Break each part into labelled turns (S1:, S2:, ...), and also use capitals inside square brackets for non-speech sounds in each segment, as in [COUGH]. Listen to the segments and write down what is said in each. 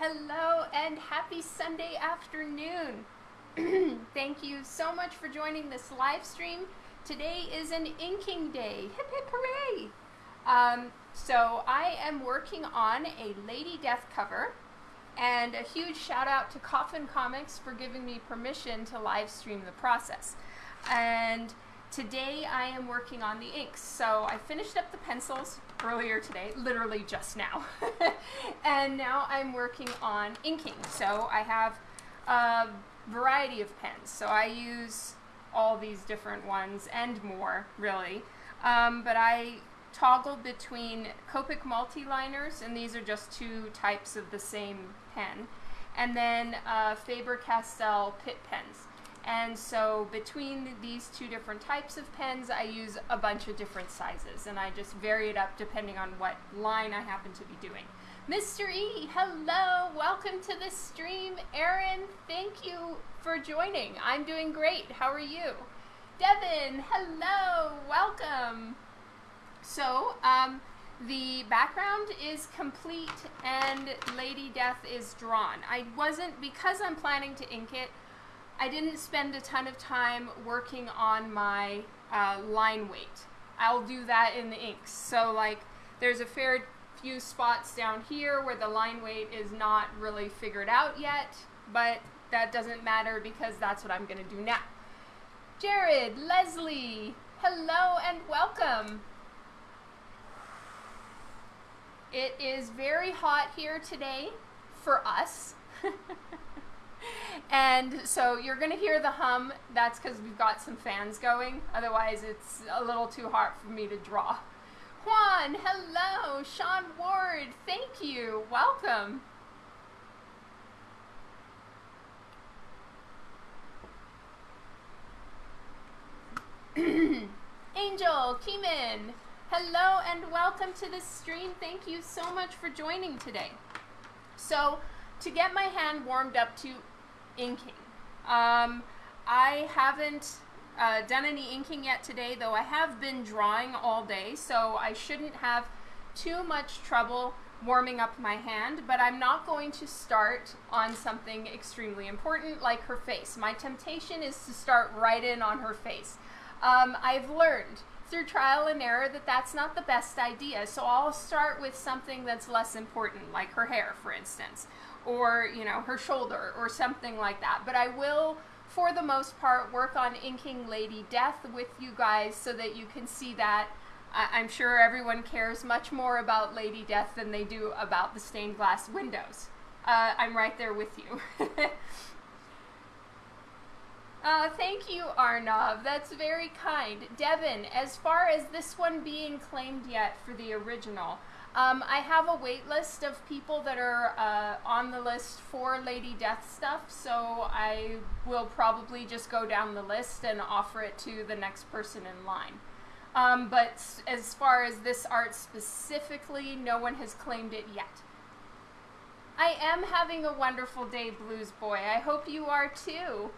S1: Hello and happy Sunday afternoon. [CLEARS THROAT] Thank you so much for joining this live stream. Today is an inking day. Hip hip hooray! Um, so I am working on a Lady Death cover and a huge shout out to Coffin Comics for giving me permission to live stream the process. And today I am working on the inks. So I finished up the pencils earlier today, literally just now. [LAUGHS] and now I'm working on inking. So I have a variety of pens. So I use all these different ones and more, really. Um, but I toggle between Copic multi-liners, and these are just two types of the same pen, and then uh, Faber-Castell Pitt pens. And so between these two different types of pens, I use a bunch of different sizes, and I just vary it up depending on what line I happen to be doing. Mr. E, hello, welcome to the stream. Aaron, thank you for joining. I'm doing great. How are you? Devin, hello, welcome. So, um, the background is complete and Lady Death is drawn. I wasn't, because I'm planning to ink it, I didn't spend a ton of time working on my uh, line weight. I'll do that in the inks. So like, there's a fair few spots down here where the line weight is not really figured out yet, but that doesn't matter because that's what I'm gonna do now. Jared, Leslie, hello and welcome. It is very hot here today for us. [LAUGHS] and so you're going to hear the hum. That's because we've got some fans going. Otherwise, it's a little too hot for me to draw. Juan, hello. Sean Ward, thank you. Welcome. [CLEARS THROAT] Angel, Keeman, hello and welcome to the stream. Thank you so much for joining today. So, to get my hand warmed up to inking, um, I haven't uh, done any inking yet today, though I have been drawing all day, so I shouldn't have too much trouble warming up my hand, but I'm not going to start on something extremely important like her face. My temptation is to start right in on her face. Um, I've learned through trial and error that that's not the best idea. So I'll start with something that's less important, like her hair, for instance, or, you know, her shoulder or something like that. But I will, for the most part, work on inking Lady Death with you guys so that you can see that. I I'm sure everyone cares much more about Lady Death than they do about the stained glass windows. Uh, I'm right there with you. [LAUGHS] Uh, thank you, Arnav. That's very kind. Devin, as far as this one being claimed yet for the original, um, I have a wait list of people that are uh, on the list for Lady Death stuff, so I will probably just go down the list and offer it to the next person in line. Um, but as far as this art specifically, no one has claimed it yet. I am having a wonderful day, Blues Boy. I hope you are too.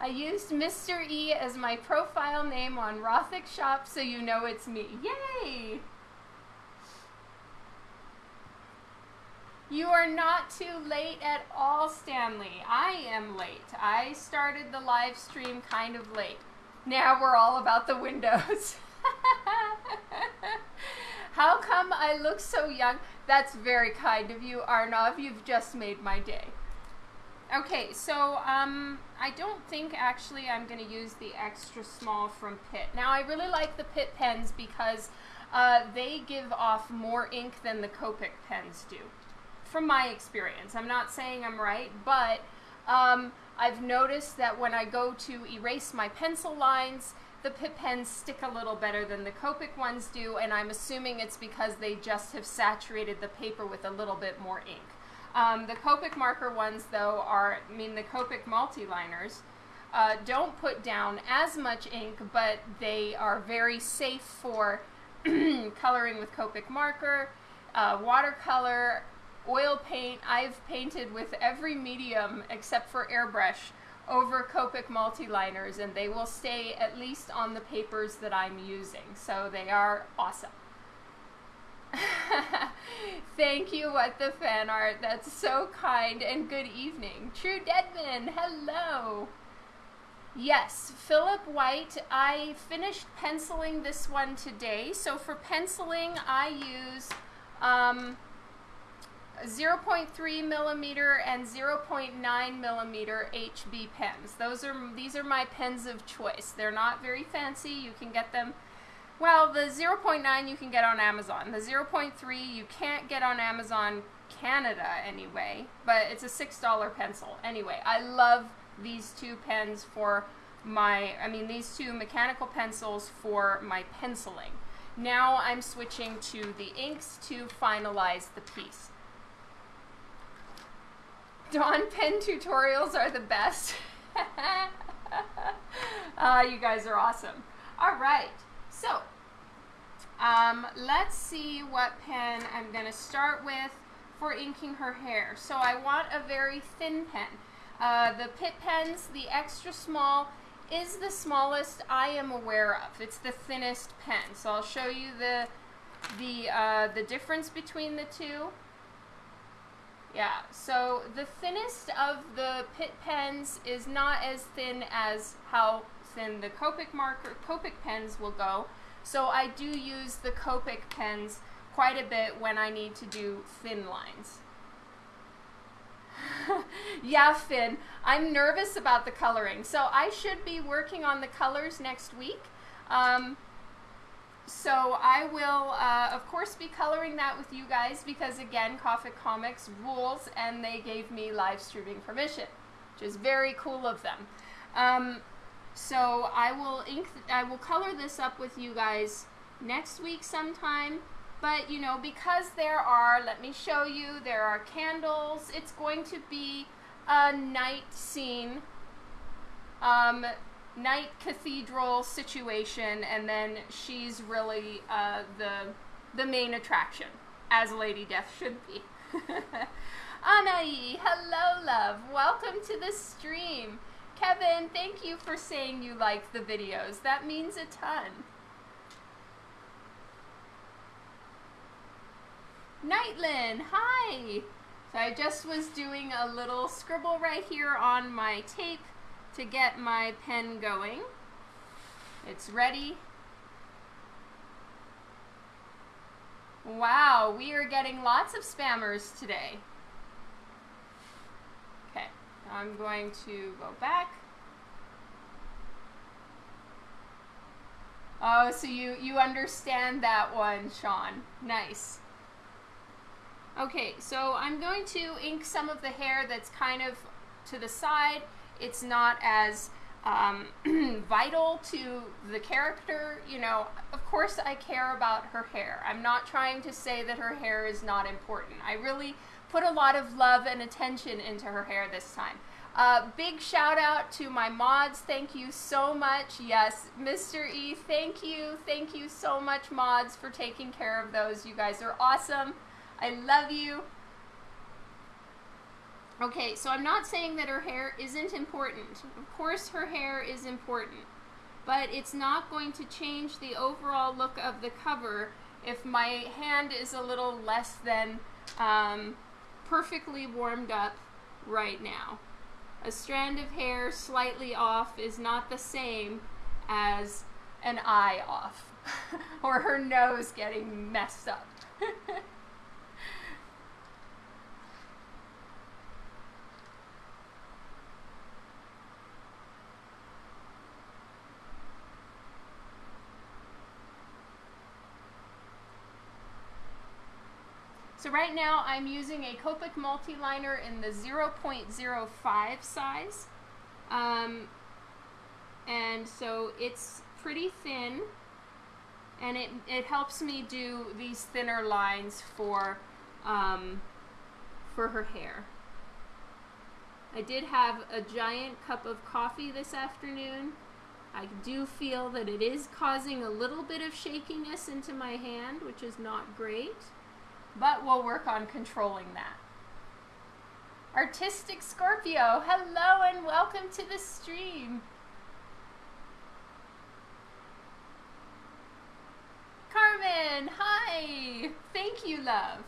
S1: I used Mr. E as my profile name on Rothic Shop so you know it's me. Yay! You are not too late at all, Stanley. I am late. I started the live stream kind of late. Now we're all about the windows. [LAUGHS] How come I look so young? That's very kind of you, Arnav. You've just made my day. Okay, so um, I don't think actually I'm going to use the extra small from Pitt. Now I really like the Pitt pens because uh, they give off more ink than the Copic pens do, from my experience. I'm not saying I'm right, but um, I've noticed that when I go to erase my pencil lines, the Pitt pens stick a little better than the Copic ones do, and I'm assuming it's because they just have saturated the paper with a little bit more ink. Um, the Copic marker ones, though, are, I mean, the Copic multi-liners uh, don't put down as much ink, but they are very safe for [CLEARS THROAT] coloring with Copic marker, uh, watercolor, oil paint. I've painted with every medium except for airbrush over Copic multi-liners, and they will stay at least on the papers that I'm using. So they are awesome. Thank you, what the fan art. That's so kind and good evening. True Deadman, hello. Yes, Philip White. I finished penciling this one today. So for penciling, I use um, 0.3 millimeter and 0.9 millimeter HB pens. Those are these are my pens of choice. They're not very fancy. You can get them. Well, the 0.9 you can get on Amazon. The 0.3 you can't get on Amazon Canada anyway, but it's a six dollar pencil. Anyway, I love these two pens for my. I mean these two mechanical pencils for my penciling. Now I'm switching to the inks to finalize the piece. Dawn pen tutorials are the best. uh, [LAUGHS] you guys are awesome. All right, so um, let's see what pen I'm going to start with for inking her hair. So I want a very thin pen. Uh, the Pitt pens, the extra small, is the smallest I am aware of. It's the thinnest pen. So I'll show you the the uh, the difference between the two. Yeah, so the thinnest of the Pitt pens is not as thin as how thin the Copic marker Copic pens will go. So I do use the Copic pens quite a bit when I need to do thin lines. [LAUGHS] yeah, Finn, I'm nervous about the coloring. So I should be working on the colors next week. Um, so I will, uh, of course, be coloring that with you guys because, again, Coffin Comics rules and they gave me live streaming permission, which is very cool of them. Um, so I will ink, I will color this up with you guys next week sometime. But, you know, because there are, let me show you, there are candles. It's going to be a night scene. Um, night cathedral situation, and then she's really uh, the the main attraction, as Lady Death should be. [LAUGHS] Anai, hello, love. Welcome to the stream. Kevin, thank you for saying you like the videos. That means a ton. Nightlin, hi. So I just was doing a little scribble right here on my tape to get my pen going. It's ready. Wow, we are getting lots of spammers today. I'm going to go back. Oh, so you, you understand that one, Sean. Nice. Okay, so I'm going to ink some of the hair that's kind of to the side it's not as um, [CLEARS THROAT] vital to the character. You know, of course, I care about her hair. I'm not trying to say that her hair is not important. I really put a lot of love and attention into her hair this time. Uh, big shout out to my mods. Thank you so much. Yes, Mr. E, thank you. Thank you so much, mods, for taking care of those. You guys are awesome. I love you. Okay, so I'm not saying that her hair isn't important. Of course her hair is important. But it's not going to change the overall look of the cover if my hand is a little less than um, perfectly warmed up right now. A strand of hair slightly off is not the same as an eye off [LAUGHS] or her nose getting messed up. [LAUGHS] So right now I'm using a Copic multi-liner in the 0.05 size. Um, and so it's pretty thin and it, it helps me do these thinner lines for, um, for her hair. I did have a giant cup of coffee this afternoon. I do feel that it is causing a little bit of shakiness into my hand, which is not great but we'll work on controlling that. Artistic Scorpio, hello and welcome to the stream. Carmen, hi. Thank you, love.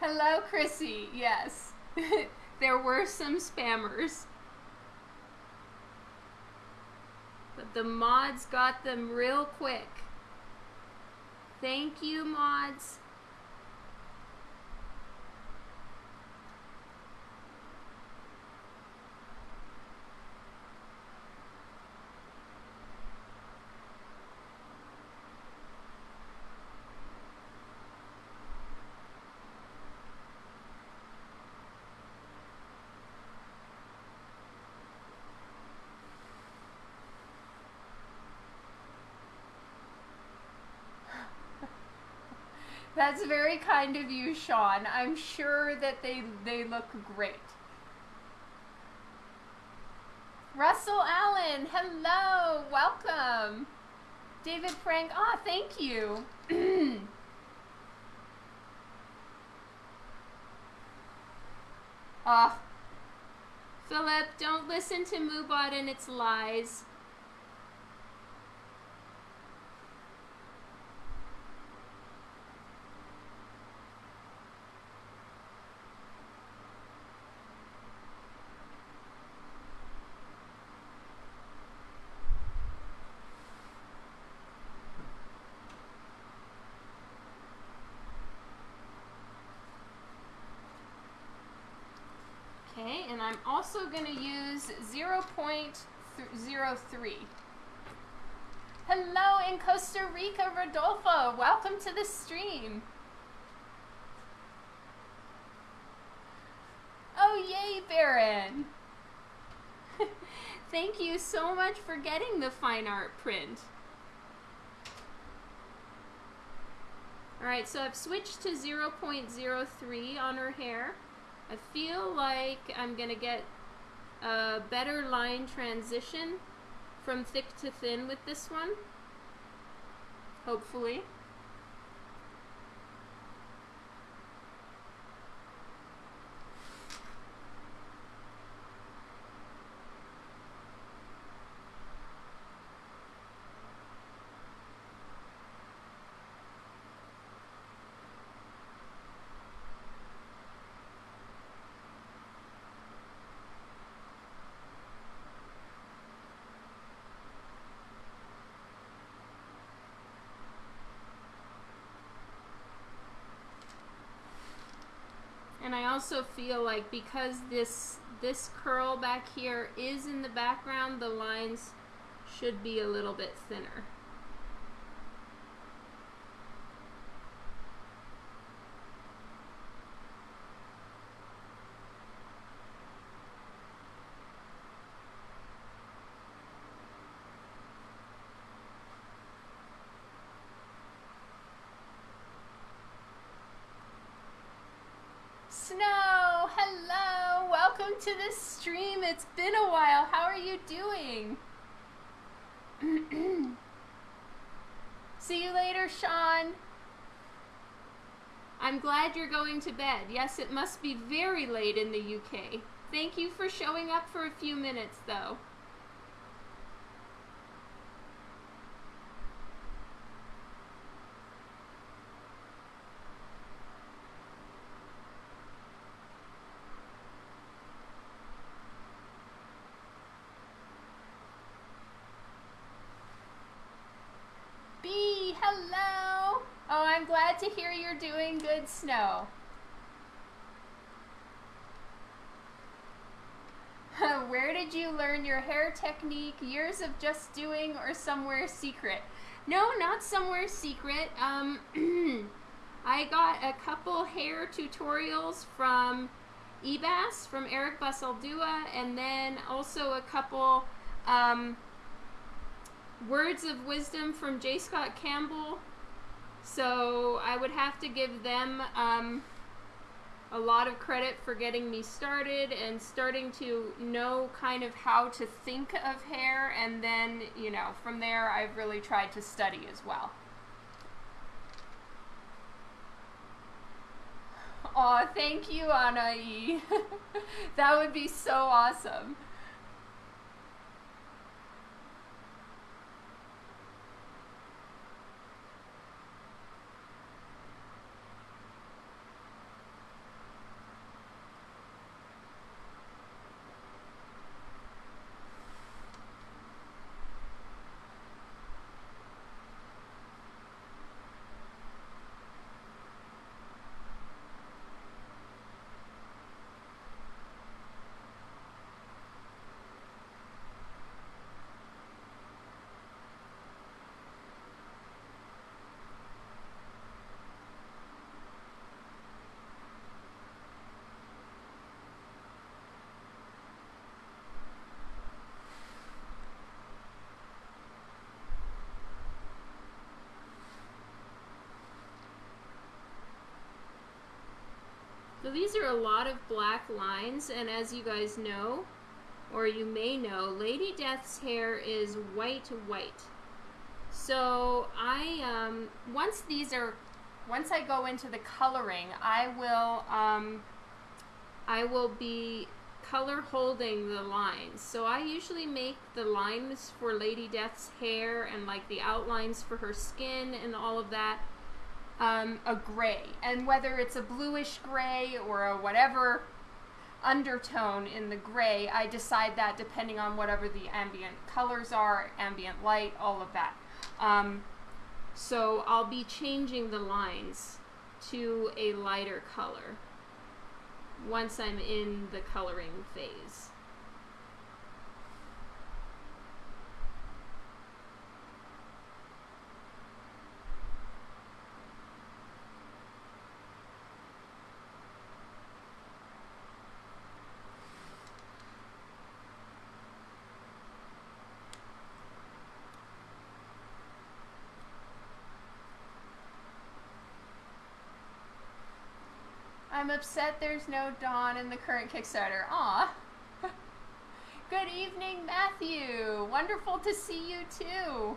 S1: Hello, Chrissy. Yes, [LAUGHS] there were some spammers. But the mods got them real quick. Thank you, mods. Very kind of you, Sean. I'm sure that they they look great. Russell Allen, hello, welcome. David Frank, ah, oh, thank you. [CLEARS THROAT] Ah, oh. Philip, don't listen to Moobot and its lies. I'm also going to use 0.03. Hello in Costa Rica, Rodolfo. Welcome to the stream. Oh, yay, Baron. [LAUGHS] Thank you so much for getting the fine art print. Alright, so I've switched to 0.03 on her hair. I feel like I'm going to get a better line transition from thick to thin with this one. Hopefully. Also feel like because this this curl back here is in the background, the lines should be a little bit thinner. to the stream. It's been a while. How are you doing? [CLEARS THROAT] See you later, Sean. I'm glad you're going to bed. Yes, it must be very late in the UK. Thank you for showing up for a few minutes, though. To hear you're doing good, Snow. [LAUGHS] Where did you learn your hair technique? Years of just doing or somewhere secret? No, not somewhere secret. Um, [CLEARS THROAT] I got a couple hair tutorials from Ebass, from Eric Basaldua, and then also a couple um, words of wisdom from J. Scott Campbell so I would have to give them um, a lot of credit for getting me started and starting to know kind of how to think of hair. And then, you know, from there, I've really tried to study as well. Aw, thank you, Anai. [LAUGHS] that would be so awesome. These are a lot of black lines, and as you guys know, or you may know, Lady Death's hair is white white. So I, um, once these are, once I go into the coloring, I will, um, I will be color holding the lines. So I usually make the lines for Lady Death's hair and like the outlines for her skin and all of that um, a gray. And whether it's a bluish gray or a whatever undertone in the gray, I decide that depending on whatever the ambient colors are, ambient light, all of that. Um, so I'll be changing the lines to a lighter color once I'm in the coloring phase. I'm upset there's no Dawn in the current Kickstarter. Aw. [LAUGHS] Good evening, Matthew. Wonderful to see you too.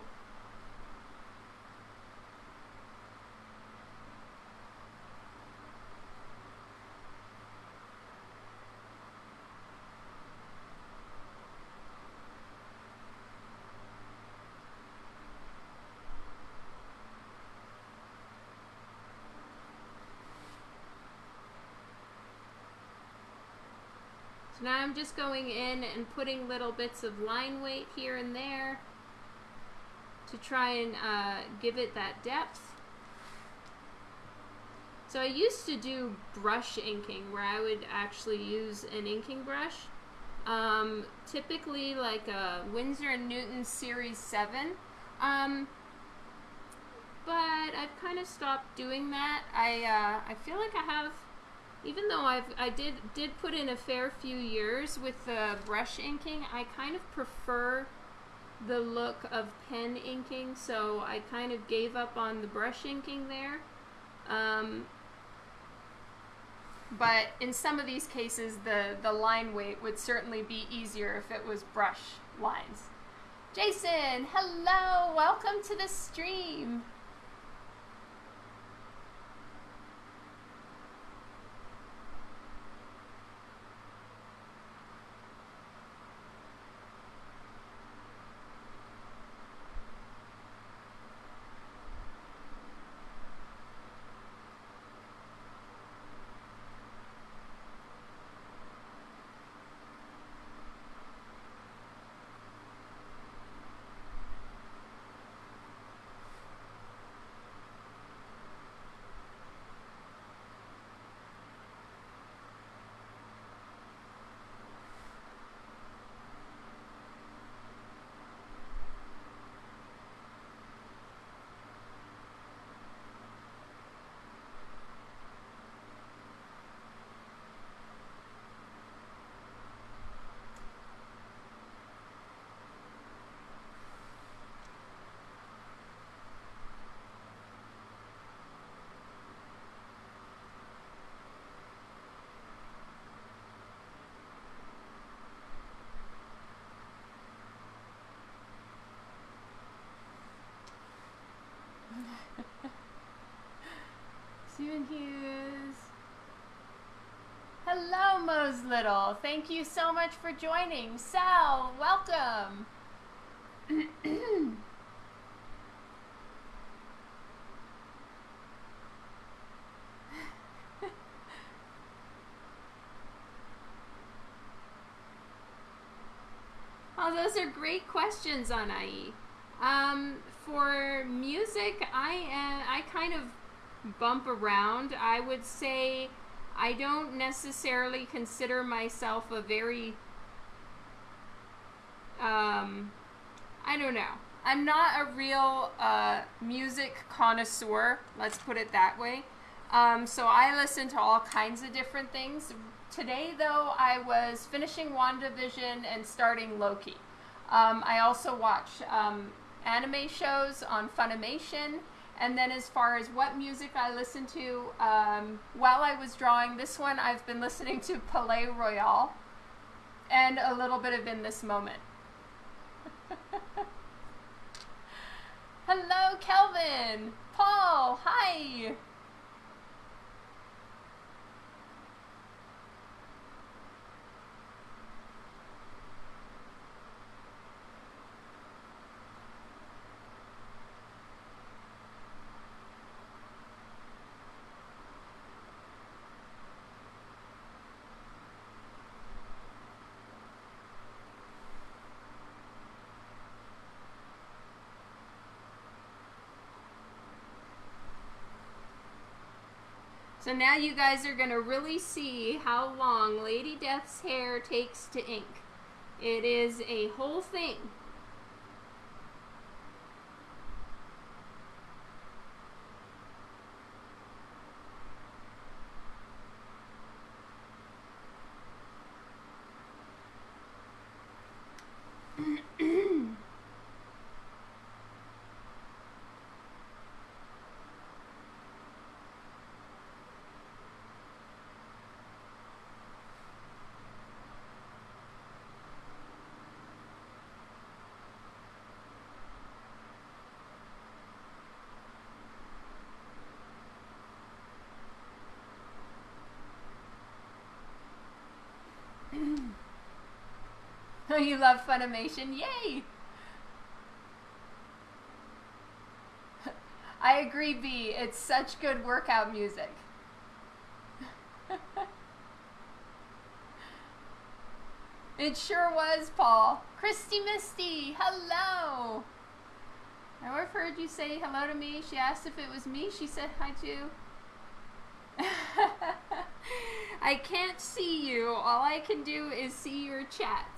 S1: I'm just going in and putting little bits of line weight here and there to try and uh, give it that depth. So I used to do brush inking where I would actually use an inking brush. Um, typically like a Winsor & Newton Series 7. Um, but I've kind of stopped doing that. I, uh, I feel like I have even though I've I did did put in a fair few years with the brush inking, I kind of prefer the look of pen inking, so I kind of gave up on the brush inking there. Um, but in some of these cases, the, the line weight would certainly be easier if it was brush lines. Jason, hello, welcome to the stream. Stephen Hughes. Hello, Mose Little. Thank you so much for joining. Sal, welcome. [LAUGHS] oh, those are great questions on IE. Um, for music, I am, I kind of bump around. I would say I don't necessarily consider myself a very, um, I don't know. I'm not a real uh, music connoisseur, let's put it that way. Um, so I listen to all kinds of different things. Today, though, I was finishing WandaVision and starting Loki. Um, I also watch um, anime shows on Funimation And then as far as what music I listen to um, while I was drawing, this one I've been listening to Palaye Royale and a little bit of In This Moment. [LAUGHS] Hello, Kelvin! Paul, hi! So now you guys are going to really see how long Lady Death's hair takes to ink. It is a whole thing. Oh, you love Funimation? Yay! [LAUGHS] I agree, B. It's such good workout music. [LAUGHS] it sure was, Paul. Christy Misty, hello! I've heard you say hello to me. She asked if it was me. She said hi too. [LAUGHS] I can't see you. All I can do is see your chats.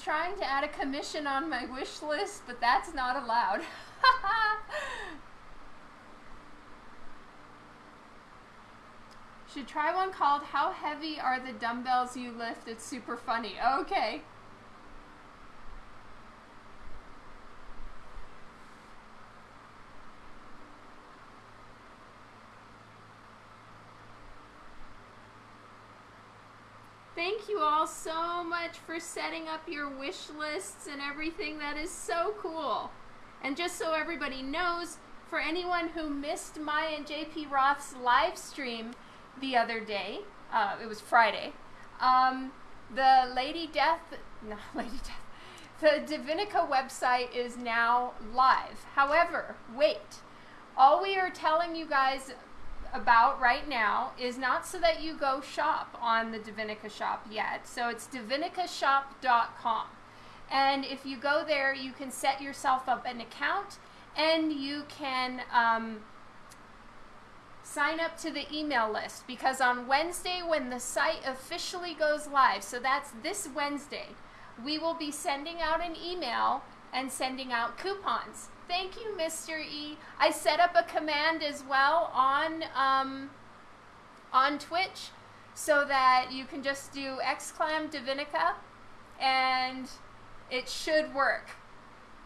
S1: Trying to add a commission on my wish list, but that's not allowed. [LAUGHS] Should try one called How Heavy Are the Dumbbells You Lift? It's super funny. Okay. Thank you all so much for setting up your wish lists and everything. That is so cool. And just so everybody knows, for anyone who missed my and JP Roth's live stream the other day, uh, it was Friday, um, the Lady Death, [LAUGHS] no, Lady Death, the Divinica website is now live. However, wait. All we are telling you guys about right now is not so that you go shop on the Divinica shop yet. So it's divinicashop.com. And if you go there, you can set yourself up an account and you can um, sign up to the email list because on Wednesday, when the site officially goes live, so that's this Wednesday, we will be sending out an email and sending out coupons. Thank you, Mr. E. I set up a command as well on um, on Twitch so that you can just do exclam Divinica and it should work.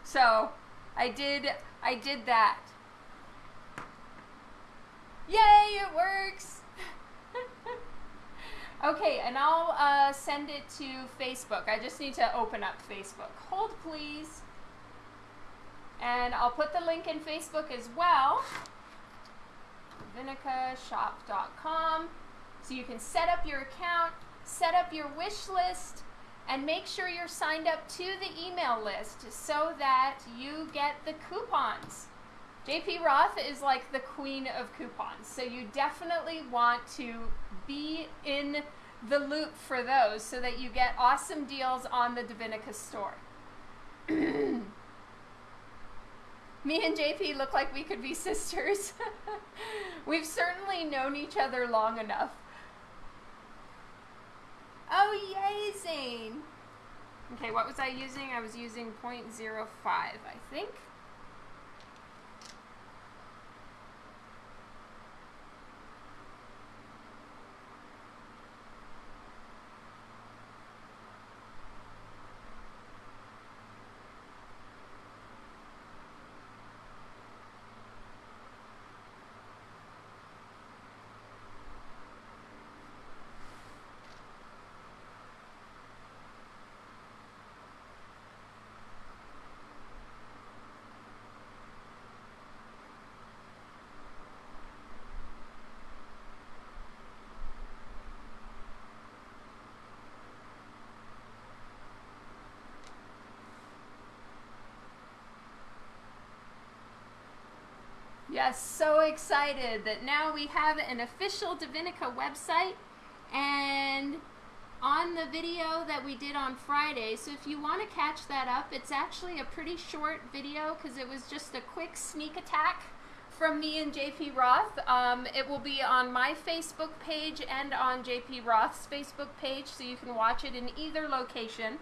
S1: So I did I did that. Yay, it works! [LAUGHS] okay, and I'll uh, send it to Facebook. I just need to open up Facebook. Hold, please. And I'll put the link in Facebook as well. Vinicashop.com. So you can set up your account, set up your wish list, and make sure you're signed up to the email list so that you get the coupons. JP Roth is like the queen of coupons, so you definitely want to be in the loop for those so that you get awesome deals on the Divinica store. [CLEARS THROAT] Me and JP look like we could be [LAUGHS] sisters. [LAUGHS] We've certainly known each other long enough. Oh, yay, Zane! Okay, what was I using? I was using 0.05, I think. Yes, so excited that now we have an official Divinica website and on the video that we did on Friday. So if you want to catch that up, it's actually a pretty short video because it was just a quick sneak attack from me and JP Roth. Um, it will be on my Facebook page and on JP Roth's Facebook page, so you can watch it in either location.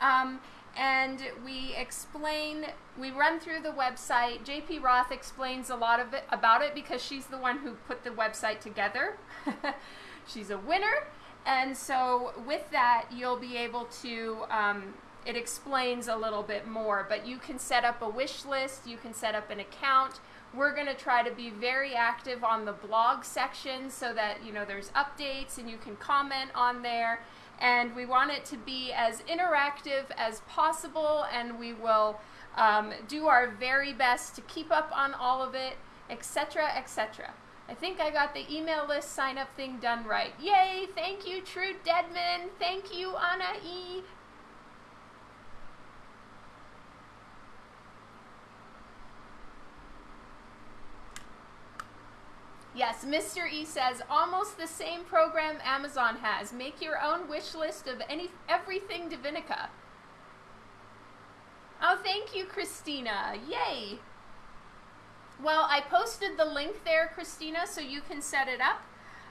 S1: Um, and we explain, we run through the website. JP Roth explains a lot of it about it because she's the one who put the website together. [LAUGHS] she's a winner. And so with that, you'll be able to, um, it explains a little bit more, but you can set up a wish list, you can set up an account. We're going to try to be very active on the blog section so that, you know, there's updates and you can comment on there and we want it to be as interactive as possible and we will um, do our very best to keep up on all of it, etc., etc. I think I got the email list sign up thing done right. Yay! Thank you, True Deadman. Thank you, Anna E. Yes, Mr. E says almost the same program Amazon has. Make your own wish list of any everything Divinica. Oh, thank you, Christina. Yay. Well, I posted the link there, Christina, so you can set it up.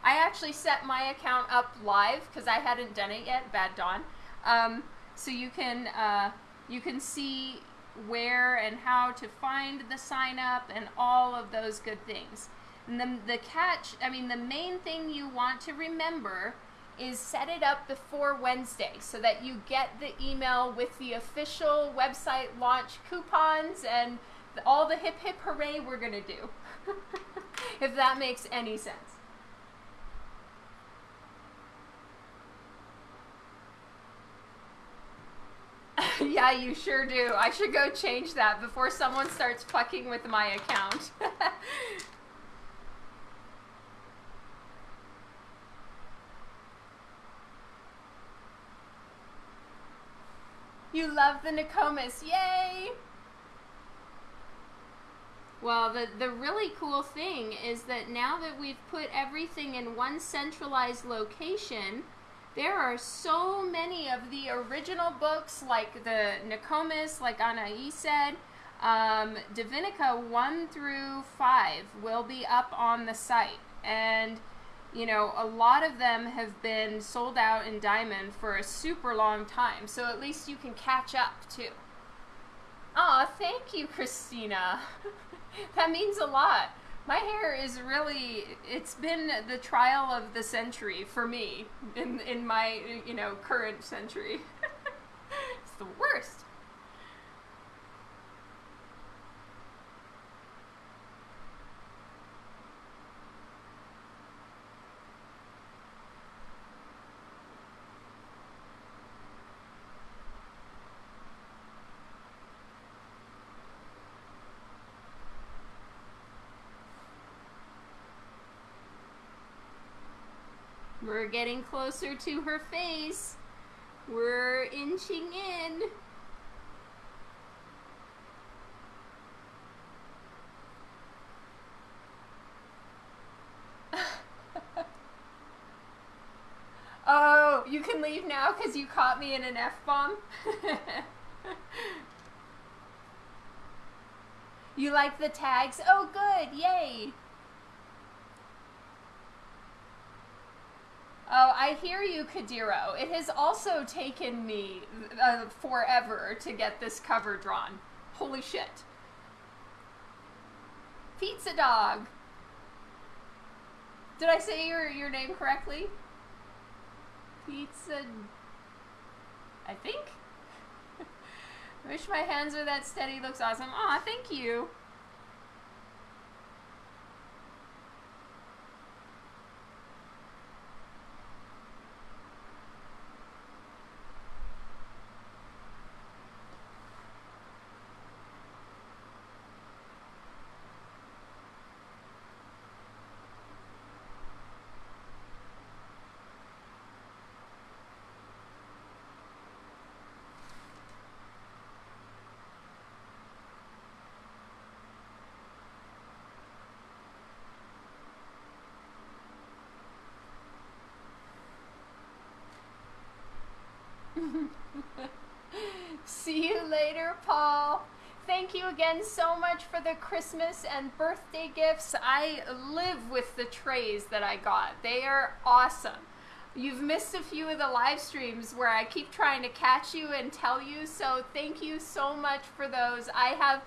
S1: I actually set my account up live because I hadn't done it yet. Bad Dawn. Um, so you can uh, you can see where and how to find the sign up and all of those good things. And the, the catch, I mean, the main thing you want to remember is set it up before Wednesday so that you get the email with the official website launch coupons and all the hip hip hooray we're going to do. [LAUGHS] if that makes any sense. [LAUGHS] yeah, you sure do. I should go change that before someone starts fucking with my account. [LAUGHS] You love the Nokomis. Yay! Well, the, the really cool thing is that now that we've put everything in one centralized location, there are so many of the original books, like the Nokomis, like Anai said, um, Divinica 1 through 5 will be up on the site. And you know, a lot of them have been sold out in diamond for a super long time, so at least you can catch up too. Aw, thank you, Christina. [LAUGHS] that means a lot. My hair is really, it's been the trial of the century for me in, in my, you know, current century. [LAUGHS] it's the worst. We're getting closer to her face. We're inching in. [LAUGHS] oh, you can leave now because you caught me in an F-bomb? [LAUGHS] you like the tags? Oh, good. Yay. Oh, I hear you, Kadiro. It has also taken me uh, forever to get this cover drawn. Holy shit. Pizza Dog. Did I say your, your name correctly? Pizza... I think? [LAUGHS] Wish my hands were that steady. Looks awesome. Aw, thank you. [LAUGHS] See you later, Paul. Thank you again so much for the Christmas and birthday gifts. I live with the trays that I got. They are awesome. You've missed a few of the live streams where I keep trying to catch you and tell you, so thank you so much for those. I have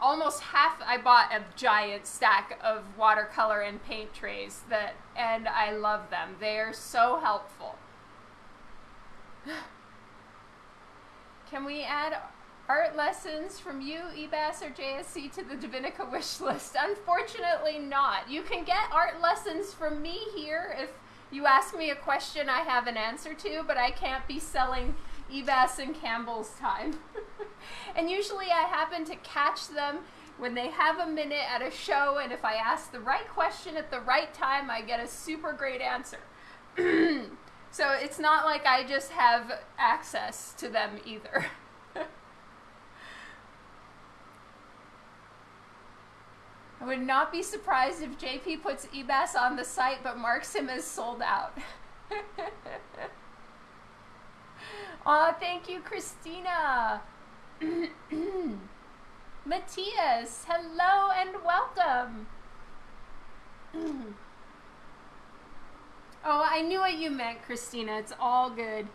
S1: almost half I bought a giant stack of watercolor and paint trays that and I love them. They are so helpful. [SIGHS] Can we add art lessons from you, EBAS, or JSC to the Divinica wish [LAUGHS] list? Unfortunately not. You can get art lessons from me here if you ask me a question I have an answer to, but I can't be selling EBAS and Campbell's time. [LAUGHS] and usually I happen to catch them when they have a minute at a show, and if I ask the right question at the right time, I get a super great answer. [CLEARS THROAT] So it's not like I just have access to them either. [LAUGHS] I would not be surprised if JP puts EBAS on the site but marks him as sold out. [LAUGHS] Aw, thank you, Christina. [CLEARS THROAT] Matthias, hello and welcome. [CLEARS THROAT] Oh, I knew what you meant, Christina. It's all good.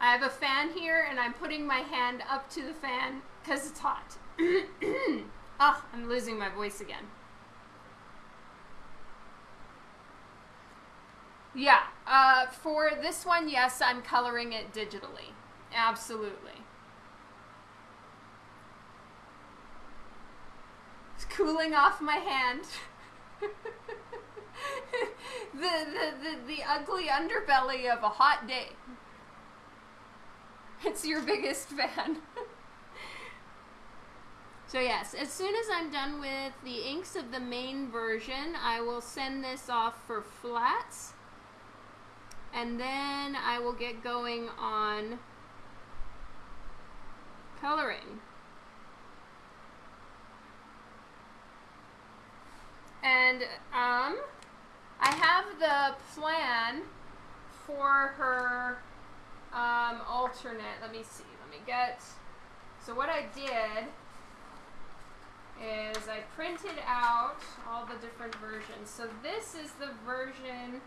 S1: I have a fan here and I'm putting my hand up to the fan because it's hot. oh, [CLEARS THROAT] I'm losing my voice again. Yeah, uh, for this one, yes, I'm coloring it digitally. Absolutely. Cooling off my hand. [LAUGHS] the, the, the, the ugly underbelly of a hot day. It's your biggest fan. [LAUGHS] so yes, as soon as I'm done with the inks of the main version, I will send this off for flats. And then I will get going on coloring. And um, I have the plan for her um, alternate. Let me see. Let me get. So what I did is I printed out all the different versions. So this is the version.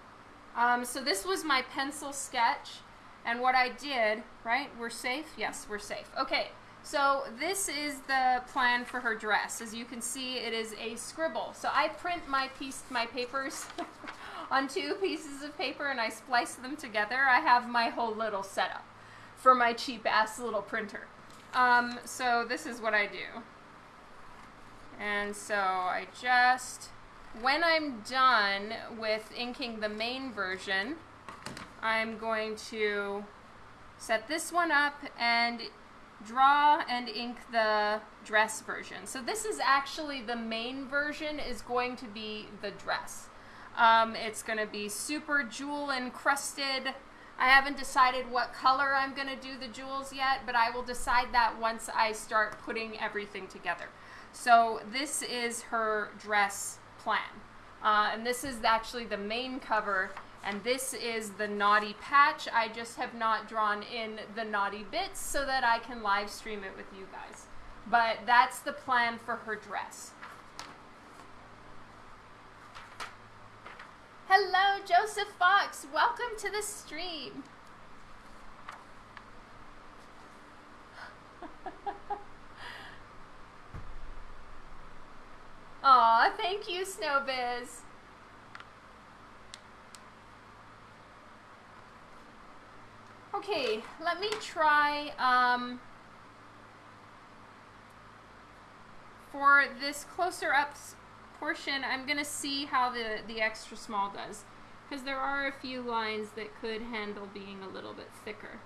S1: Um, so this was my pencil sketch. And what I did, right? We're safe? Yes, we're safe. Okay. So this is the plan for her dress. As you can see, it is a scribble. So I print my piece, my papers [LAUGHS] on two pieces of paper and I splice them together. I have my whole little setup for my cheap ass little printer. Um, so this is what I do. And so I just, when I'm done with inking the main version, I'm going to set this one up and draw and ink the dress version. So this is actually the main version is going to be the dress. Um, it's going to be super jewel encrusted. I haven't decided what color I'm going to do the jewels yet, but I will decide that once I start putting everything together. So this is her dress plan. Uh, and this is actually the main cover, and this is the naughty patch. I just have not drawn in the naughty bits so that I can live stream it with you guys. But that's the plan for her dress. Hello, Joseph Fox. Welcome to the stream. [LAUGHS] Aw, thank you, Snowbiz. Okay, let me try, um, for this closer up portion, I'm going to see how the, the extra small does. Because there are a few lines that could handle being a little bit thicker.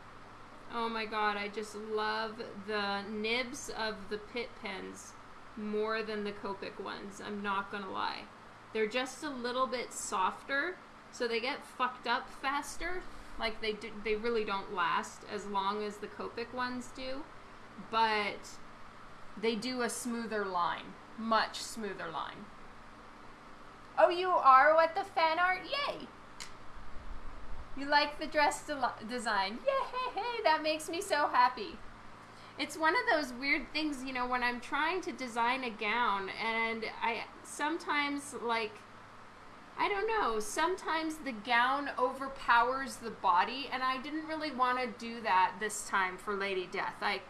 S1: Oh my god, I just love the nibs of the Pitt pens more than the Copic ones. I'm not gonna lie. They're just a little bit softer, so they get fucked up faster. Like they do, they really don't last as long as the Copic ones do, but they do a smoother line, much smoother line. Oh, you are what the fan art? Yay! You like the dress de- design? Yay! That makes me so happy. It's one of those weird things, you know, when I'm trying to design a gown and I sometimes like I don't know, sometimes the gown overpowers the body and I didn't really want to do that this time for Lady Death. I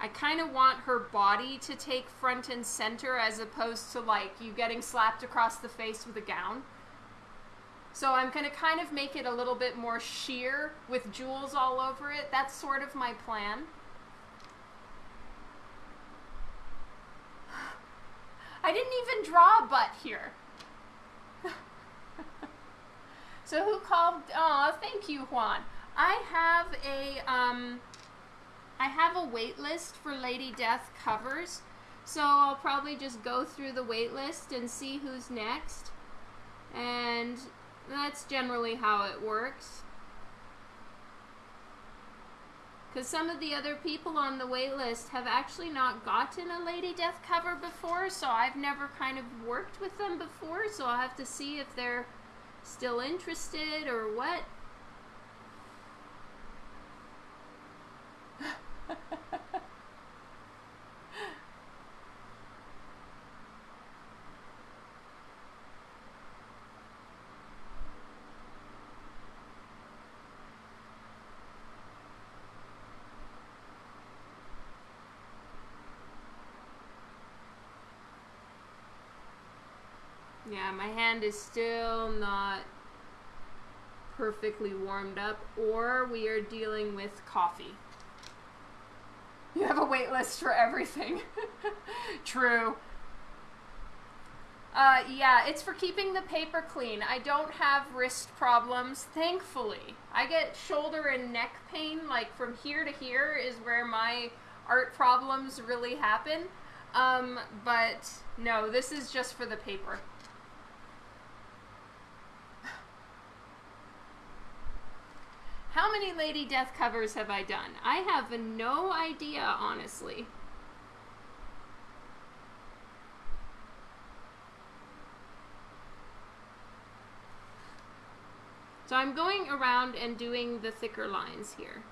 S1: I kind of want her body to take front and center as opposed to like you getting slapped across the face with a gown. So I'm going to kind of make it a little bit more sheer with jewels all over it. That's sort of my plan. [SIGHS] I didn't even draw a butt here. So who called? Oh, thank you, Juan. I have a um, I have a wait list for Lady Death covers, so I'll probably just go through the wait list and see who's next. And that's generally how it works. Because some of the other people on the wait list have actually not gotten a Lady Death cover before, so I've never kind of worked with them before, so I'll have to see if they're still interested or what. [LAUGHS] Yeah, my hand is still not perfectly warmed up, or we are dealing with coffee. You have a wait list for everything. [LAUGHS] True. Uh, yeah, it's for keeping the paper clean. I don't have wrist problems, thankfully. I get shoulder and neck pain, like from here to here is where my art problems really happen. Um, but no, this is just for the paper. How many Lady Death covers have I done? I have no idea, honestly. So I'm going around and doing the thicker lines here.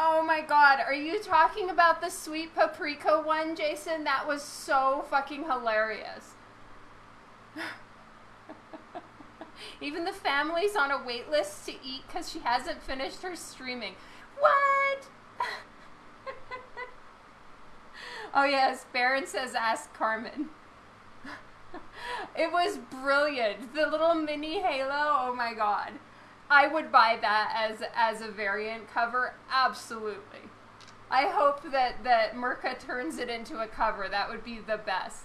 S1: Oh my god, are you talking about the sweet paprika one, Jason? That was so fucking hilarious. [LAUGHS] Even the family's on a wait list to eat because she hasn't finished her streaming. What? [LAUGHS] oh yes, Baron says ask Carmen. [LAUGHS] it was brilliant. The little mini halo, oh my god. I would buy that as as a variant cover. Absolutely. I hope that that Mirka turns it into a cover. That would be the best.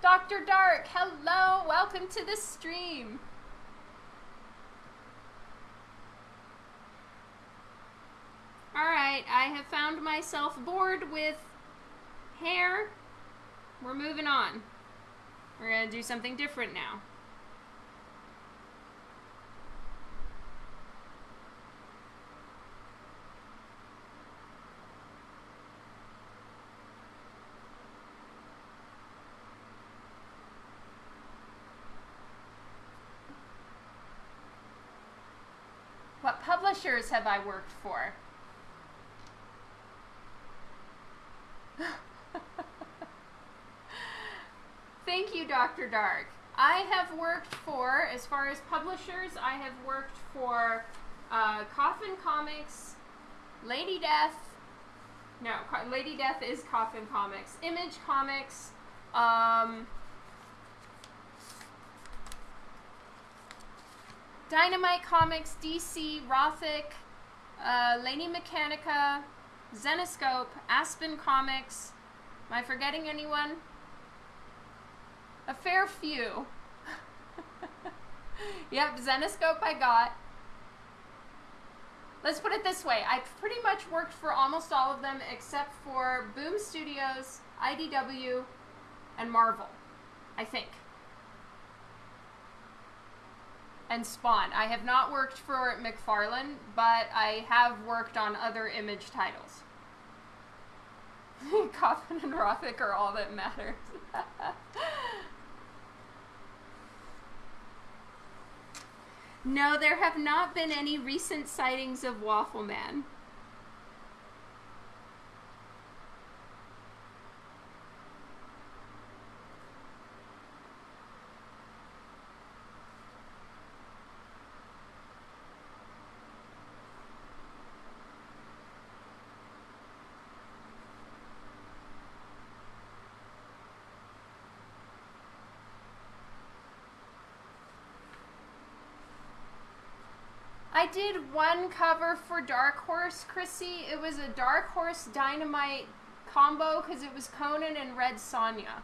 S1: Dr. Dark, hello, welcome to the stream. All right, I have found myself bored with hair. We're moving on. We're gonna do something different now. What publishers have I worked for? [LAUGHS] Thank you, Dr. Dark. I have worked for, as far as publishers, I have worked for uh, Coffin Comics, Lady Death. No, Co- Lady Death is Coffin Comics. Image Comics. Um, Dynamite Comics, DC, Rothic, uh, Lady Mechanika, Zenescope, Aspen Comics. Am I forgetting anyone? A fair few. [LAUGHS] yep, Zenescope I got. Let's put it this way I've pretty much worked for almost all of them except for Boom Studios, IDW, and Marvel, I think. And Spawn. I have not worked for McFarlane, but I have worked on other image titles. [LAUGHS] Coffin and Rothic are all that matters. [LAUGHS] no, there have not been any recent sightings of Waffle I did one cover for Dark Horse, Chrissy. It was a Dark Horse Dynamite combo because it was Conan and Red Sonja.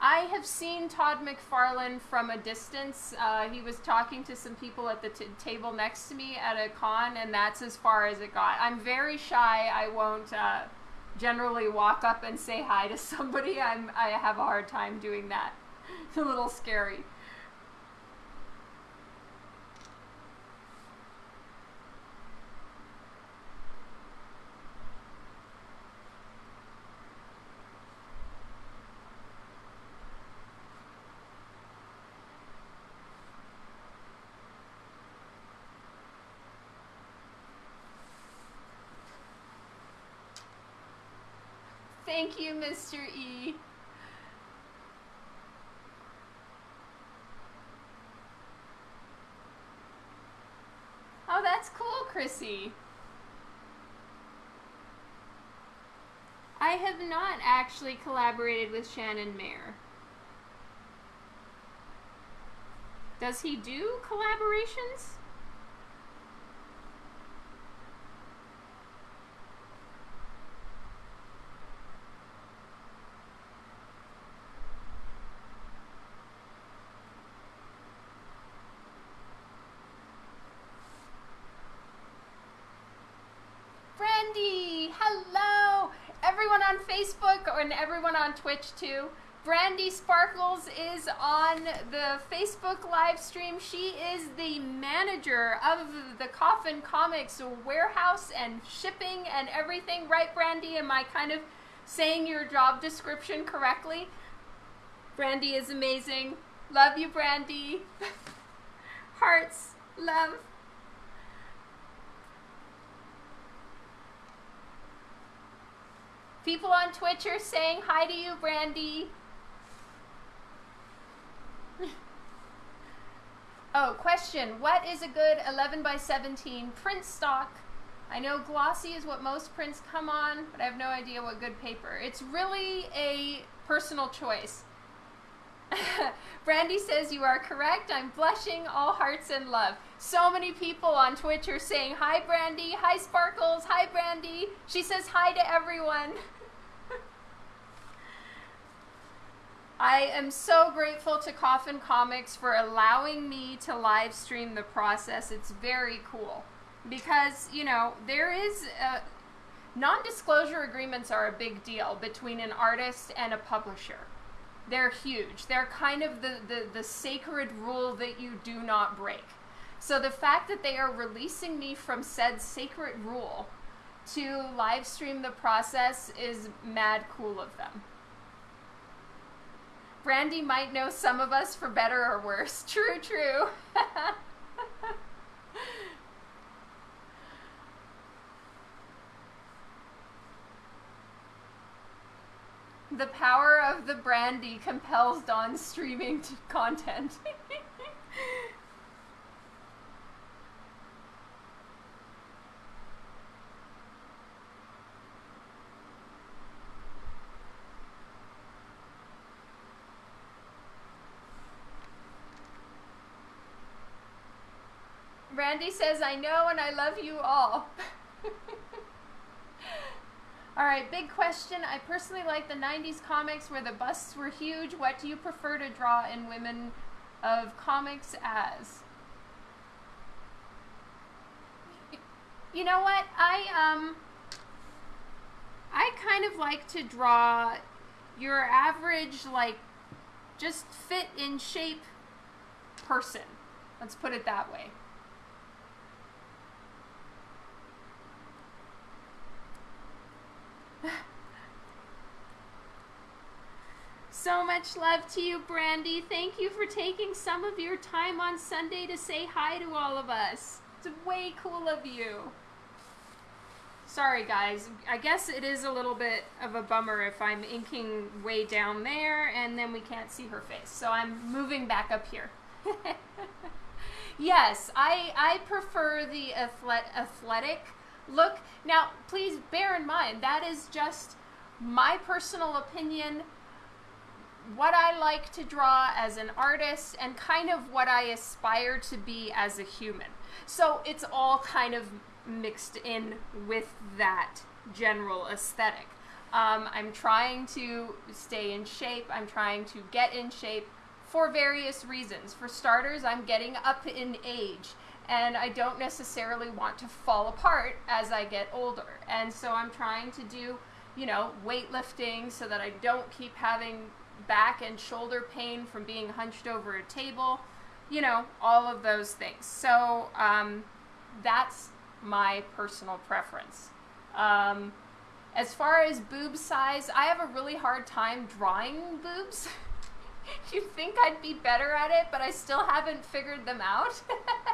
S1: I have seen Todd McFarlane from a distance. Uh, he was talking to some people at the table next to me at a con, and that's as far as it got. I'm very shy. I won't uh, generally walk up and say hi to somebody. I'm I have a hard time doing that. [LAUGHS] It's a little scary. Thank you, Mr. E. Oh, that's cool, Chrissy. I have not actually collaborated with Shannon Mayer. Does he do collaborations? Brandy, hello! Everyone on Facebook and everyone on Twitch too. Brandy Sparkles is on the Facebook live stream. She is the manager of the Coffin Comics warehouse and shipping and everything. Right, Brandy? Am I kind of saying your job description correctly? Brandy is amazing. Love you, Brandy. [LAUGHS] Hearts, love. People on Twitch are saying hi to you, Brandy. [LAUGHS] oh, question. What is a good 11 by 17 print stock? I know glossy is what most prints come on, but I have no idea what good paper. It's really a personal choice. [LAUGHS] Brandy says you are correct. I'm blushing, all hearts and love. So many people on Twitch are saying hi, Brandy. Hi, Sparkles. Hi, Brandy. She says hi to everyone. [LAUGHS] I am so grateful to Coffin Comics for allowing me to live stream the process. It's very cool because, you know, there is non disclosure agreements are a big deal between an artist and a publisher. They're huge. They're kind of the, the, the sacred rule that you do not break. So the fact that they are releasing me from said sacred rule to live stream the process is mad cool of them. Brandy might know some of us for better or worse. [LAUGHS] True, true. [LAUGHS] the power of the brandy compels Dawn streaming content. [LAUGHS] Randy says, I know and I love you all. [LAUGHS] all right, big question. I personally like the 90s comics where the busts were huge. What do you prefer to draw in Women of Comics as? You know what? I, um, I kind of like to draw your average, like, just fit in shape person. Let's put it that way. So much love to you, Brandy. Thank you for taking some of your time on Sunday to say hi to all of us. It's way cool of you. Sorry, guys. I guess it is a little bit of a bummer if I'm inking way down there and then we can't see her face. So I'm moving back up here. [LAUGHS] yes, I, I prefer the athletic look. Now, please bear in mind, that is just my personal opinion, what I like to draw as an artist, and kind of what I aspire to be as a human. So it's all kind of mixed in with that general aesthetic. Um, I'm trying to stay in shape, I'm trying to get in shape for various reasons. For starters, I'm getting up in age and I don't necessarily want to fall apart as I get older. And so I'm trying to do, you know, weightlifting so that I don't keep having back and shoulder pain from being hunched over a table, you know, all of those things. So um, that's my personal preference. Um, as far as boob size, I have a really hard time drawing boobs. [LAUGHS] You'd think I'd be better at it, but I still haven't figured them out. [LAUGHS]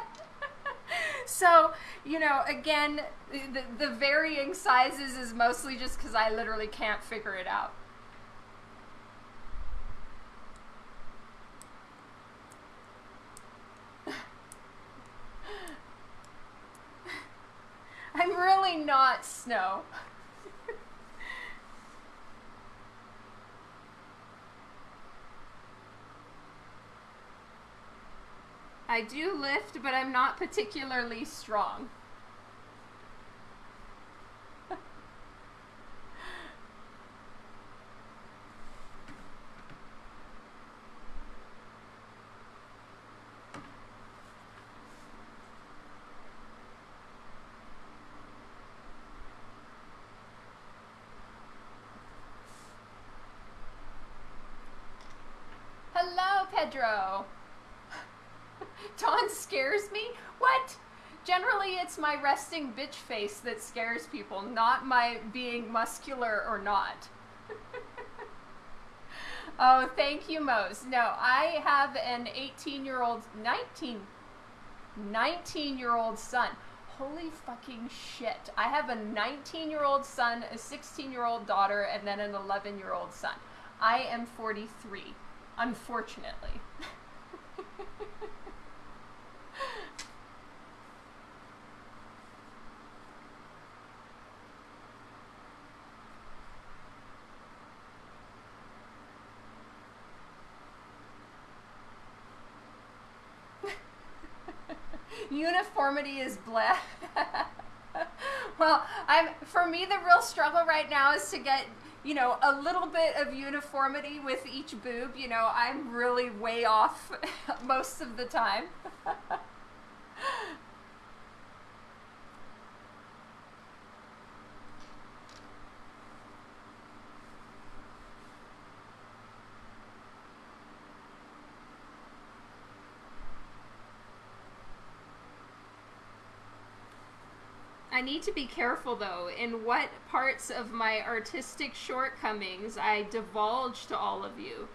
S1: so, you know, again, the, the varying sizes is mostly just because I literally can't figure it out. [LAUGHS] I'm really not Snow. I do lift, but I'm not particularly strong. Hello, Pedro. Dawn scares me? What? Generally, it's my resting bitch face that scares people, not my being muscular or not. [LAUGHS] oh, thank you, Mose. No, I have an 18 year old, 19, 19 year old son. Holy fucking shit. I have a 19 year old son, a 16 year old daughter, and then an 11 year old son. I am 43, unfortunately. [LAUGHS] Uniformity is bleh. [LAUGHS] well, I'm for me the real struggle right now is to get you know a little bit of uniformity with each boob. You know, I'm really way off [LAUGHS] most of the time. [LAUGHS] I need to be careful though in what parts of my artistic shortcomings I divulge to all of you.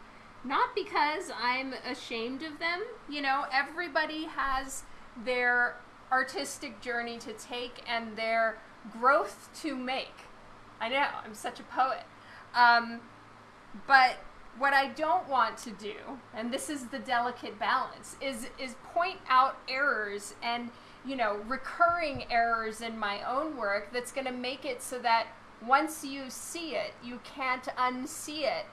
S1: Not because I'm ashamed of them. You know, everybody has their artistic journey to take and their growth to make. I know, I'm such a poet. Um, but what I don't want to do, and this is the delicate balance, is is point out errors and you know, recurring errors in my own work that's going to make it so that once you see it, you can't unsee it.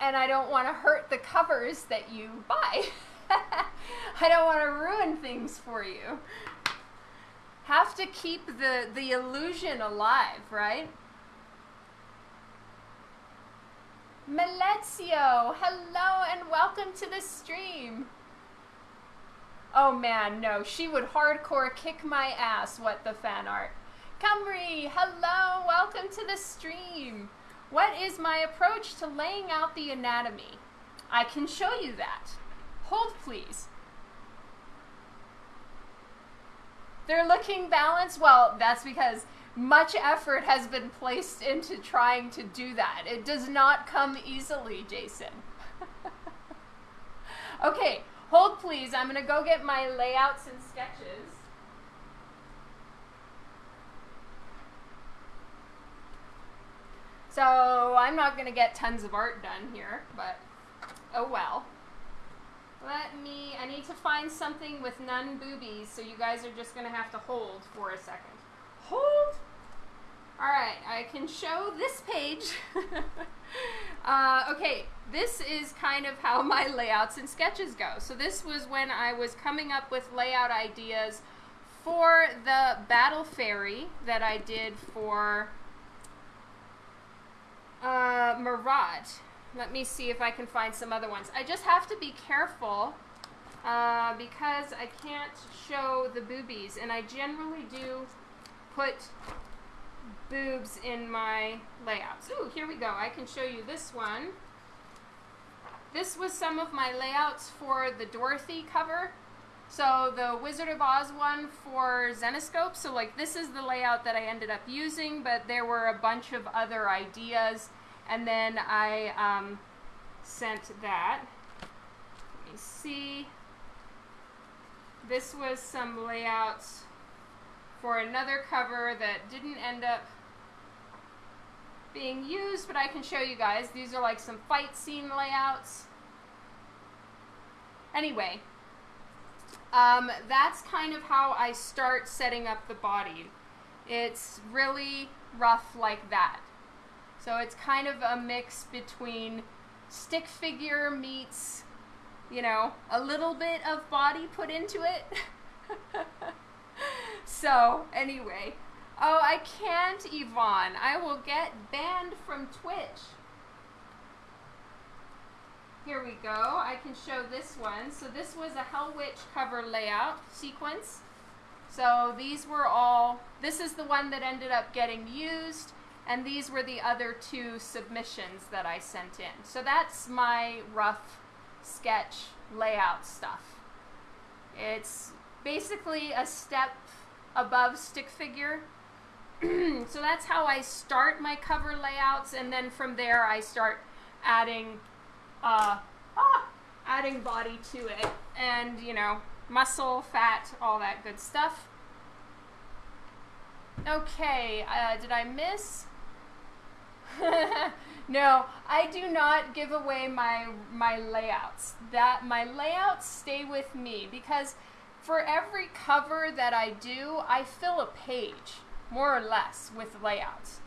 S1: And I don't want to hurt the covers that you buy. [LAUGHS] I don't want to ruin things for you. Have to keep the, the illusion alive, right? Melezio, hello and welcome to the stream. Oh man, no, she would hardcore kick my ass, what the fan art. Camry, hello, welcome to the stream. What is my approach to laying out the anatomy? I can show you that. Hold please. They're looking balanced? Well, that's because much effort has been placed into trying to do that. It does not come easily, Jason. [LAUGHS] okay, Hold please, I'm going to go get my layouts and sketches. So I'm not going to get tons of art done here, but oh well. Let me, I need to find something with none boobies, so you guys are just going to have to hold for a second. Hold! Alright, I can show this page. [LAUGHS] uh, okay, this is kind of how [LAUGHS] my layouts and sketches go. So this was when I was coming up with layout ideas for the Battle Fairy that I did for uh. Let me see if I can find some other ones. I just have to be careful uh, because I can't show the boobies, and I generally do put boobs in my layouts. Ooh, here we go. I can show you this one. This was some of my layouts for the Dorothy cover. So the Wizard of Oz one for Zenescope. So like this is the layout that I ended up using, but there were a bunch of other ideas. And then I um, sent that. Let me see. This was some layouts for another cover that didn't end up being used, but I can show you guys. These are like some fight scene layouts. Anyway, um, that's kind of how I start setting up the body. It's really rough like that. So it's kind of a mix between stick figure meets, you know, a little bit of body put into it. [LAUGHS] so, anyway, Oh, I can't, Yvonne. I will get banned from Twitch. Here we go. I can show this one. So this was a Hellwitch cover layout sequence. So these were all, this is the one that ended up getting used, and these were the other two submissions that I sent in. So that's my rough sketch layout stuff. It's basically a step above stick figure [CLEARS THROAT] so that's how I start my cover layouts, and then from there I start adding, uh, ah, adding body to it, and you know, muscle, fat, all that good stuff. Okay, uh, did I miss? [LAUGHS] no, I do not give away my my layouts. That my layouts stay with me because for every cover that I do, I fill a page more or less, with layouts.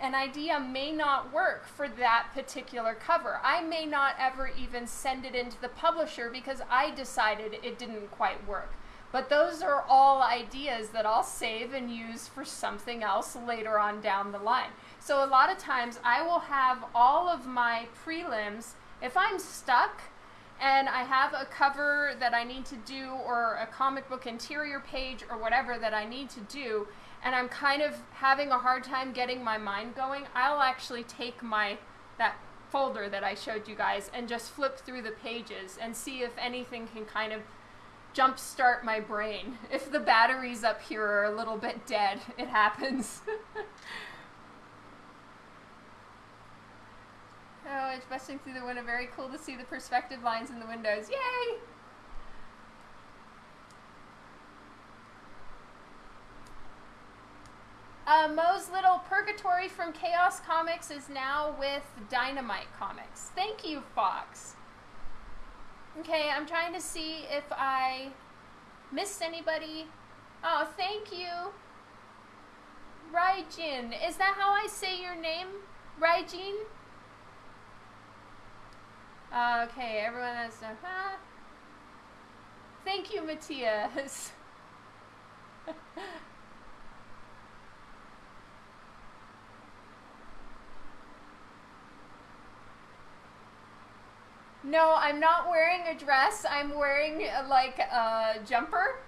S1: An idea may not work for that particular cover. I may not ever even send it into the publisher because I decided it didn't quite work. But those are all ideas that I'll save and use for something else later on down the line. So a lot of times I will have all of my prelims, if I'm stuck and I have a cover that I need to do or a comic book interior page or whatever that I need to do, and I'm kind of having a hard time getting my mind going, I'll actually take my that folder that I showed you guys and just flip through the pages and see if anything can kind of jumpstart my brain. [LAUGHS] If the batteries up here are a little bit dead, it happens. [LAUGHS] oh, it's busting through the window. Very cool to see the perspective lines in the windows. Yay! Uh, Mo's little Purgatori from Chaos Comics is now with Dynamite Comics. Thank you, Fox. Okay, I'm trying to see if I missed anybody. Oh, thank you. Raijin. Is that how I say your name? Raijin? Uh, okay, everyone has to... Huh? Thank you, Matthias. [LAUGHS] No, I'm not wearing a dress. I'm wearing uh, like a jumper.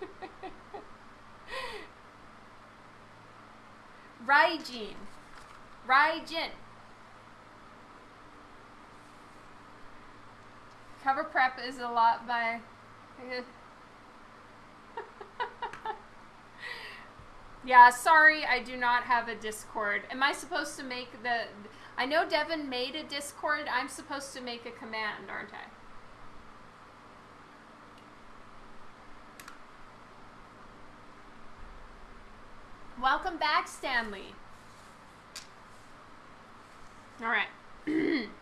S1: [LAUGHS] Raijin. Raijin. Cover prep is a lot by... yeah, sorry, I do not have a Discord. Am I supposed to make the... I know Devin made a Discord. I'm supposed to make a command, aren't I? Welcome back, Stanley. All right. [CLEARS THROAT]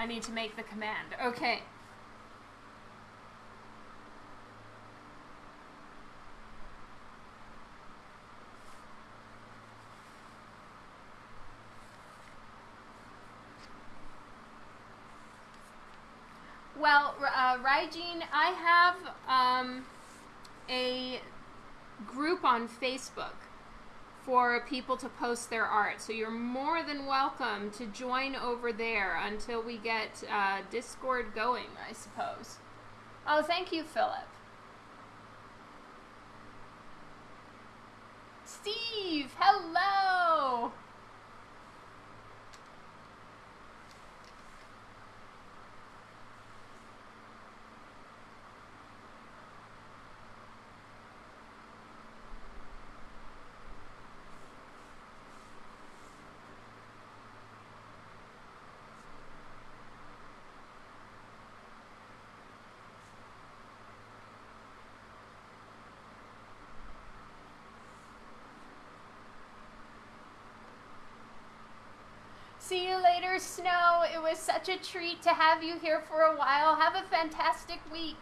S1: I need to make the command. Okay. Well, uh, Raijin, I have um, a group on Facebook for people to post their art. So you're more than welcome to join over there until we get uh, Discord going, I suppose. Oh, thank you, Philip. Steve, hello! See you later, Snow. It was such a treat to have you here for a while. Have a fantastic week.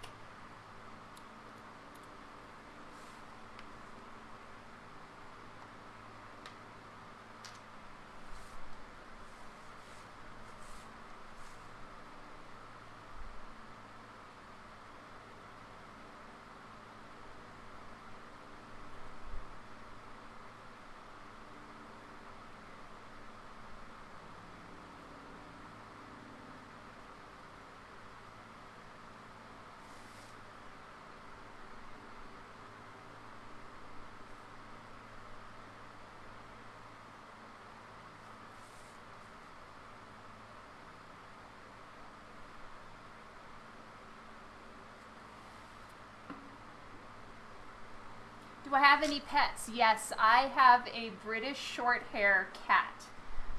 S1: Have any pets? Yes, I have a British short hair cat.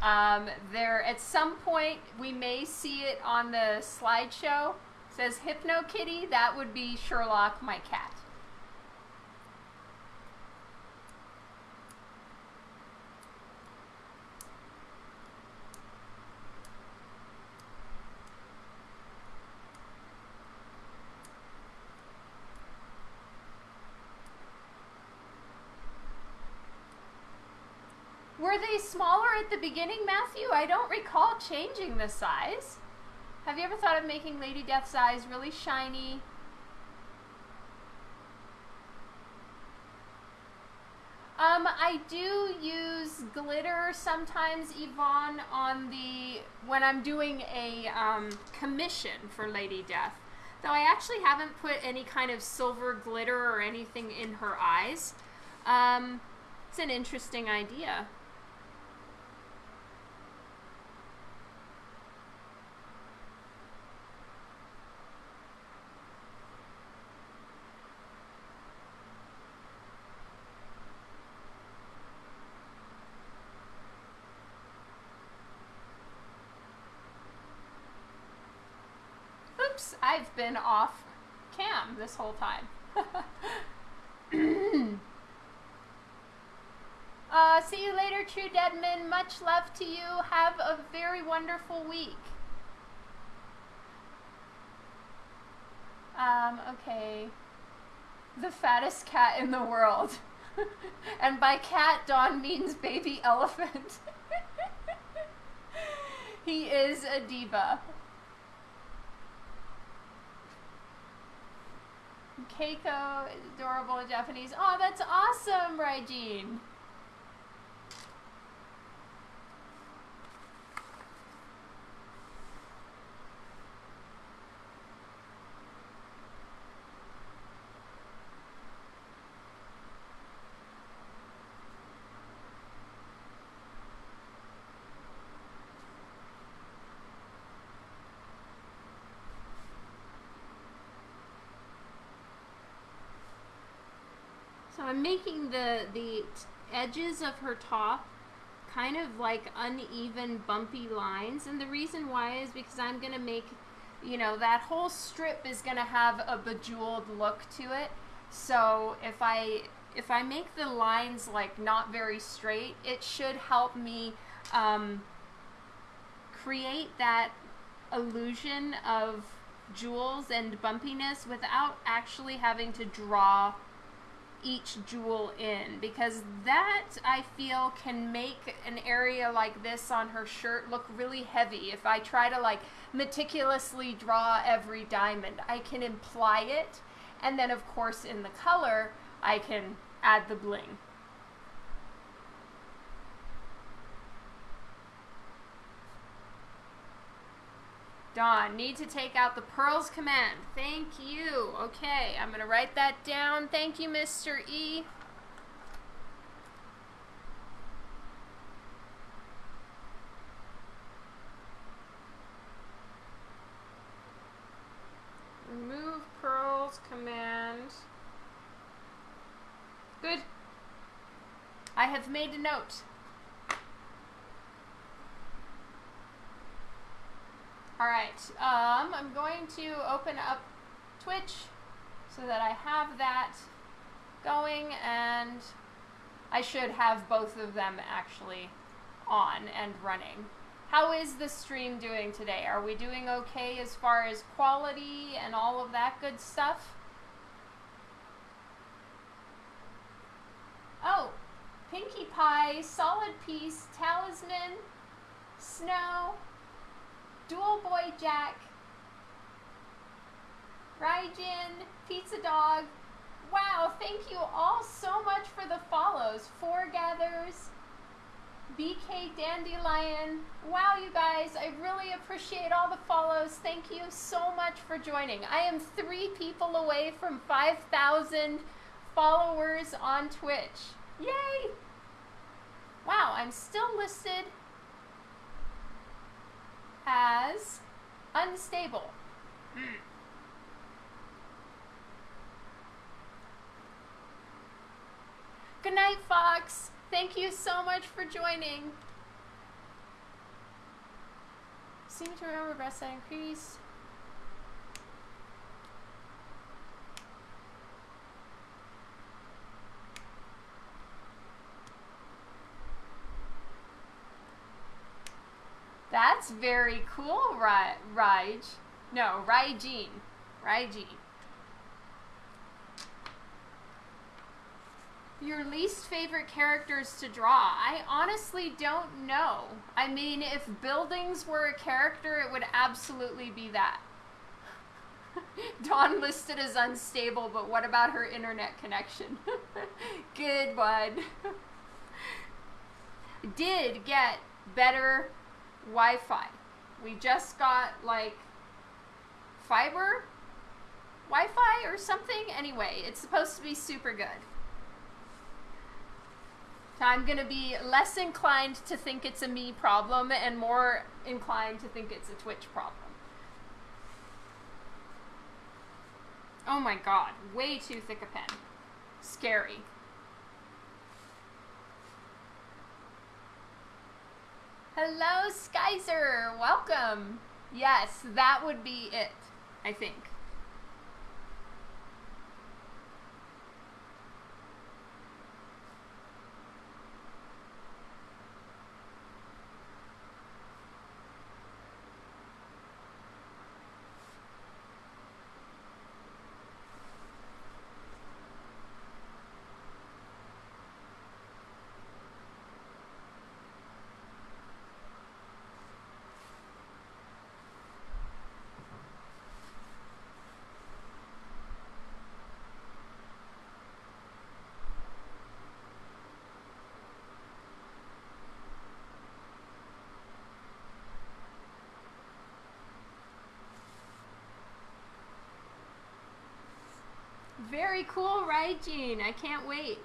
S1: Um, there, at some point, we may see it on the slideshow. It says Hypno Kitty. That would be Sherlock, my cat. Were they smaller at the beginning, Matthew? I don't recall changing the size. Have you ever thought of making Lady Death's eyes really shiny? Um, I do use glitter sometimes, Yvonne, on the when I'm doing a um, commission for Lady Death. Though I actually haven't put any kind of silver glitter or anything in her eyes. Um, it's an interesting idea. I've been off cam this whole time. [COUGHS] uh, see you later, True Deadman. Much love to you. Have a very wonderful week. Um, okay. The fattest cat in the world. [LAUGHS] and by cat, Don means baby elephant. [LAUGHS] he is a diva. Keiko is adorable in Japanese. Oh, that's awesome, Raijin. Making the the edges of her top kind of like uneven bumpy lines and the reason why is because I'm to make you know that whole strip is to have a bejeweled look to it. So if I if I make the lines like not very straight, it should help me um, create that illusion of jewels and bumpiness without actually having to draw each jewel in because that I feel can make an area like this on her shirt look really heavy. If I try to like meticulously draw every diamond I can imply it and then of course in the color I can add the bling Dawn, need to take out the pearls command. Thank you. Okay, I'm going to write that down. Thank you, Mr. E. Remove pearls command. Good. I have made a note. All right, um, I'm going to open up Twitch so that I have that going and I should have both of them actually on and running. How is the stream doing today? Are we doing okay as far as quality and all of that good stuff? Oh, Pinkie Pie, Solid Piece, Talisman, Snow, Dual Boy Jack, Raijin, Pizza Dog. Wow, thank you all so much for the follows. Four Gathers, BK Dandelion. Wow, you guys, I really appreciate all the follows. Thank you so much for joining. I am three people away from 5,000 followers on Twitch. Yay! Wow, I'm still listed as unstable. Hmm. Good night, Fox. Thank you so much for joining. Seem to remember breast size increase. That's very cool, Raj. No, Raijin. Raijin. Your least favorite characters to draw? I honestly don't know. I mean, if buildings were a character, it would absolutely be that. [LAUGHS] Dawn listed as unstable, but what about her internet connection? [LAUGHS] Good one. [LAUGHS] Did get better Wi Fi. We just got like fiber Wi Fi or something. Anyway, it's supposed to be super good. So I'm going to be less inclined to think it's a me problem and more inclined to think it's a Twitch problem. Oh my god, way too thick a pen. Scary. Hello, Skyzer. Welcome. Yes, that would be it, I think. Very cool, Jean? I can't wait.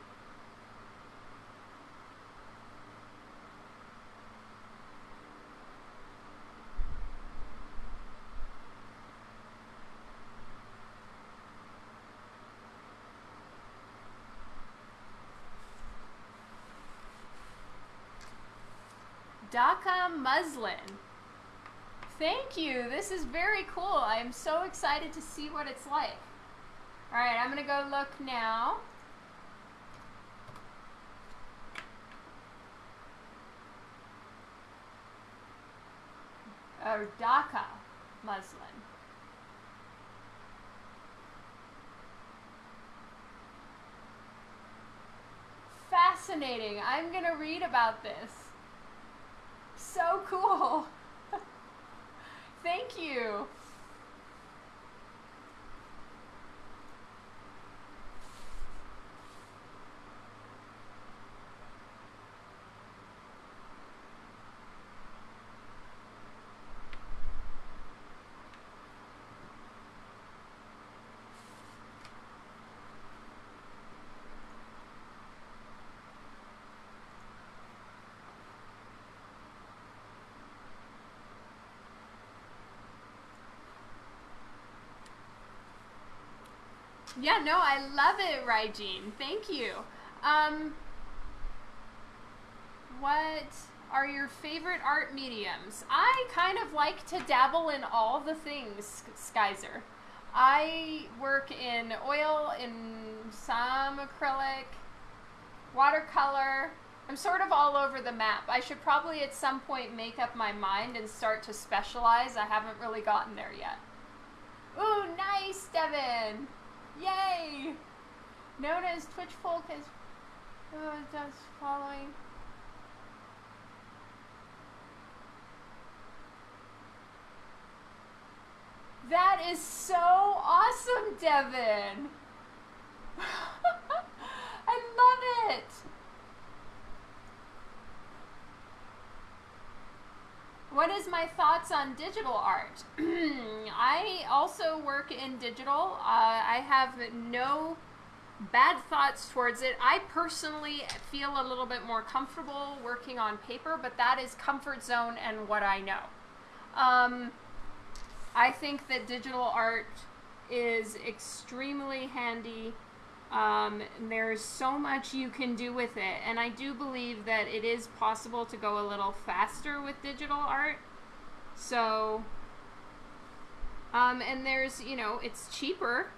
S1: Dhaka muslin. Thank you. This is very cool. I am so excited to see what it's like. All right, I'm going to go look now. Oh, Dhaka muslin. Fascinating. I'm going to read about this. So cool. [LAUGHS] Thank you. Yeah, no, I love it, Raijin. Thank you. Um, what are your favorite art mediums? I kind of like to dabble in all the things, Skyzer. I work in oil, in some acrylic, watercolor. I'm sort of all over the map. I should probably at some point make up my mind and start to specialize. I haven't really gotten there yet. Ooh, nice, Devin! Yay! Known as Twitch Folk as oh, just following. That is so awesome, Devin! [LAUGHS] I love it! What is my thoughts on digital art? [CLEARS THROAT] I also work in digital. Uh, I have no bad thoughts towards it. I personally feel a little bit more comfortable working on paper, but that is comfort zone and what I know. Um, I think that digital art is extremely handy um, there's so much you can do with it, and I do believe that it is possible to go a little faster with digital art. So, um, and there's, you know, it's cheaper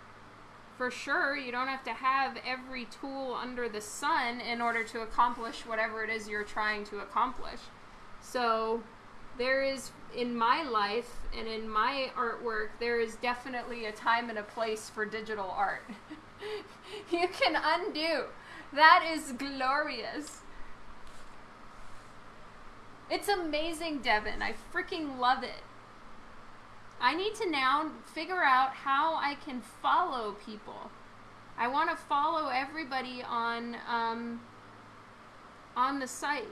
S1: for sure. You don't have to have every tool under the sun in order to accomplish whatever it is you're trying to accomplish. So, there is, in my life and in my artwork, there is definitely a time and a place for digital art. [LAUGHS] [LAUGHS] you can undo that is glorious. It's amazing, Devin. I freaking love it. I need to now figure out how I can follow people. I want to follow everybody on um, on the site.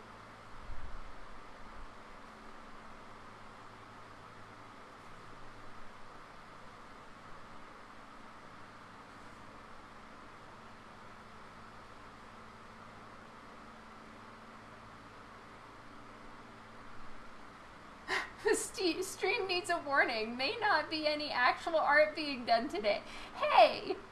S1: The stream needs a warning. May not be any actual art being done today. Hey! [LAUGHS]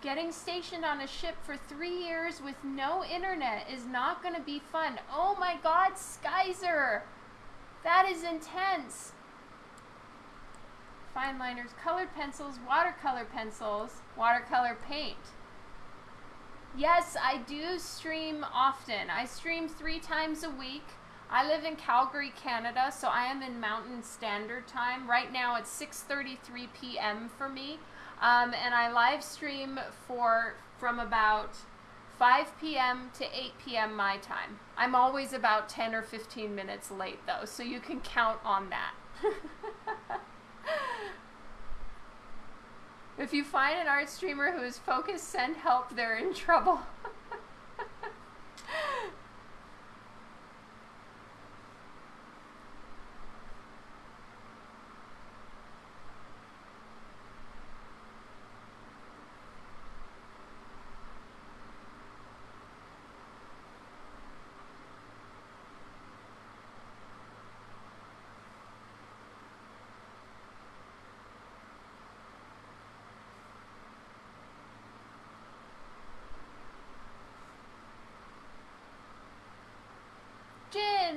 S1: Getting stationed on a ship for three years with no internet is not going to be fun. Oh my god, Skyzer! That is intense! Fine liners, colored pencils, watercolor pencils, watercolor paint. Yes, I do stream often. I stream three times a week. I live in Calgary, Canada, so I am in Mountain Standard Time. Right now it's 6.33 p.m. for me. Um, and I live stream for from about 5 p.m. to 8 p.m. my time. I'm always about 10 or 15 minutes late though, so you can count on that. [LAUGHS] If you find an art streamer who is focused, send help, they're in trouble. [LAUGHS]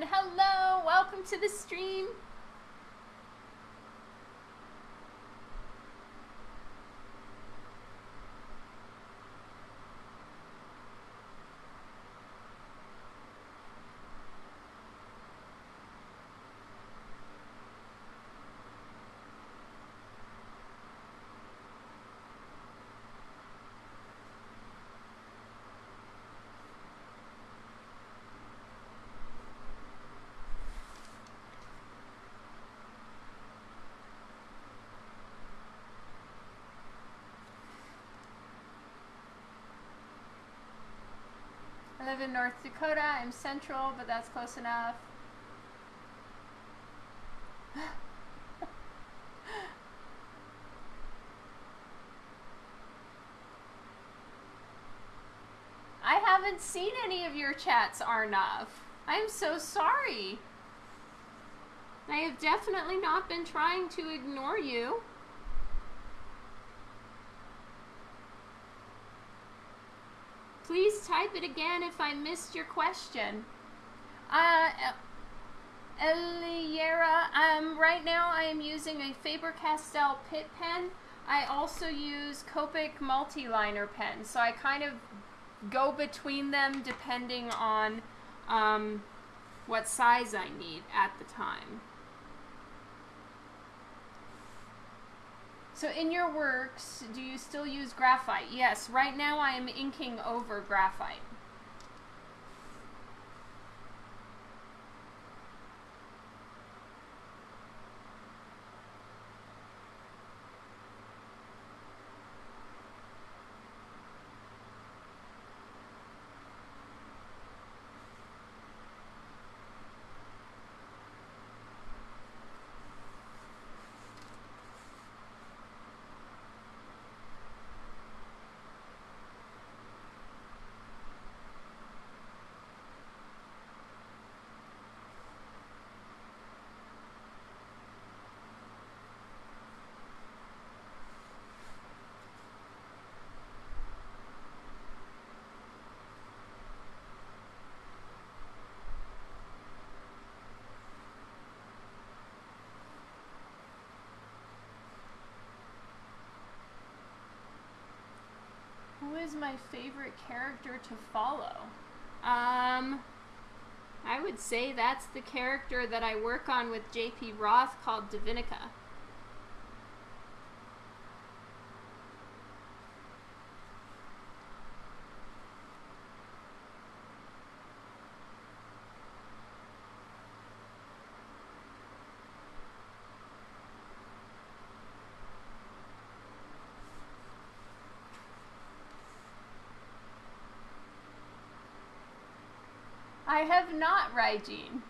S1: hello, welcome to the stream. Live in North Dakota. I'm central, but that's close enough. I haven't seen any of your chats, Arnav. I am so sorry. I have definitely not been trying to ignore you. Please type it again if I missed your question. Uh, Eliera, um, right now I am using a Faber-Castell Pitt pen. I also use Copic multi-liner pen, so I kind of go between them depending on um, what size I need at the time. So in your works, do you still use graphite? Yes, right now I am inking over graphite. is my favorite character to follow? Um, I would say that's the character that I work on with JP Roth called Divinica. I have not, Raijin.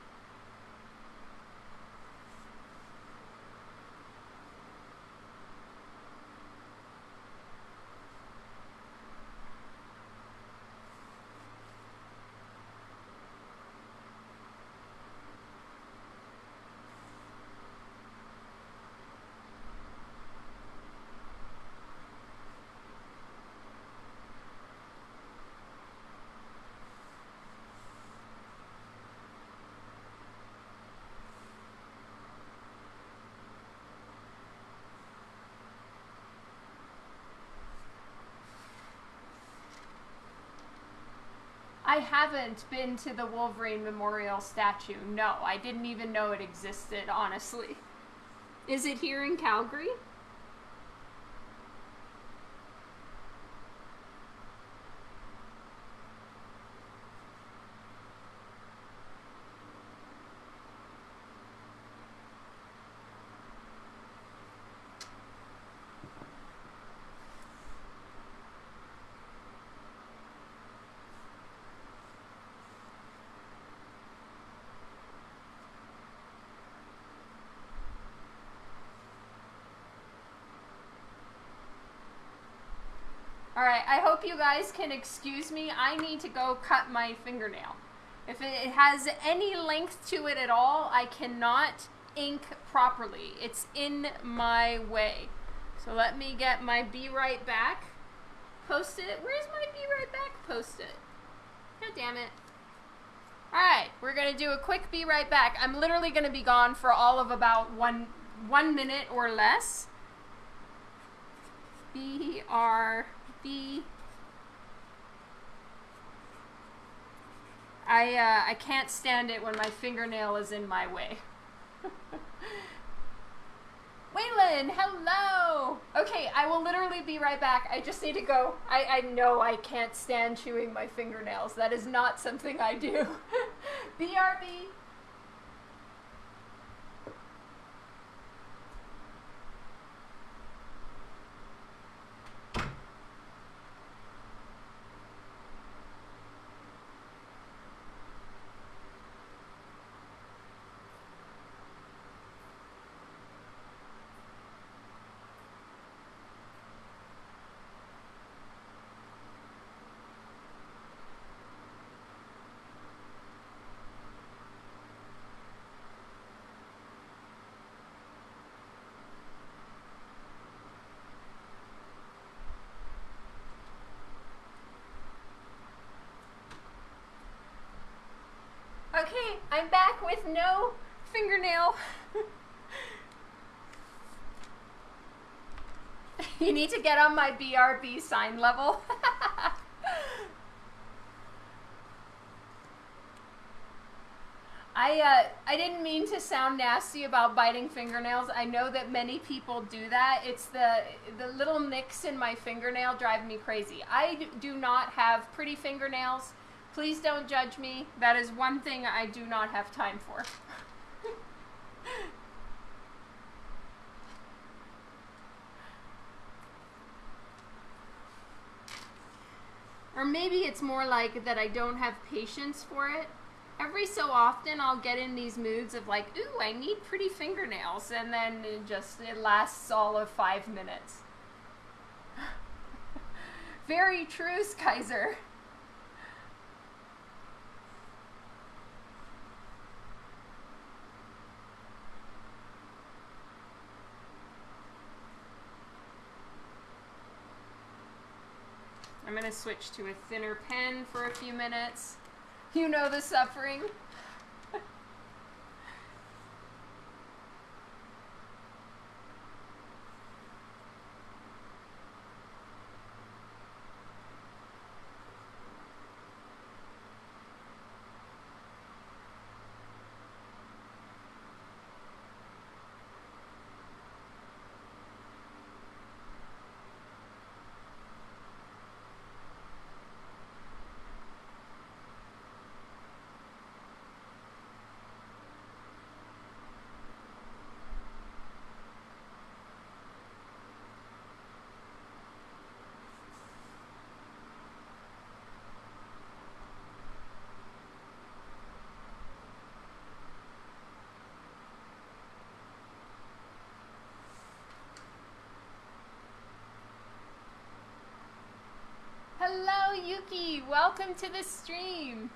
S1: I haven't been to the Wolverine Memorial statue. No, I didn't even know it existed, honestly. Is it here in Calgary? All right, I hope you guys can excuse me. I need to go cut my fingernail. If it has any length to it at all, I cannot ink properly. It's in my way. So let me get my Be Right Back post it. Where's my Be Right Back post it? God damn it. Alright, we're gonna do a quick Be Right Back. I'm literally gonna be gone for all of about one one minute or less. B R be I uh, I can't stand it when my fingernail is in my way. [LAUGHS] Waylon, hello! Okay, I will literally be right back. I just need to go. I, I know I can't stand chewing my fingernails. That is not something I do. [LAUGHS] BRB, Okay, I'm back with no fingernail. [LAUGHS] you need to get on my BRB sign level. [LAUGHS] I uh, I didn't mean to sound nasty about biting fingernails. I know that many people do that. It's the the little nicks in my fingernail drive me crazy. I do not have pretty fingernails. Please don't judge me. That is one thing I do not have time for. [LAUGHS] or maybe it's more like that I don't have patience for it. Every so often I'll get in these moods of like, ooh, I need pretty fingernails, and then it just it lasts all of five minutes. [LAUGHS] Very true, Kaiser. I'm going to switch to a thinner pen for a few minutes. You know the suffering. Welcome to the stream.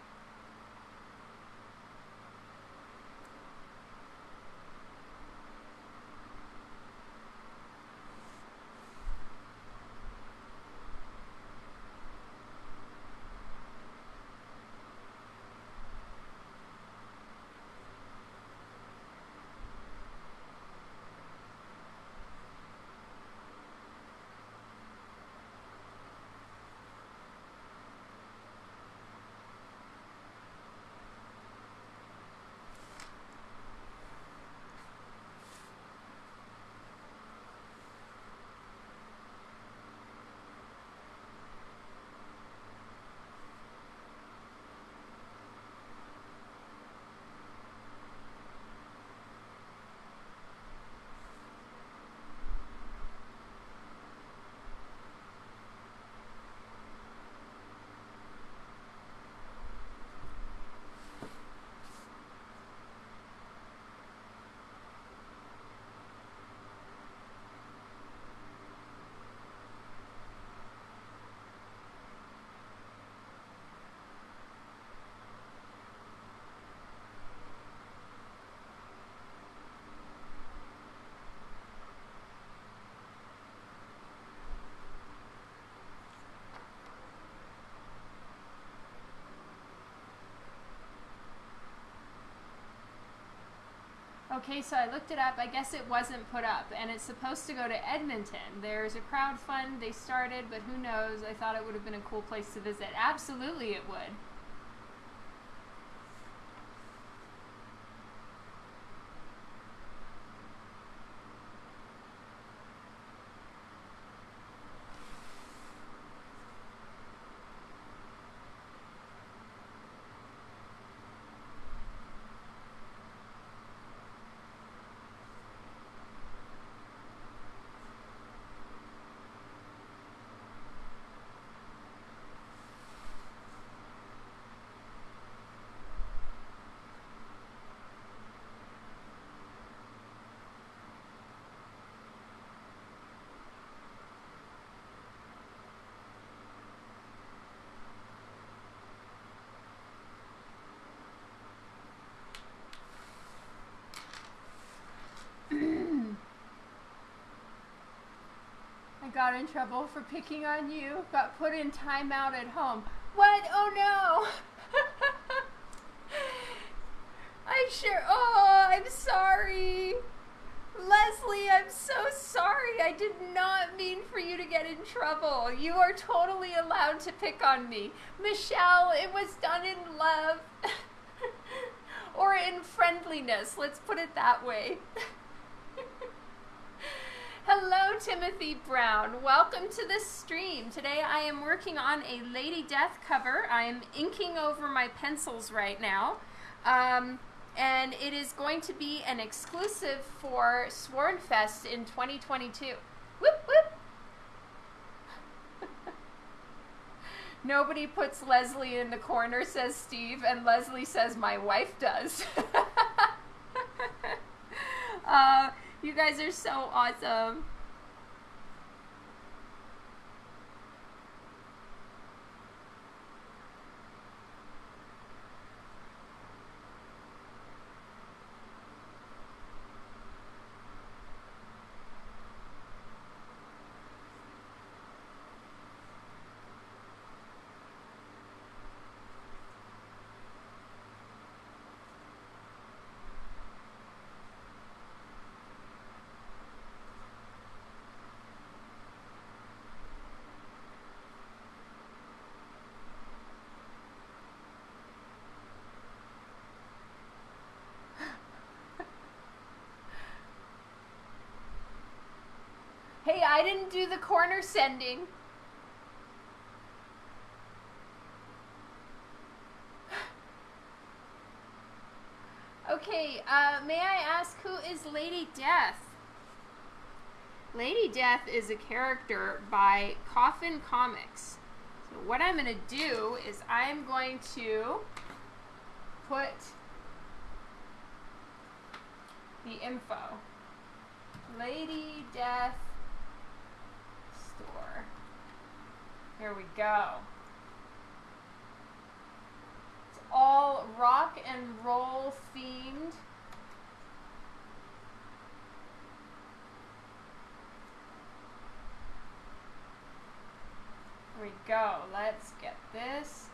S1: Okay, so I looked it up. I guess it wasn't put up, and it's supposed to go to Edmonton. There's a crowd fund they started, but who knows? I thought it would have been a cool place to visit. Absolutely, it would. Got in trouble for picking on you. Got put in timeout at home. What? Oh no! [LAUGHS] I sure. Oh, I'm sorry. Leslie, I'm so sorry. I did not mean for you to get in trouble. You are totally allowed to pick on me. Michelle, it was done in love. [LAUGHS] or in friendliness. Let's put it that way. [LAUGHS] Hello, Timothy Brown. Welcome to the stream. Today I am working on a Lady Death cover. I am inking over my pencils right now. Um, and it is going to be an exclusive for Swornfest in 2022. Whoop, whoop. [LAUGHS] Nobody puts Leslie in the corner, says Steve, and Leslie says, My wife does. [LAUGHS] uh, you guys are so awesome. Hey, I didn't do the corner sending. [SIGHS] okay, uh, may I ask who is Lady Death? Lady Death is a character by Coffin Comics. So what I'm going to do is I'm going to put the info. Lady Death store. Here we go. It's all rock and roll themed. Here we go. Let's get this.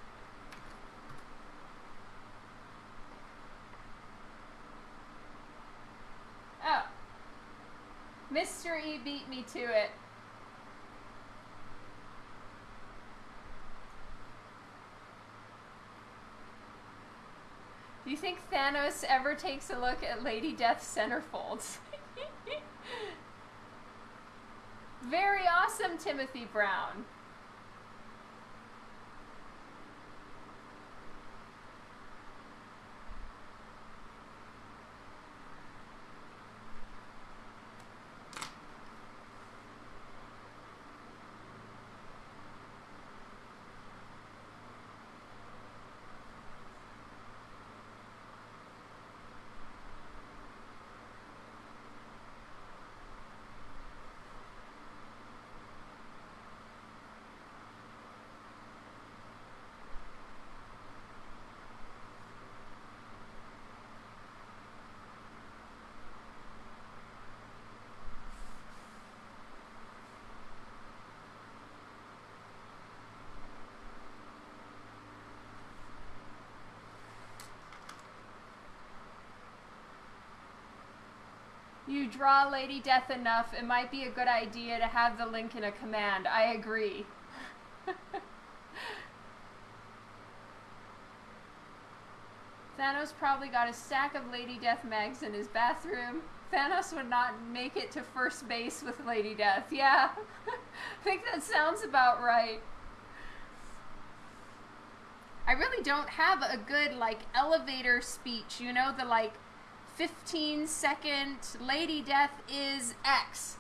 S1: Oh. E beat me to it. Do you think Thanos ever takes a look at Lady Death's centerfolds? [LAUGHS] Very awesome, Timothy Brown. Draw Lady Death enough, it might be a good idea to have the link in a command. I agree. [LAUGHS] Thanos probably got a stack of Lady Death mags in his bathroom. Thanos would not make it to first base with Lady Death. Yeah, I [LAUGHS] think that sounds about right. I really don't have a good, like, elevator speech, you know, the, like, 15 second Lady Death is X.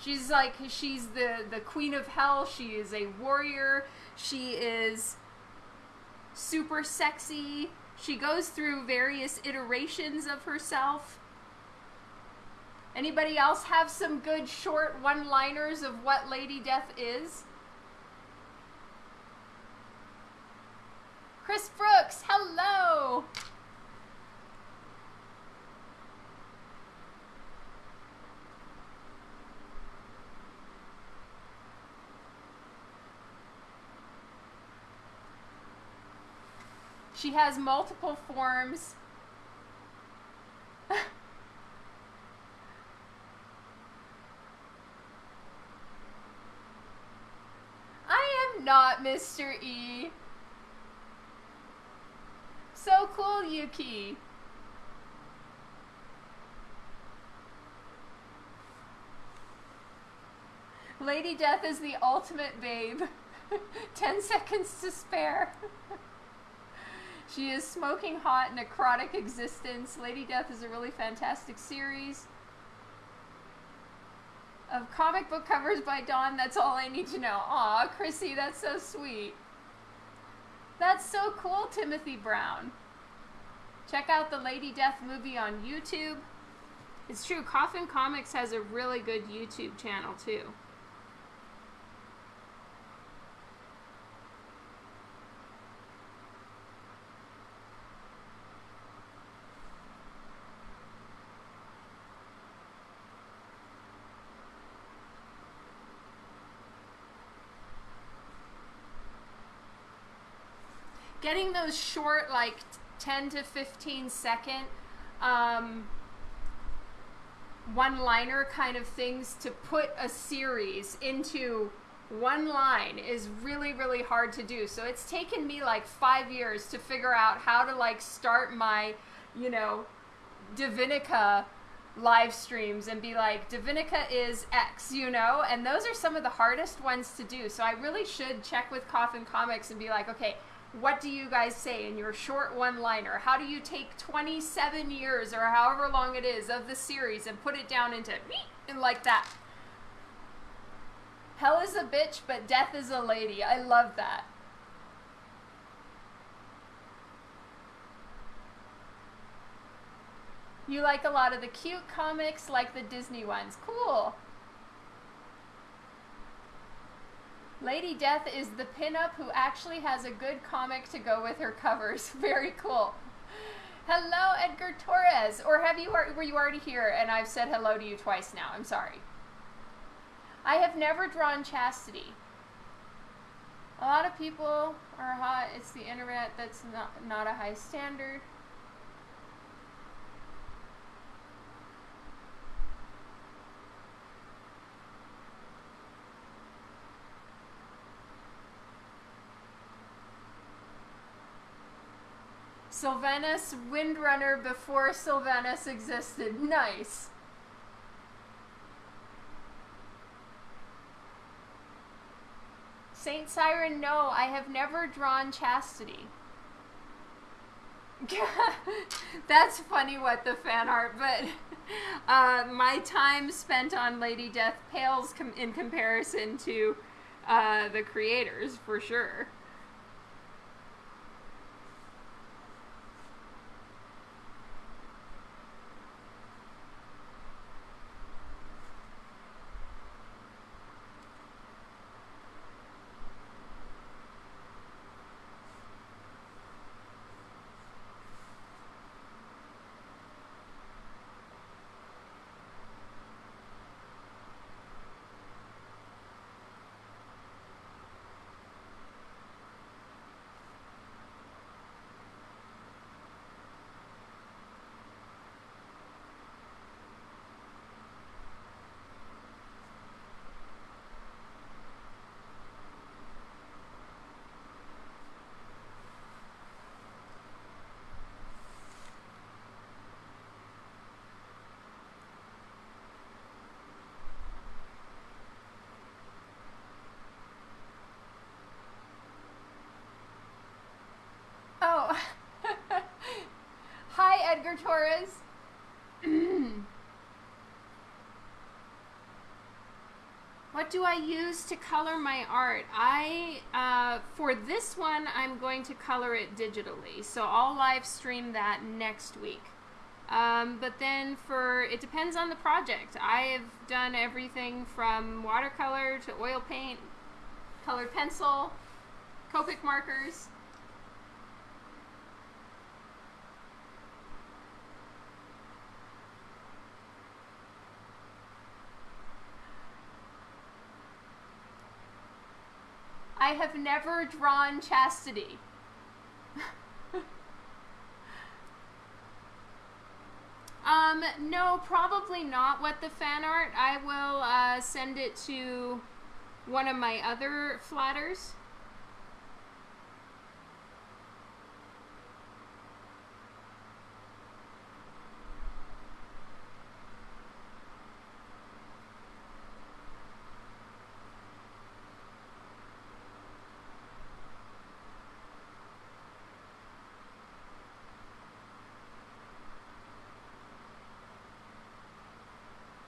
S1: She's like she's the the queen of hell. She is a warrior. She is super sexy. She goes through various iterations of herself. Anybody else have some good short one-liners of what Lady Death is? Chris Brooks, hello. She has multiple forms. I am not Mr. E. So cool, Yuki. Lady Death is the ultimate babe. [LAUGHS] Ten seconds to spare. [LAUGHS] She is smoking hot, necrotic existence. Lady Death is a really fantastic series of comic book covers by Dawn. That's all I need to know. Aw, Chrissy, that's so sweet. That's so cool, Timothy Brown. Check out the Lady Death movie on YouTube. It's true, Coffin Comics has a really good YouTube channel too. Getting those short, like 10 to 15 second um, one liner kind of things to put a series into one line is really really hard to do. So it's taken me like five years to figure out how to like start my you know divinica live streams and be like divinica is x you know? And those are some of the hardest ones to do. So i really should check with coffin comics and be like okay what do you guys say in your short one liner? How do you take 27 years or however long it is of the series and put it down into and like that? Hell is a bitch, but death is a lady. I love that. You like a lot of the cute comics, like the Disney ones. Cool. Lady Death is the pinup who actually has a good comic to go with her covers. [LAUGHS] Very cool. Hello, Edgar Torres. Or have you were you already here and I've said hello to you twice now? I'm sorry. I have never drawn chastity. A lot of people are hot. It's the internet that's not not a high standard. Sylvanas Windrunner before Sylvanas existed. Nice. Saint Siren, no, I have never drawn chastity. [LAUGHS] That's funny what the fan art, but [LAUGHS] uh, my time spent on Lady Death pales com in comparison to uh, the creators, for sure. Oh. Hi, Edgar Torres. What do I use to color my art? I, uh, for this one, I'm going to color it digitally. So I'll live stream that next week. Um, but then for, it depends on the project. I have done everything from watercolor to oil paint, colored pencil, Copic markers. I have never drawn chastity. [LAUGHS] um, no, probably not what the fan art. I will uh, send it to one of my other flatters.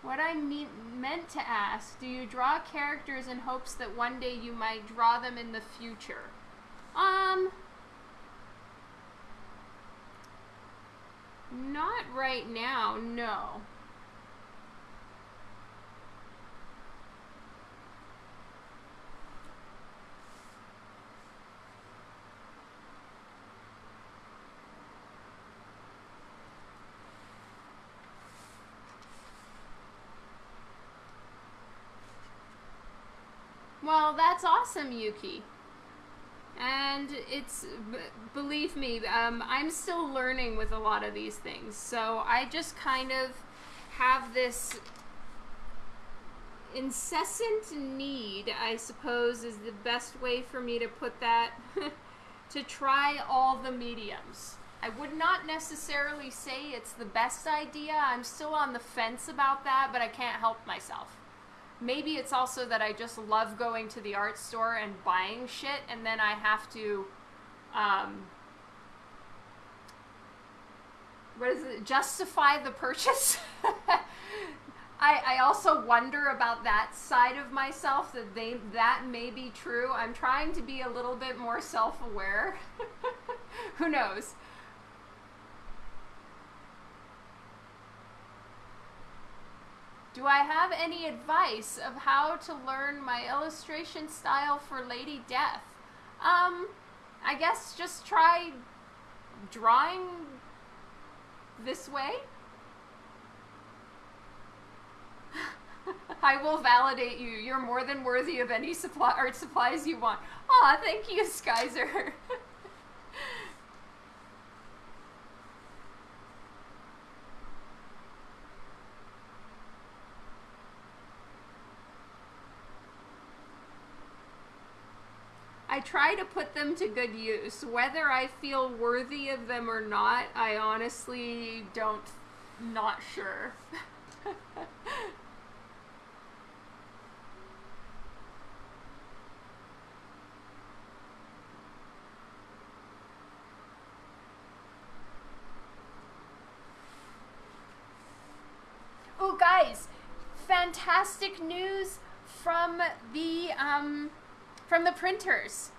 S1: What I mean, meant to ask, do you draw characters in hopes that one day you might draw them in the future? Um, not right now, no. Well, that's awesome, Yuki. And it's, believe me, um, I'm still learning with a lot of these things. So I just kind of have this incessant need, I suppose, is the best way for me to put that, [LAUGHS] to try all the mediums. I would not necessarily say it's the best idea. I'm still on the fence about that, but I can't help myself maybe it's also that I just love going to the art store and buying shit, and then I have to, um, what is it, justify the purchase. [LAUGHS] I, I also wonder about that side of myself that they that may be true. I'm trying to be a little bit more self-aware. [LAUGHS] Who knows? Do I have any advice of how to learn my illustration style for Lady Death? Um, I guess just try drawing this way. [LAUGHS] I will validate you. You're more than worthy of any supply art supplies you want. Aw, thank you, Skyzer. [LAUGHS] I try to put them to good use. Whether I feel worthy of them or not, I honestly don't, not sure. [LAUGHS] oh, guys, fantastic news from the um, from the printers.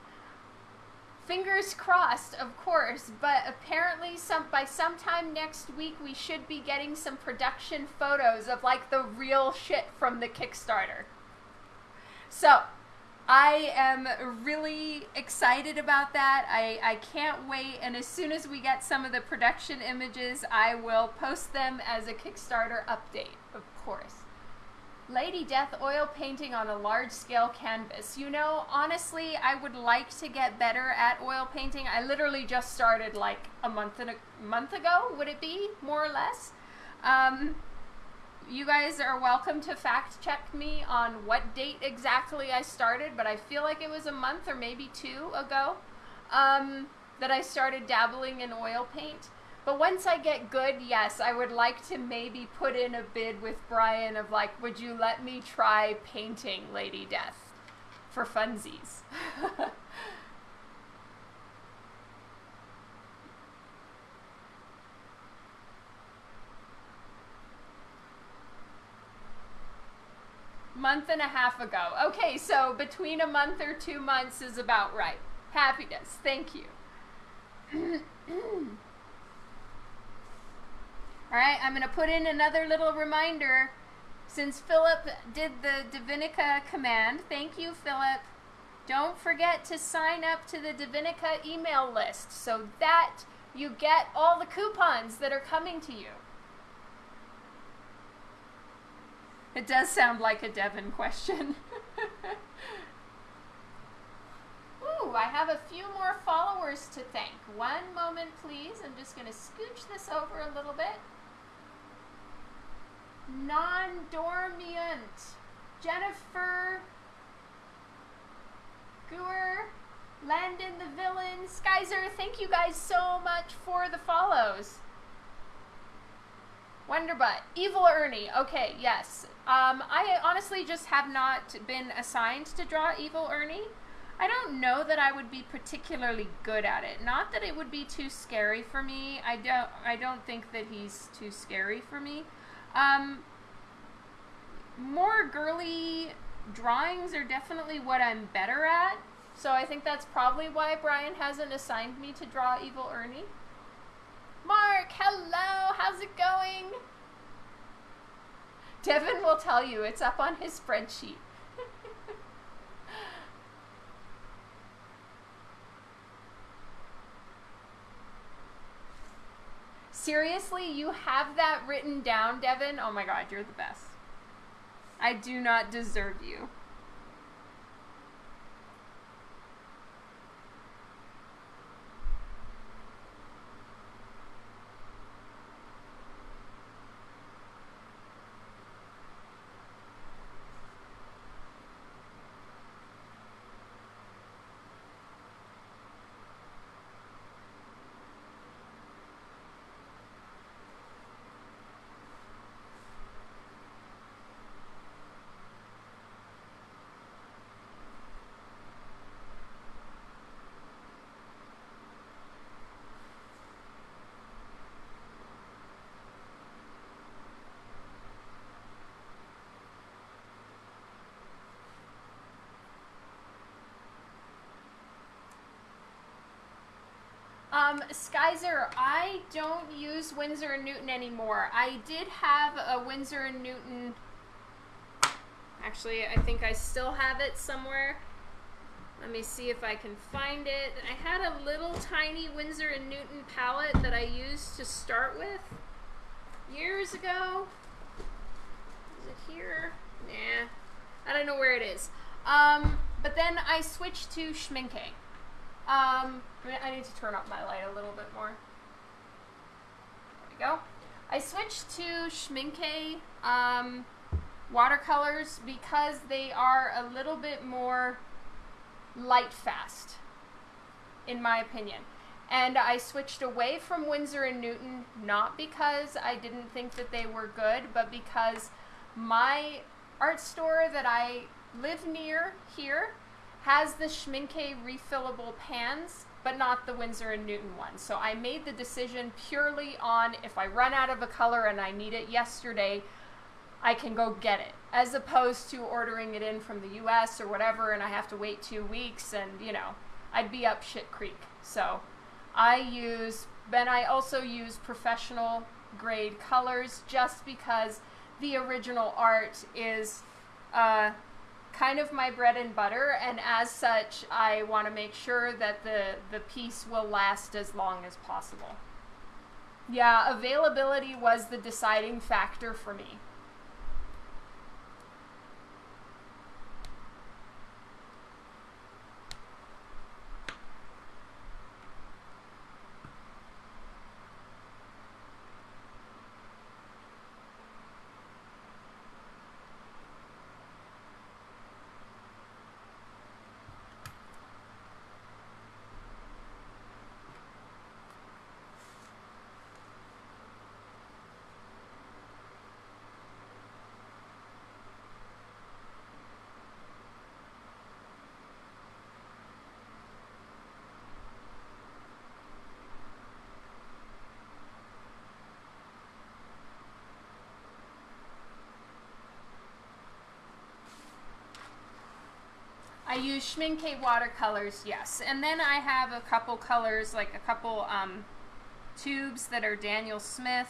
S1: Fingers crossed, of course, but apparently some by sometime next week we should be getting some production photos of like the real shit from the Kickstarter. So, I am really excited about that. I, I can't wait. And as soon as we get some of the production images, I will post them as a Kickstarter update, of course. Lady Death oil painting on a large scale canvas. You know, honestly, I would like to get better at oil painting. I literally just started like a month and a month ago, would it be more or less? Um, you guys are welcome to fact check me on what date exactly I started, but I feel like it was a month or maybe two ago um, that I started dabbling in oil paint. But once I get good, yes, I would like to maybe put in a bid with Brian of like, would you let me try painting Lady Death for funsies? [LAUGHS] month and a half ago. Okay, so between a month or two months is about right. Happiness. Thank you. [CLEARS THROAT] All right, I'm going to put in another little reminder. Since Philip did the Divinica command, thank you, Philip. Don't forget to sign up to the Divinica email list so that you get all the coupons that are coming to you. It does sound like a Devon question. [LAUGHS] Ooh, I have a few more followers to thank. One moment, please. I'm just going to scooch this over a little bit. Non-dormant. Jennifer. Gooer. Landon the villain. Skyzer, thank you guys so much for the follows. Wonderbutt. Evil Ernie. Okay, yes. Um, I honestly just have not been assigned to draw Evil Ernie. I don't know that I would be particularly good at it. Not that it would be too scary for me. I don't I don't think that he's too scary for me. Um, more girly drawings are definitely what I'm better at. So I think that's probably why Brian hasn't assigned me to draw Evil Ernie. Mark, hello, how's it going? Devin will tell you, it's up on his spreadsheet. Seriously, you have that written down, Devin? Oh my god, you're the best. I do not deserve you. Um, Skyzer, I don't use Winsor & Newton anymore. I did have a Winsor & Newton Actually, I think I still have it somewhere. Let me see if I can find it. I had a little tiny Winsor and Newton palette that I used to start with years ago. Is it here? Nah. I don't know where it is. Um, but then I switched to Schmincke. Um, I need to turn up my light a little bit more. There we go. I switched to Schmincke um, watercolors because they are a little bit more light fast, in my opinion. And I switched away from Winsor and Newton not because I didn't think that they were good, but because my art store that I live near here has the Schmincke refillable pans, but not the Winsor and Newton one. So I made the decision purely on if I run out of a color and I need it yesterday, I can go get it, as opposed to ordering it in from the US or whatever and I have to wait two weeks and, you know, I'd be up shit creek. So I use, then I also use professional grade colors just because the original art is uh, kind of my bread and butter, and as such, I want to make sure that the, the piece will last as long as possible. Yeah, availability was the deciding factor for me. Use Schmincke watercolors, yes. And then I have a couple colors, like a couple um, tubes that are Daniel Smith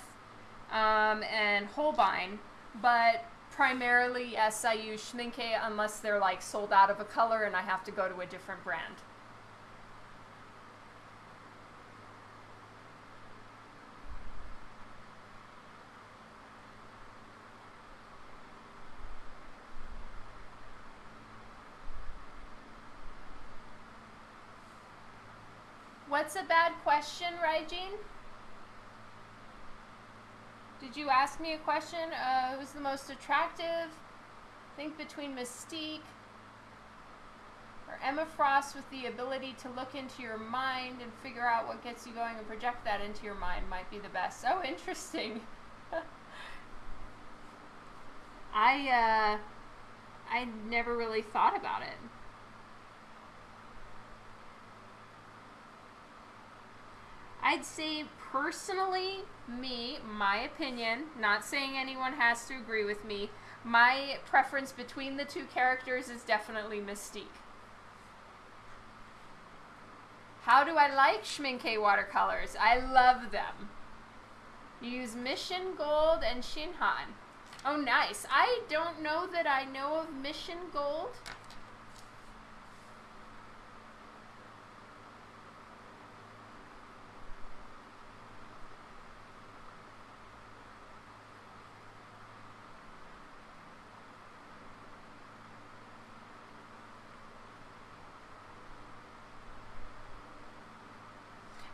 S1: um, and Holbein. But primarily, yes, I use Schmincke unless they're like sold out of a color and I have to go to a different brand. What's a bad question, Raijin? Did you ask me a question? Uh, who's the most attractive? Think between Mystique or Emma Frost with the ability to look into your mind and figure out what gets you going and project that into your mind might be the best. Oh, [LAUGHS] interesting. [LAUGHS] I, uh, I never really thought about it. I'd say personally, me, my opinion, not saying anyone has to agree with me, my preference between the two characters is definitely Mystique. How do I like Schmincke watercolors? I love them. You use Mission Gold and Shinhan. Oh, nice. I don't know that I know of Mission Gold.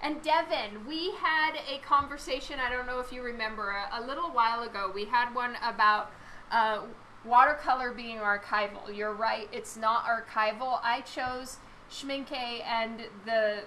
S1: And Devin, we had a conversation, I don't know if you remember, a, a little while ago. We had one about uh, watercolor being archival. You're right, it's not archival. I chose Schmincke and the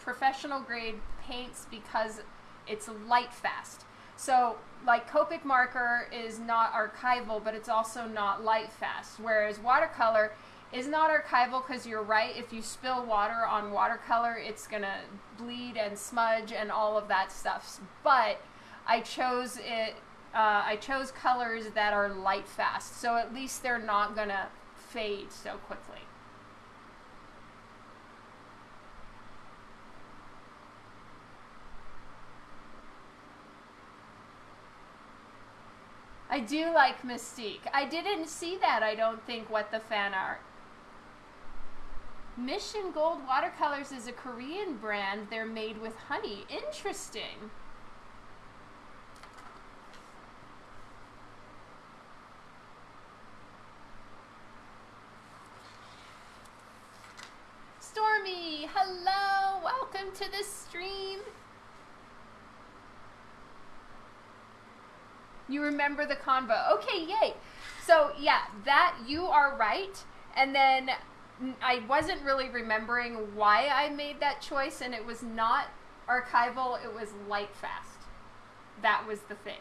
S1: professional grade paints because it's light fast. So, like Copic marker is not archival, but it's also not light fast. Whereas watercolor is not archival because you're right. If you spill water on watercolor, it's gonna bleed and smudge and all of that stuff. But I chose it. Uh, I chose colors that are light fast, so at least they're not gonna fade so quickly. I do like Mystique. I didn't see that, I don't think, what the fan art. Mission Gold Watercolors is a Korean brand. They're made with honey. Interesting. Stormy, hello. Welcome to the stream. You remember the convo. Okay, yay. So, yeah, that you are right. And then I wasn't really remembering why I made that choice, and it was not archival, it was light fast. That was the thing.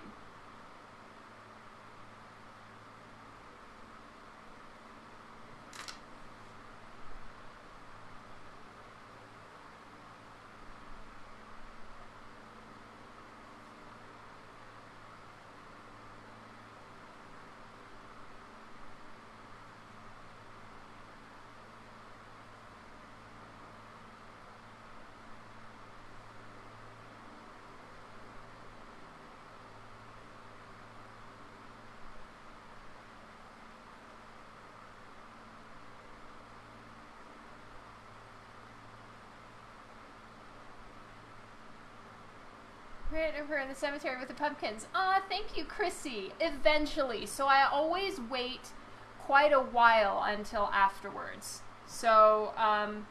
S1: Right over in the cemetery with the pumpkins. Ah, thank you, Chrissy. Eventually. So I always wait quite a while until afterwards. So, um,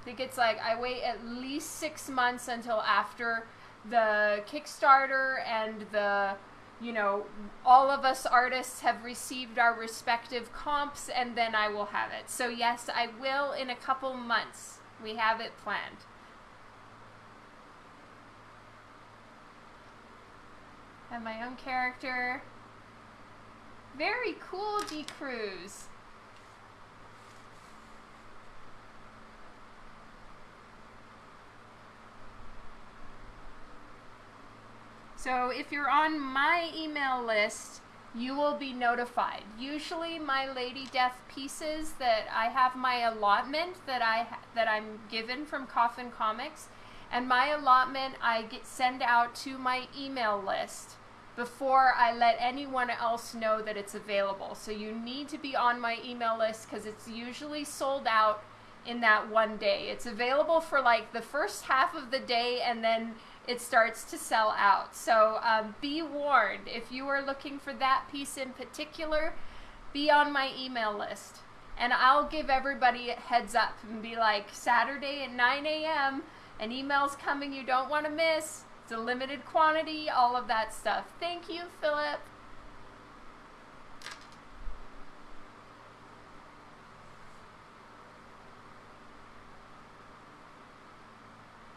S1: I think it's like I wait at least six months until after the Kickstarter and the, you know, all of us artists have received our respective comps, and then I will have it. So, yes, I will in a couple months. We have it planned. Have my own character. Very cool, D. Cruz. So if you're on my email list, you will be notified. Usually my Lady Death pieces that I have my allotment that I that I'm given from Coffin Comics and my allotment I get send out to my email list before I let anyone else know that it's available. So you need to be on my email list because it's usually sold out in that one day. It's available for like the first half of the day and then it starts to sell out. So um, be warned if you are looking for that piece in particular, be on my email list. And I'll give everybody a heads up and be like, Saturday at 9 a.m., an email's coming you don't want to miss. It's a limited quantity, all of that stuff. Thank you, Philip.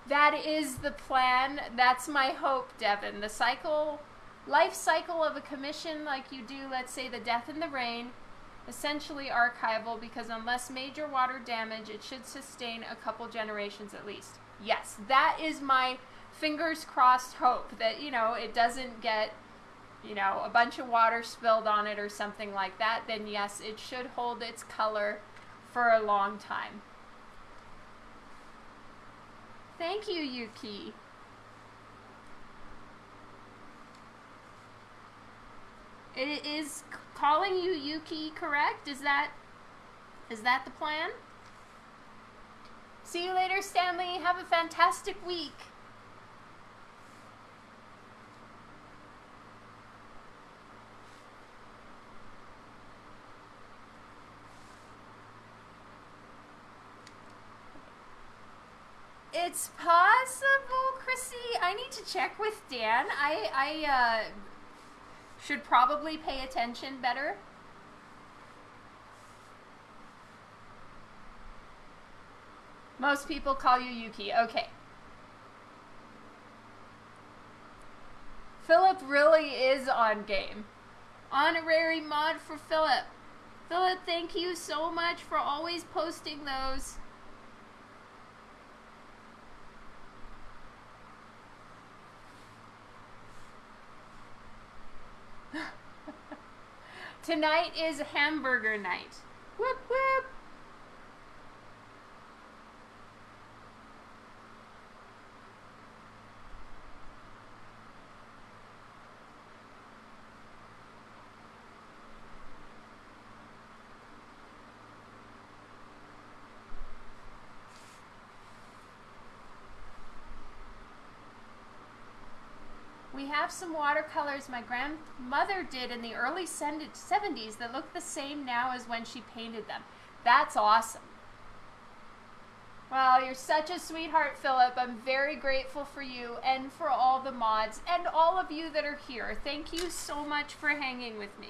S1: That is the plan. That's my hope, Devin. The cycle, life cycle of a commission like you do, let's say the Death in the Rain, essentially archival because unless major water damage, it should sustain a couple generations at least. Yes, that is my fingers crossed hope that, you know, it doesn't get, you know, a bunch of water spilled on it or something like that, then yes, it should hold its color for a long time. Thank you, Yuki. It is calling you Yuki correct? Is that is that the plan? See you later, Stanley. Have a fantastic week. It's possible, Chrissy. I need to check with Dan. I I uh, should probably pay attention better. Most people call you Yuki. Okay. Philip really is on game. Honorary mod for Philip. Philip, thank you so much for always posting those. Tonight is hamburger night. Whoop whoop. Have some watercolors my grandmother did in the early 70s that look the same now as when she painted them. That's awesome. Well, you're such a sweetheart, Philip. I'm very grateful for you and for all the mods and all of you that are here. Thank you so much for hanging with me.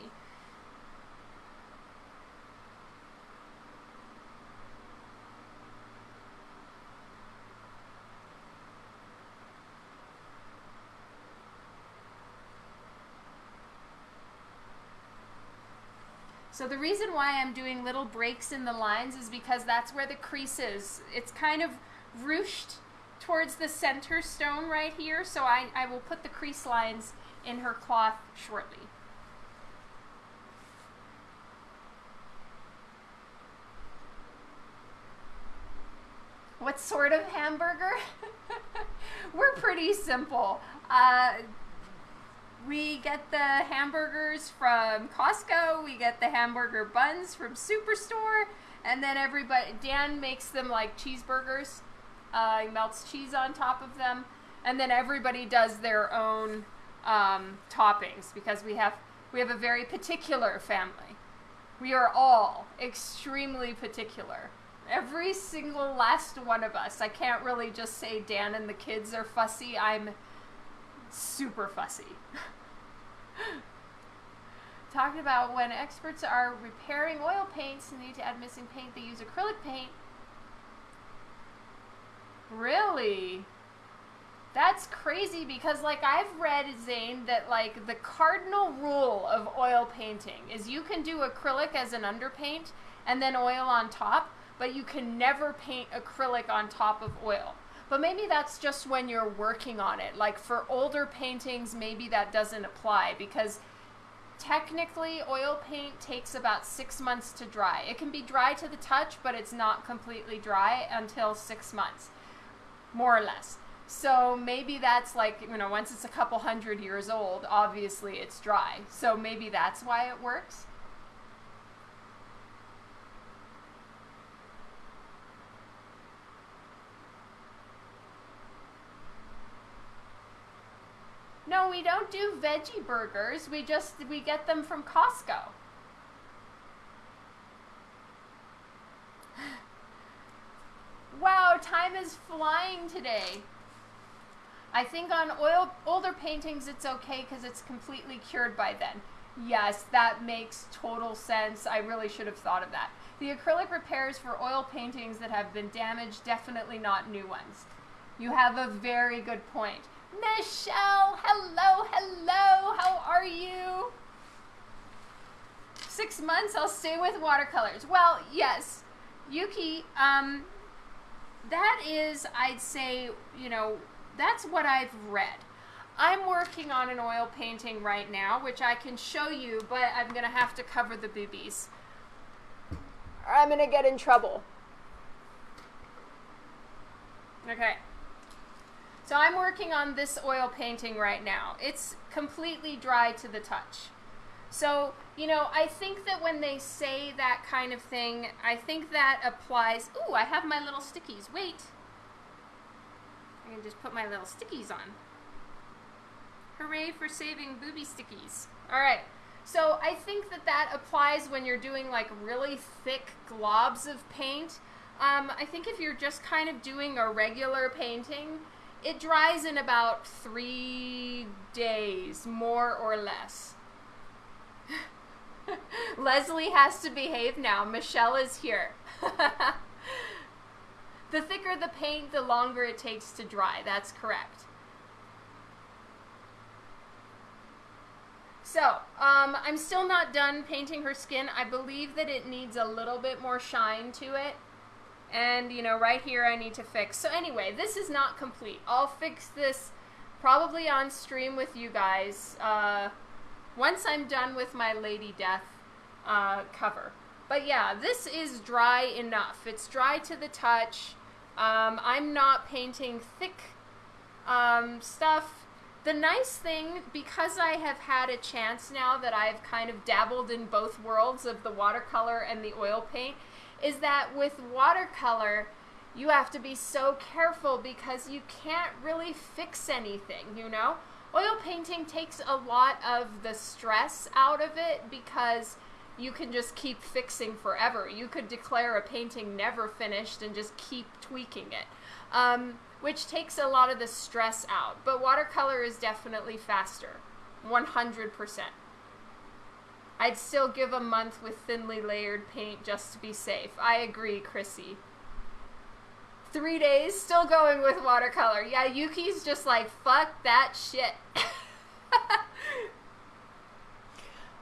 S1: The reason why I'm doing little breaks in the lines is because that's where the crease is. It's kind of ruched towards the center stone right here, so I, I will put the crease lines in her cloth shortly. What sort of hamburger? [LAUGHS] We're pretty simple. Uh, we get the hamburgers from Costco. We get the hamburger buns from Superstore. And then everybody, Dan makes them like cheeseburgers. Uh, he melts cheese on top of them. And then everybody does their own um, toppings because we have we have a very particular family. We are all extremely particular. Every single last one of us. I can't really just say Dan and the kids are fussy. I'm super fussy. Talking about when experts are repairing oil paints and need to add missing paint, they use acrylic paint. Really? That's crazy because like I've read Zane that like the cardinal rule of oil painting is you can do acrylic as an underpaint and then oil on top, but you can never paint acrylic on top of oil. But maybe that's just when you're working on it. Like for older paintings, maybe that doesn't apply because technically oil paint takes about six months to dry. It can be dry to the touch, but it's not completely dry until six months, more or less. So maybe that's like, you know, once it's a couple hundred years old, obviously it's dry. So maybe that's why it works. No, we don't do veggie burgers. We just we get them from Costco. [GASPS] wow, time is flying today. I think on oil older paintings it's okay because it's completely cured by then. Yes, that makes total sense. I really should have thought of that. The acrylic repairs for oil paintings that have been damaged, definitely not new ones. You have a very good point. Michelle, hello, hello, how are you? Six months, I'll stay with watercolors. Well, yes, Yuki, um, that is, I'd say, you know, that's what I've read. I'm working on an oil painting right now, which I can show you, but I'm going to have to cover the boobies. I'm going to get in trouble. Okay. So I'm working on this oil painting right now. It's completely dry to the touch. So, you know, I think that when they say that kind of thing, I think that applies. Ooh, I have my little stickies. Wait. I can just put my little stickies on. Hooray for saving booby stickies. All right. So I think that that applies when you're doing like really thick globs of paint. Um, I think if you're just kind of doing a regular painting, it dries in about three days, more or less. [LAUGHS] Leslie has to behave now. Michelle is here. [LAUGHS] the thicker the paint, the longer it takes to dry. That's correct. So, um, I'm still not done painting her skin. I believe that it needs a little bit more shine to it. And, you know, right here I need to fix. So anyway, this is not complete. I'll fix this probably on stream with you guys uh, once I'm done with my Lady Death uh, cover. But yeah, this is dry enough. It's dry to the touch. Um, I'm not painting thick um, stuff. The nice thing, because I have had a chance now that I've kind of dabbled in both worlds of the watercolor and the oil paint, is that with watercolor, you have to be so careful because you can't really fix anything, you know? oil painting takes a lot of the stress out of it because you can just keep fixing forever. You could declare a painting never finished and just keep tweaking it, um, which takes a lot of the stress out. But watercolor is definitely faster, 100%. I'd still give a month with thinly layered paint just to be safe. I agree, Chrissy. Three days, still going with watercolor. Yeah, Yuki's just like, fuck that shit. [LAUGHS]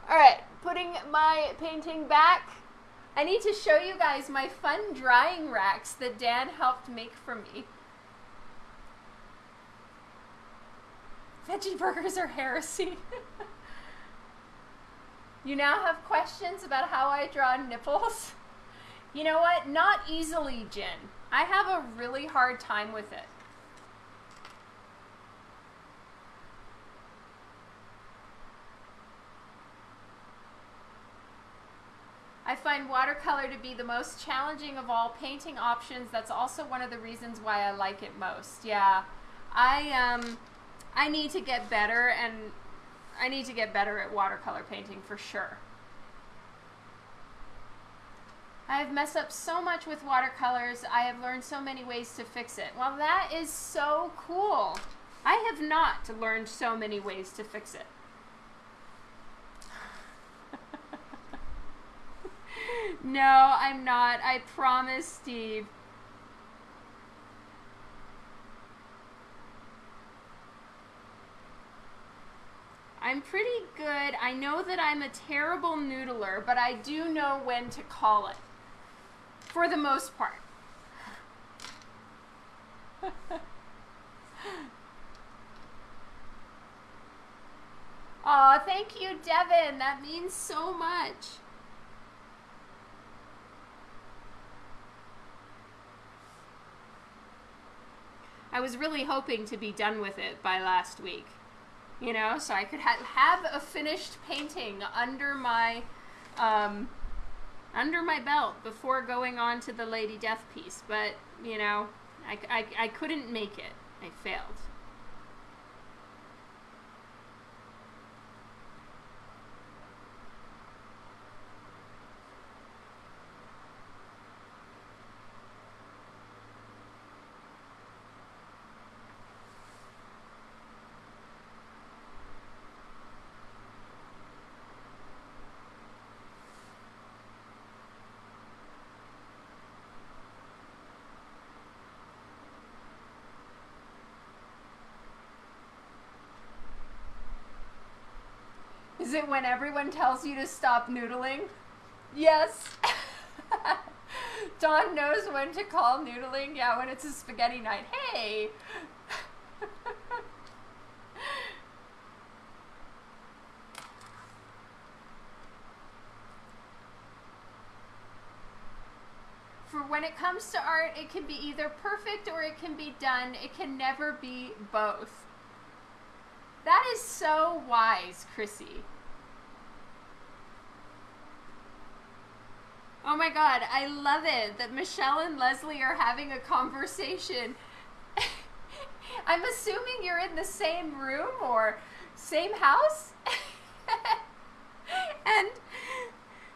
S1: Alright, putting my painting back. I need to show you guys my fun drying racks that Dan helped make for me. Veggie burgers are heresy. [LAUGHS] you now have questions about how I draw nipples? You know what? Not easily, Jen. I have a really hard time with it. I find watercolor to be the most challenging of all painting options. That's also one of the reasons why I like it most. Yeah. I um I need to get better and I need to get better at watercolor painting for sure. I have messed up so much with watercolors. I have learned so many ways to fix it. Well, that is so cool. I have not learned so many ways to fix it. [LAUGHS] no, I'm not. I promise, Steve. I'm pretty good. I know that I'm a terrible noodler, but I do know when to call it. For the most part. [LAUGHS] Aw, thank you, Devin. That means so much. I was really hoping to be done with it by last week. You know, so I could ha have a finished painting under my um, under my belt before going on to the Lady Death piece. But, you know, I, I, I couldn't make it. I failed. Is it when everyone tells you to stop noodling? Yes. [LAUGHS] Dawn knows when to call noodling. Yeah, when it's a spaghetti night. Hey! [LAUGHS] For when it comes to art, it can be either perfect or it can be done. It can never be both. That is so wise, Chrissy. Oh my god, I love it that Michelle and Leslie are having a conversation. [LAUGHS] I'm assuming you're in the same room or same house? [LAUGHS] and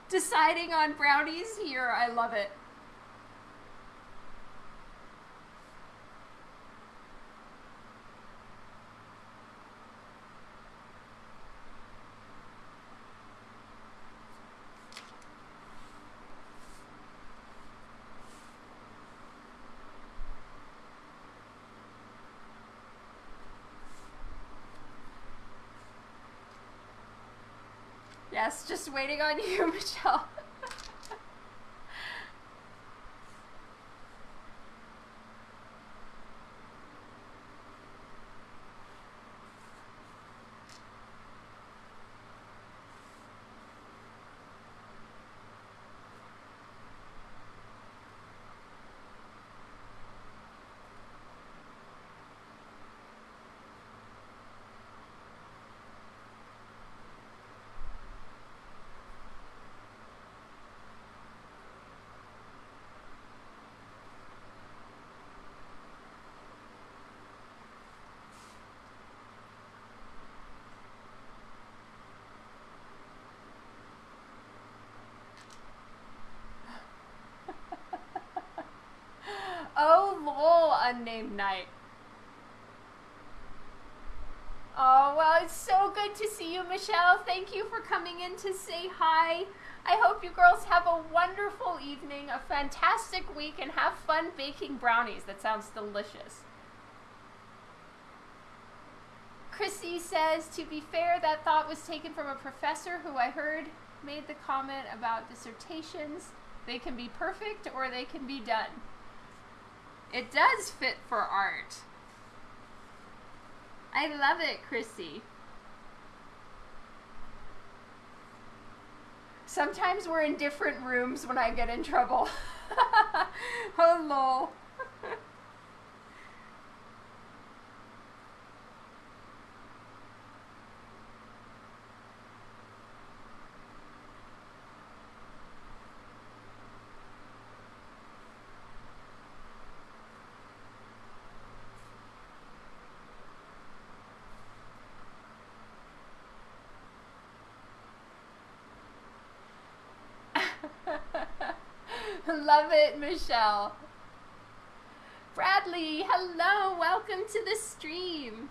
S1: deciding on brownies here, I love it. Yes, just waiting on you, [LAUGHS] Michelle. Unnamed night. Oh, well, it's so good to see you, Michelle. Thank you for coming in to say hi. I hope you girls have a wonderful evening, a fantastic week, and have fun baking brownies. That sounds delicious. Chrissy says, to be fair, that thought was taken from a professor who I heard made the comment about dissertations. They can be perfect or they can be done. It does fit for art. I love it, Chrissy. Sometimes we're in different rooms when I get in trouble. [LAUGHS] Hello. Love it, Michelle. Bradley, hello, welcome to the stream.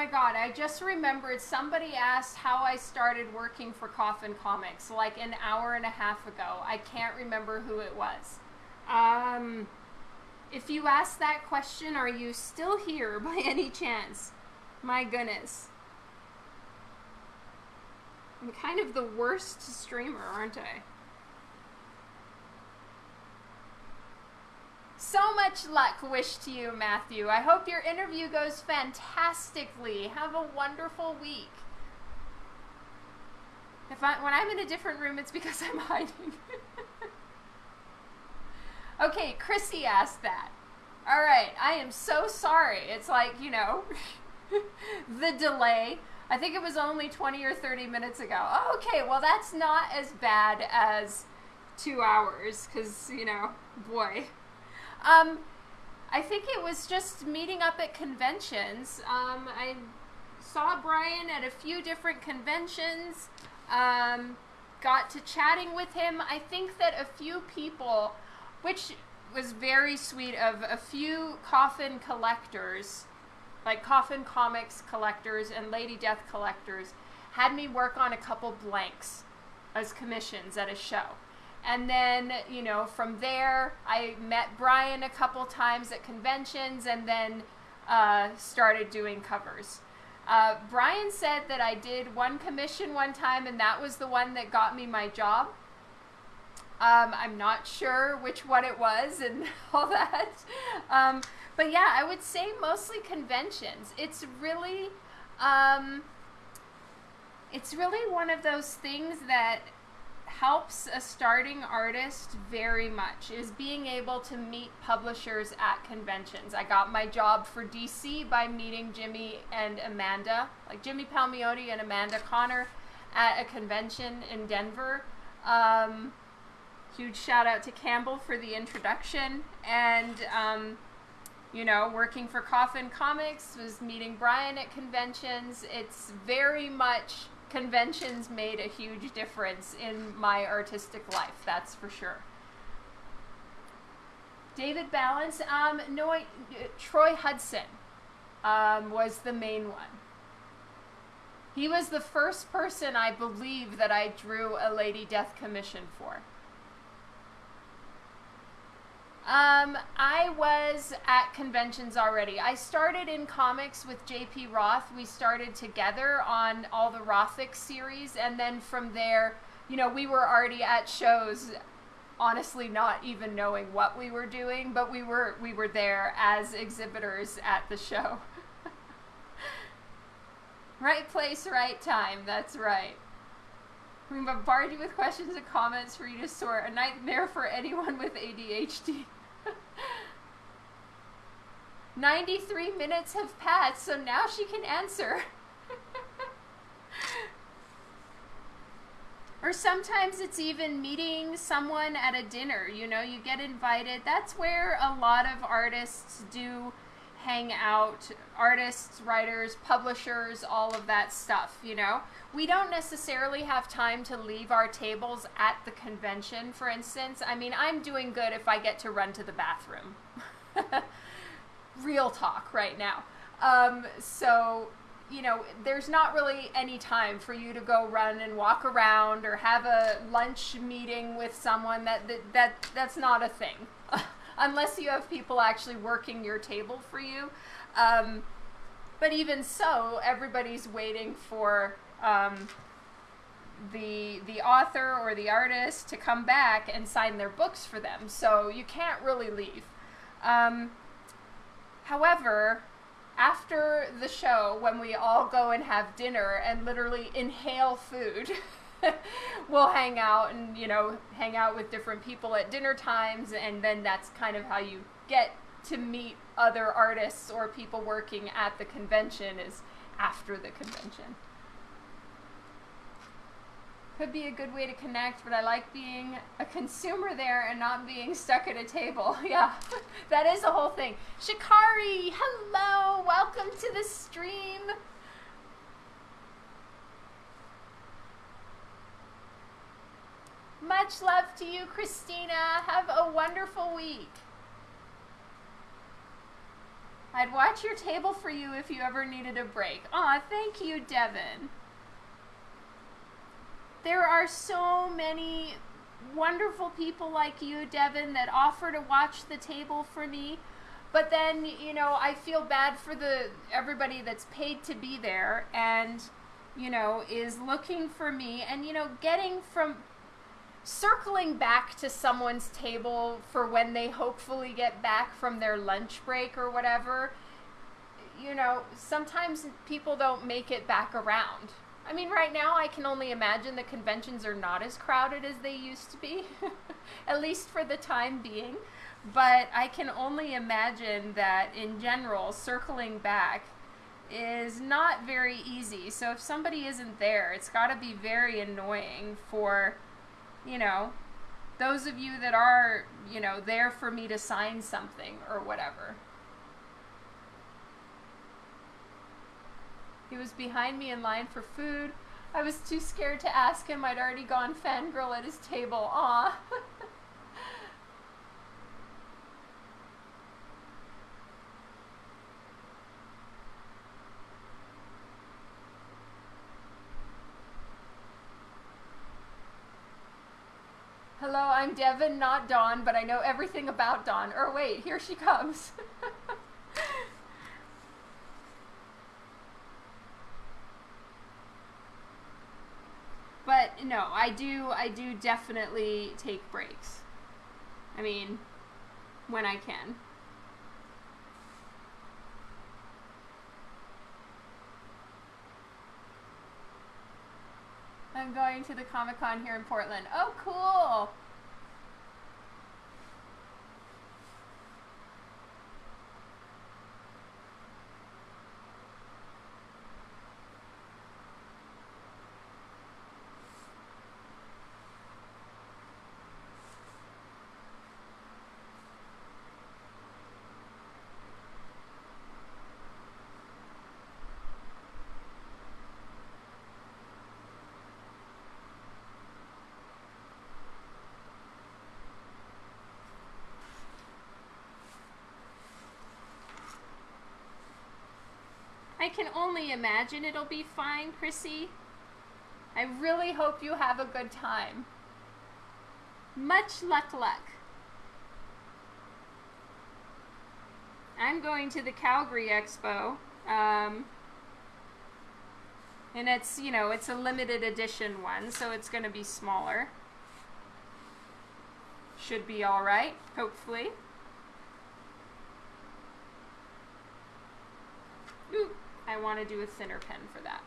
S1: My god, I just remembered somebody asked how I started working for Coffin Comics like an hour and a half ago. I can't remember who it was. Um, if you ask that question, are you still here [LAUGHS] by any chance? My goodness. I'm kind of the worst streamer, aren't I? So much luck wished to you, Matthew. I hope your interview goes fantastically. Have a wonderful week. If I, when I'm in a different room, it's because I'm [LAUGHS] hiding. okay, Chrissy asked that. All right, I am so sorry. It's like, you know, [LAUGHS] the delay. I think it was only 20 or 30 minutes ago. okay, well, that's not as bad as two hours, because, you know, boy. Um, I think it was just meeting up at conventions. Um, I saw Brian at a few different conventions. Um, got to chatting with him. I think that a few people, which was very sweet of a few coffin collectors, like coffin comics collectors and Lady Death collectors, had me work on a couple blanks as commissions at a show. And then, you know, from there, I met Brian a couple times at conventions and then uh, started doing covers. Uh, Brian said that I did one commission one time, and that was the one that got me my job. Um, I'm not sure which one it was and [LAUGHS] all that. Um, but yeah, I would say mostly conventions. It's really, um, it's really one of those things that helps a starting artist very much is being able to meet publishers at conventions. I got my job for DC by meeting Jimmy and Amanda, like Jimmy Palmiotti and Amanda Conner at a convention in Denver. Um, huge shout out to Campbell for the introduction and um, you know working for Coffin Comics was meeting Brian at conventions. It's very much conventions made a huge difference in my artistic life, that's for sure. David Balance, um, no, Troy Hudson um, was the main one. He was the first person I believe that I drew a Lady Death commission for. Um, I was at conventions already. I started in comics with JP Roth. We started together on all the Rothic series, and then from there, you know, we were already at shows honestly not even knowing what we were doing, but we were we were there as exhibitors at the show. [LAUGHS] right place, right time. That's right. We bombard you with questions and comments for you to sort. A nightmare for anyone with ADHD. 93 minutes have passed, so now she can answer. or sometimes it's even meeting someone at a dinner. You know, you get invited. That's where a lot of artists do hang out artists, writers, publishers, all of that stuff, you know. We don't necessarily have time to leave our tables at the convention, for instance. I mean, I'm doing good if I get to run to the bathroom. [LAUGHS] Real talk right now. Um, so, you know, there's not really any time for you to go run and walk around or have a lunch meeting with someone that that, that that's not a thing. [LAUGHS] unless you have people actually working your table for you. Um, but even so, everybody's waiting for um, the the author or the artist to come back and sign their books for them. So you can't really leave. Um, however, after the show, when we all go and have dinner and literally inhale food. [LAUGHS] [LAUGHS] we'll hang out and you know hang out with different people at dinner times and then that's kind of how you get to meet other artists or people working at the convention is after the convention. Could be a good way to connect but i like being a consumer there and not being stuck at a table. [LAUGHS] Yeah [LAUGHS] that is the whole thing. Shikari hello welcome to the stream Much love to you, Christina. Have a wonderful week. I'd watch your table for you if you ever needed a break. Aw, thank you, Devin. There are so many wonderful people like you, Devin, that offer to watch the table for me. But then, you know, I feel bad for the everybody that's paid to be there and, you know, is looking for me and, you know, getting from circling back to someone's table for when they hopefully get back from their lunch break or whatever, you know, sometimes people don't make it back around. I mean, right now I can only imagine the conventions are not as crowded as they used to be, [LAUGHS] at least for the time being. But I can only imagine that in general, circling back is not very easy. So if somebody isn't there, it's got to be very annoying for you know, those of you that are, you know, there for me to sign something or whatever. He was behind me in line for food. I was too scared to ask him. I'd already gone fangirl at his table. Aw. [LAUGHS] Hello, I'm Devin, not Dawn, but I know everything about Dawn. Or wait, here she comes. [LAUGHS] but no, I do I do definitely take breaks. I mean, when I can. I'm going to the Comic Con here in Portland. Oh, cool. Can only imagine it'll be fine, Chrissy. I really hope you have a good time. Much luck, luck. I'm going to the Calgary Expo. Um, and it's, you know, it's a limited edition one, so it's going to be smaller. should be all right, hopefully. Ooh, I want to do a thinner pen for that.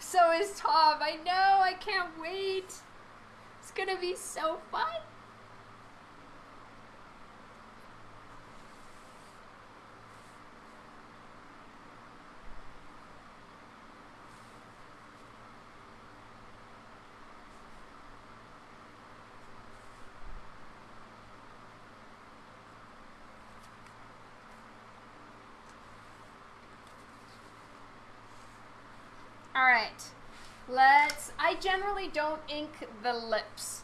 S1: So is Tom. I know. I can't wait. It's going to be so fun. All right. Let's. Don't ink the lips.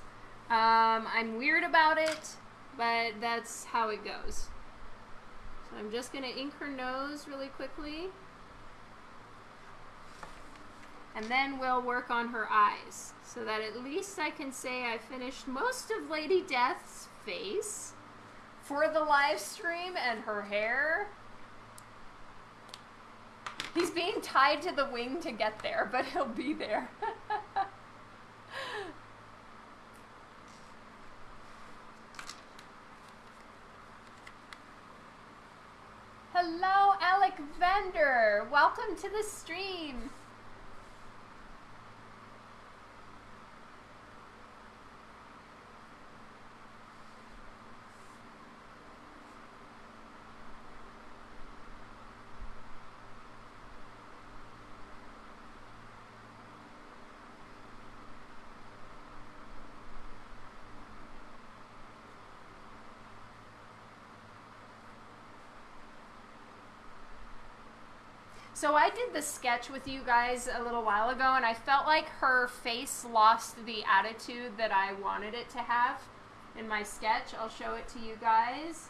S1: Um, I'm weird about it, but that's how it goes. So I'm just gonna ink her nose really quickly. And then we'll work on her eyes so that at least I can say I finished most of Lady Death's face for the live stream and her hair. He's being tied to the wing to get there, but he'll be there. [LAUGHS] Hello, Alec Vender. Welcome to the stream. So I did the sketch with you guys a little while ago, and I felt like her face lost the attitude that I wanted it to have in my sketch. I'll show it to you guys.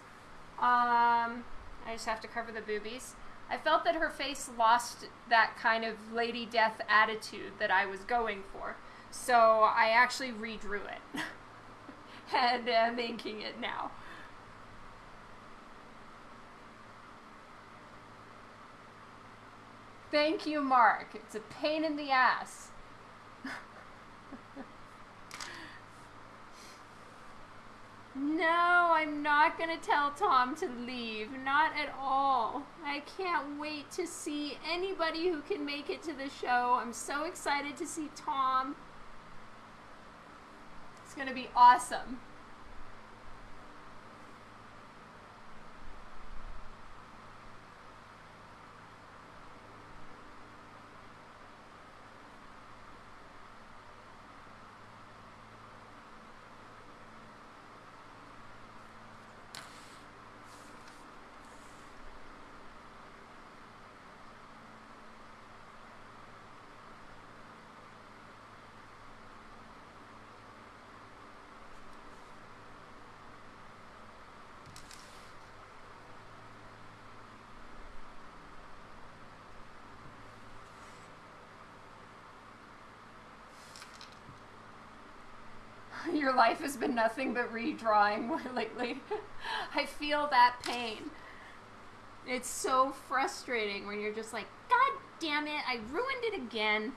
S1: Um, I just have to cover the boobies. I felt that her face lost that kind of Lady Death attitude that I was going for. So I actually redrew it. [LAUGHS] and am inking it now. Thank you, Mark. It's a pain in the ass. no, I'm not going to tell Tom to leave. Not at all. I can't wait to see anybody who can make it to the show. I'm so excited to see Tom. It's going to be awesome. Your life has been nothing but redrawing [LAUGHS] lately. I feel that pain. It's so frustrating when you're just like, God damn it, I ruined it again.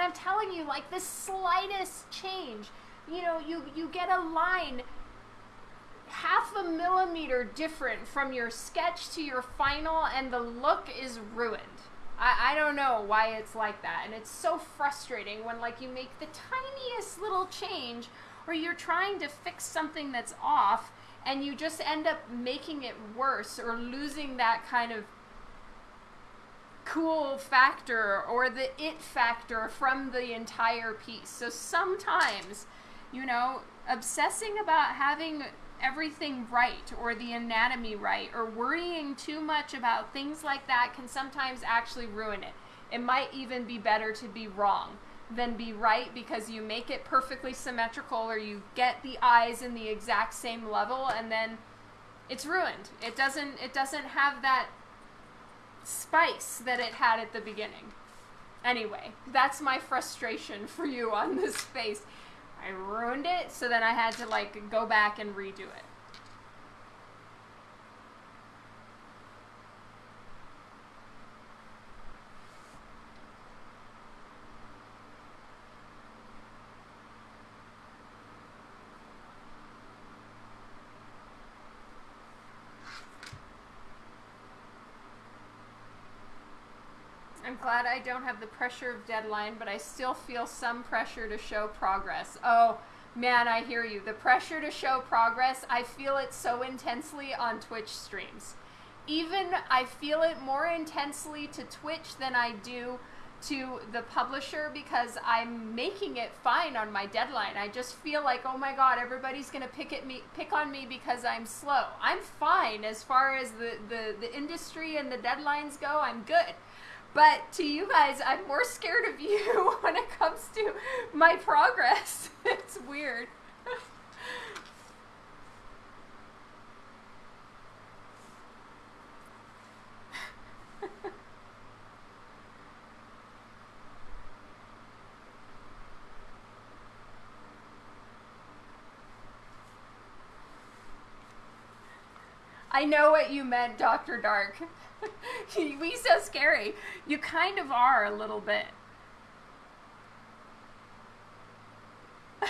S1: And I'm telling like the slightest change, you know, you, you get a line half a millimeter different from your sketch to your final, and the look is ruined. I, I don't know why it's like that. And it's so frustrating when, like, you make the tiniest little change or you're trying to fix something that's off and you just end up making it worse or losing that kind of cool factor or the it factor from the entire piece. So sometimes, you know, obsessing about having everything right or the anatomy right or worrying too much about things like that can sometimes actually ruin it. It might even be better to be wrong than be right because you make it perfectly symmetrical or you get the eyes in the exact same level and then it's ruined. It doesn't it doesn't have that spice that it had at the beginning. Anyway, that's my frustration for you on this [LAUGHS] face. I ruined it, so then I had to like go back and redo it. I'm glad I don't have the pressure of deadline, but I still feel some pressure to show progress. Oh, man, I hear you. The pressure to show progress, I feel it so intensely on Twitch streams. Even I feel it more intensely to Twitch than I do to the publisher because I'm making it fine on my deadline. I just feel like, oh my god, everybody's gonna pick at me pick on me because I'm slow. I'm fine as far as the, the, the industry and the deadlines go, I'm good. But to you guys, I'm more scared of you [LAUGHS] when it comes to my progress. [LAUGHS] it's weird. I know what you meant, Dr. Dark. [LAUGHS] we so scary. You kind of are a little bit. [LAUGHS]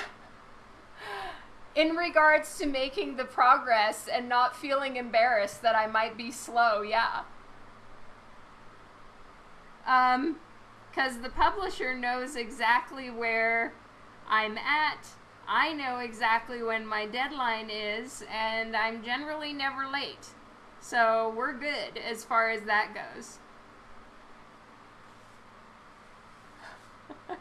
S1: In regards to making the progress and not feeling embarrassed that I might be slow, yeah. Um, because the publisher knows exactly where I'm at. I know exactly when my deadline is, and I'm generally never late. So we're good as far as that goes. [LAUGHS]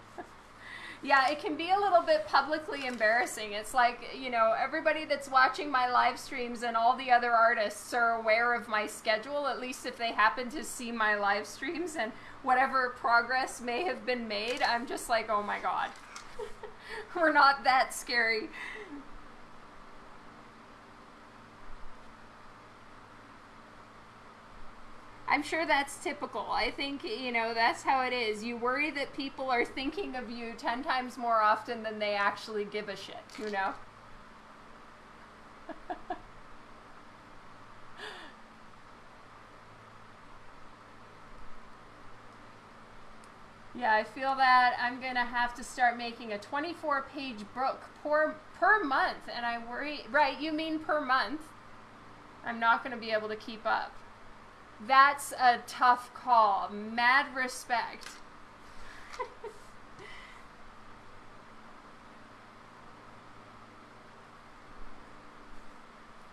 S1: yeah, it can be a little bit publicly embarrassing. It's like, you know, everybody that's watching my live streams and all the other artists are aware of my schedule, at least if they happen to see my live streams and whatever progress may have been made. I'm just like, oh my god. [LAUGHS] We're not that scary. I'm sure that's typical. I think, you know, that's how it is. You worry that people are thinking of you 10 times more often than they actually give a shit, you know? [LAUGHS] yeah, I feel that I'm going to have to start making a 24 page book per, per month. And I worry, right, you mean per month. I'm not going to be able to keep up. That's a tough call. Mad respect. [LAUGHS]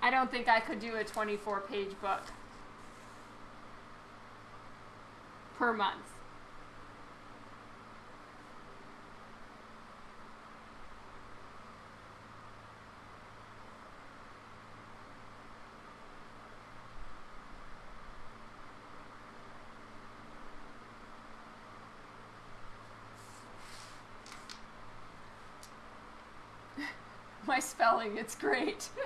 S1: I don't think I could do a 24 page book per month. It's great. [LAUGHS]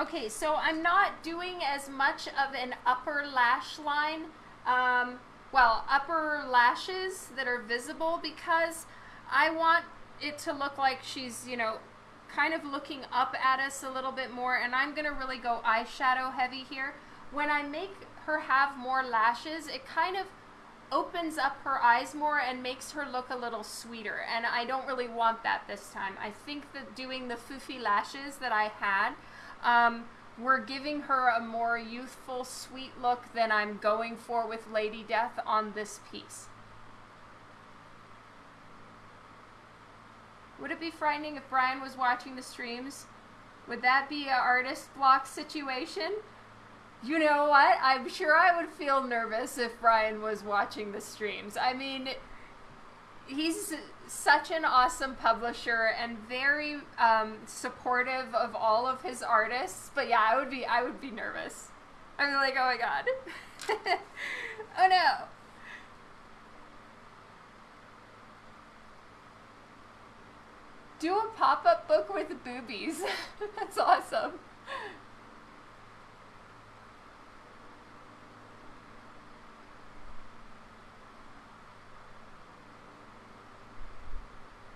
S1: okay, so I'm not doing as much of an upper lash line, um, well, upper lashes that are visible because I want it to look like she's, you know, kind of looking up at us a little bit more and I'm gonna really go eyeshadow heavy here. When I make her have more lashes, it kind of opens up her eyes more and makes her look a little sweeter and I don't really want that this time. I think that doing the foofy lashes that I had um, were giving her a more youthful, sweet look than I'm going for with Lady Death on this piece. Would it be frightening if Brian was watching the streams? Would that be an artist block situation? You know what? I'm sure I would feel nervous if Brian was watching the streams. I mean, he's such an awesome publisher and very um, supportive of all of his artists. But yeah, I would be I would be nervous. I'm like, oh my god, [LAUGHS] oh no. Do a pop up book with boobies. [LAUGHS] That's awesome.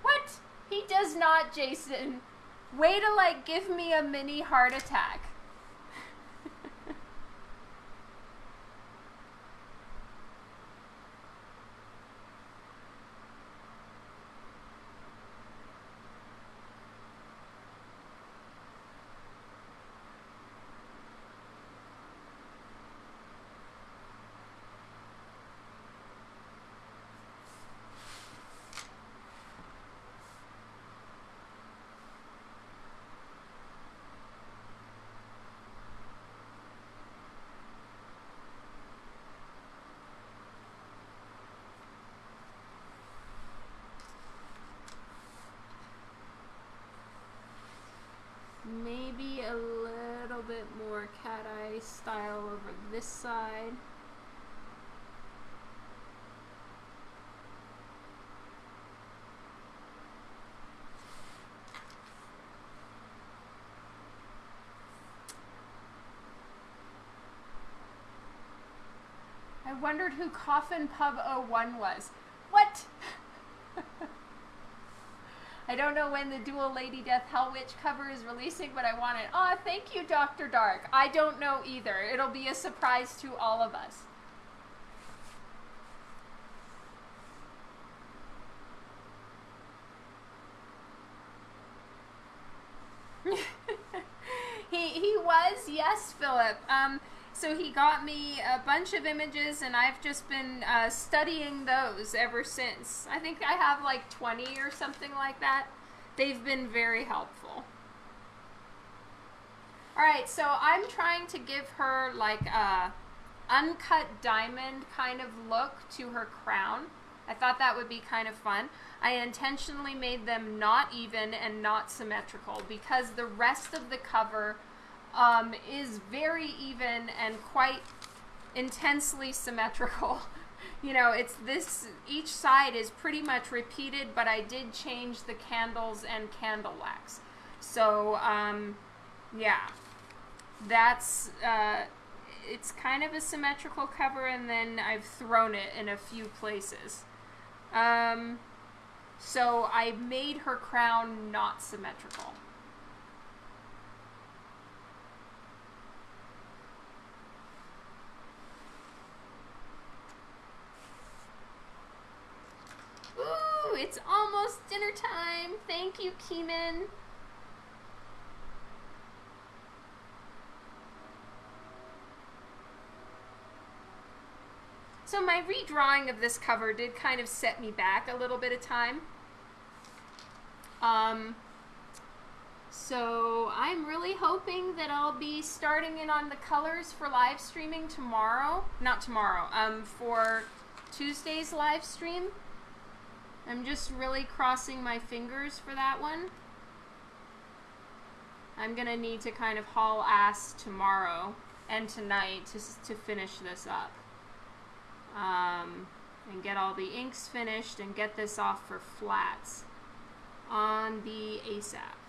S1: What? He does not, Jason. Way to like give me a mini heart attack. maybe a little bit more cat eye style over this side. I wondered who Coffin Pub 01 was. What? [LAUGHS] I don't know when the dual Lady Death Hellwitch cover is releasing, but I want it. Aw, oh, thank you, Dr. Dark. I don't know either. It'll be a surprise to all of us. [LAUGHS] he he was yes, Philip. Um, so he got me a bunch of images, and I've just been uh, studying those ever since. I think I have like 20 or something like that. They've been very helpful. All right, so I'm trying to give her like a uncut diamond kind of look to her crown. I thought that would be kind of fun. I intentionally made them not even and not symmetrical because the rest of the cover um, is very even and quite intensely symmetrical. [LAUGHS] you know, it's this, each side is pretty much repeated, but I did change the candles and candle wax. So, um, yeah, that's, uh, it's kind of a symmetrical cover, and then I've thrown it in a few places. Um, so I made her crown not symmetrical. Ooh, it's almost dinner time. Thank you, Keeman. So my redrawing of this cover did kind of set me back a little bit of time. Um, so I'm really hoping that I'll be starting in on the colors for live streaming tomorrow. Not tomorrow, um, for Tuesday's live stream. I'm just really crossing my fingers for that one. I'm going to need to kind of haul ass tomorrow and tonight to, to finish this up. Um, and get all the inks finished and get this off for flats on the ASAP.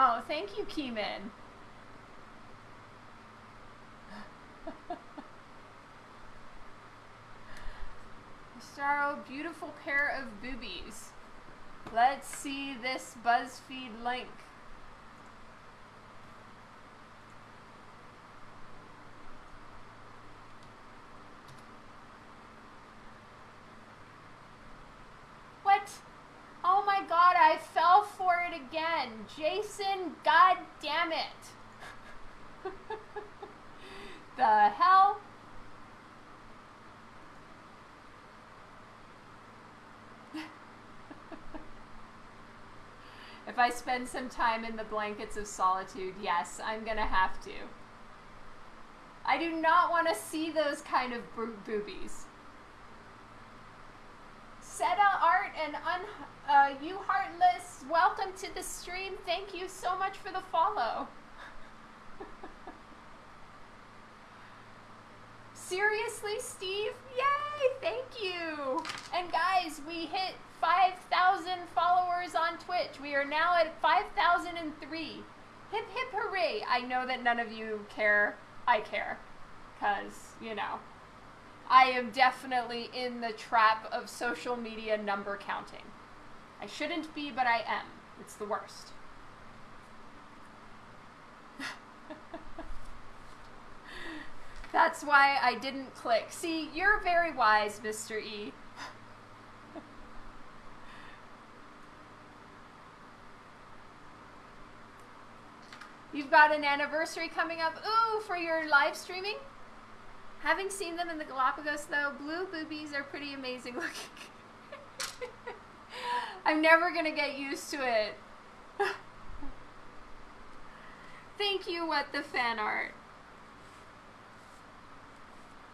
S1: Oh, thank you, Keeman. Starro, beautiful pair of boobies. Let's see this BuzzFeed link. again. Jason, god damn it. [LAUGHS] the hell? [LAUGHS] if I spend some time in the blankets of solitude, yes, I'm gonna have to. I do not want to see those kind of boobies. Seta art and un uh, you Heartless, welcome to the stream. Thank you so much for the follow. [LAUGHS] Seriously, Steve? Yay! Thank you. And guys, we hit 5,000 followers on Twitch. We are now at 5,003. Hip hip hooray! I know that none of you care. I care. Because, you know, I am definitely in the trap of social media number counting. I shouldn't be, but I am. It's the worst. [LAUGHS] That's why I didn't click. See, you're very wise, Mr. E. [LAUGHS] You've got an anniversary coming up. Ooh, for your live streaming? Having seen them in the Galapagos, though, blue boobies are pretty amazing looking. [LAUGHS] I'm never to get used to it. Thank you, What the Fan Art.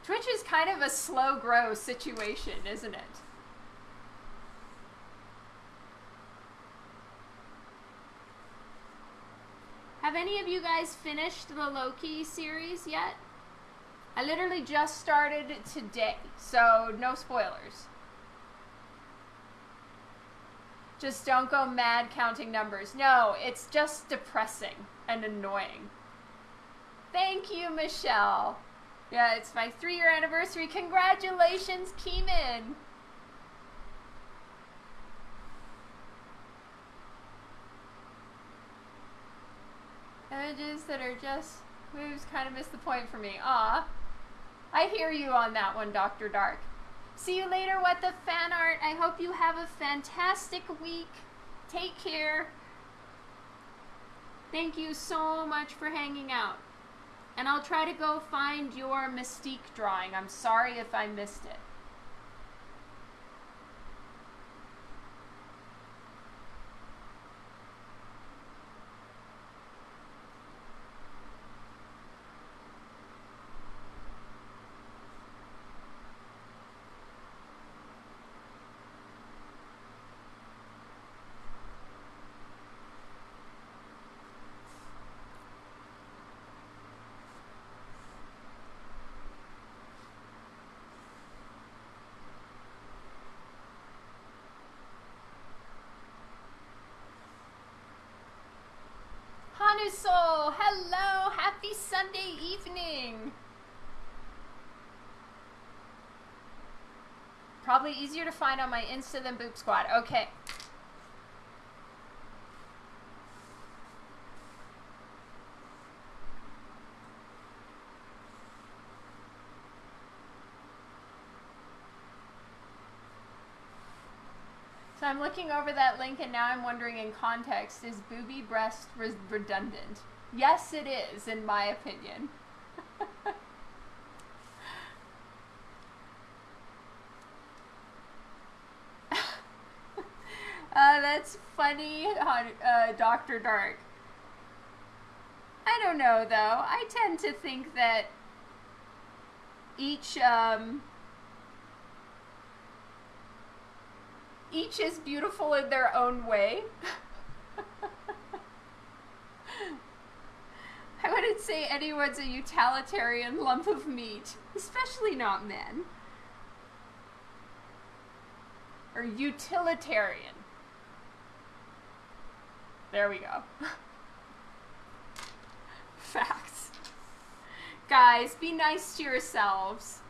S1: Twitch is kind of a slow grow situation, isn't it? Have any of you guys finished the Loki series yet? I literally just started today, so no spoilers. Just don't go mad counting numbers. No, it's just depressing and annoying. Thank you, Michelle. Yeah, it's my three year anniversary. Congratulations, Keeman. Images that are just moves kind of miss the point for me. Ah, I hear you on that one, Dr. Dark. See you later, what the fan art. I hope you have a fantastic week. Take care. Thank you so much for hanging out. And I'll try to go find your Mystique drawing. I'm sorry if I missed it. Hanusol, hello, happy Sunday evening. Probably easier to find on my Insta than Boop Squad. Okay. So I'm looking over that link and now I'm wondering in context, is booby breast re redundant? Yes, it is, in my opinion. [LAUGHS] uh, that's funny, uh, Dr. Dark. I don't know, though. I tend to think that each, um, each is beautiful in their own way. [LAUGHS] wouldn't say anyone's a utilitarian lump of meat, especially not men. Or utilitarian. There we go. [LAUGHS] Facts. Guys, be nice to yourselves.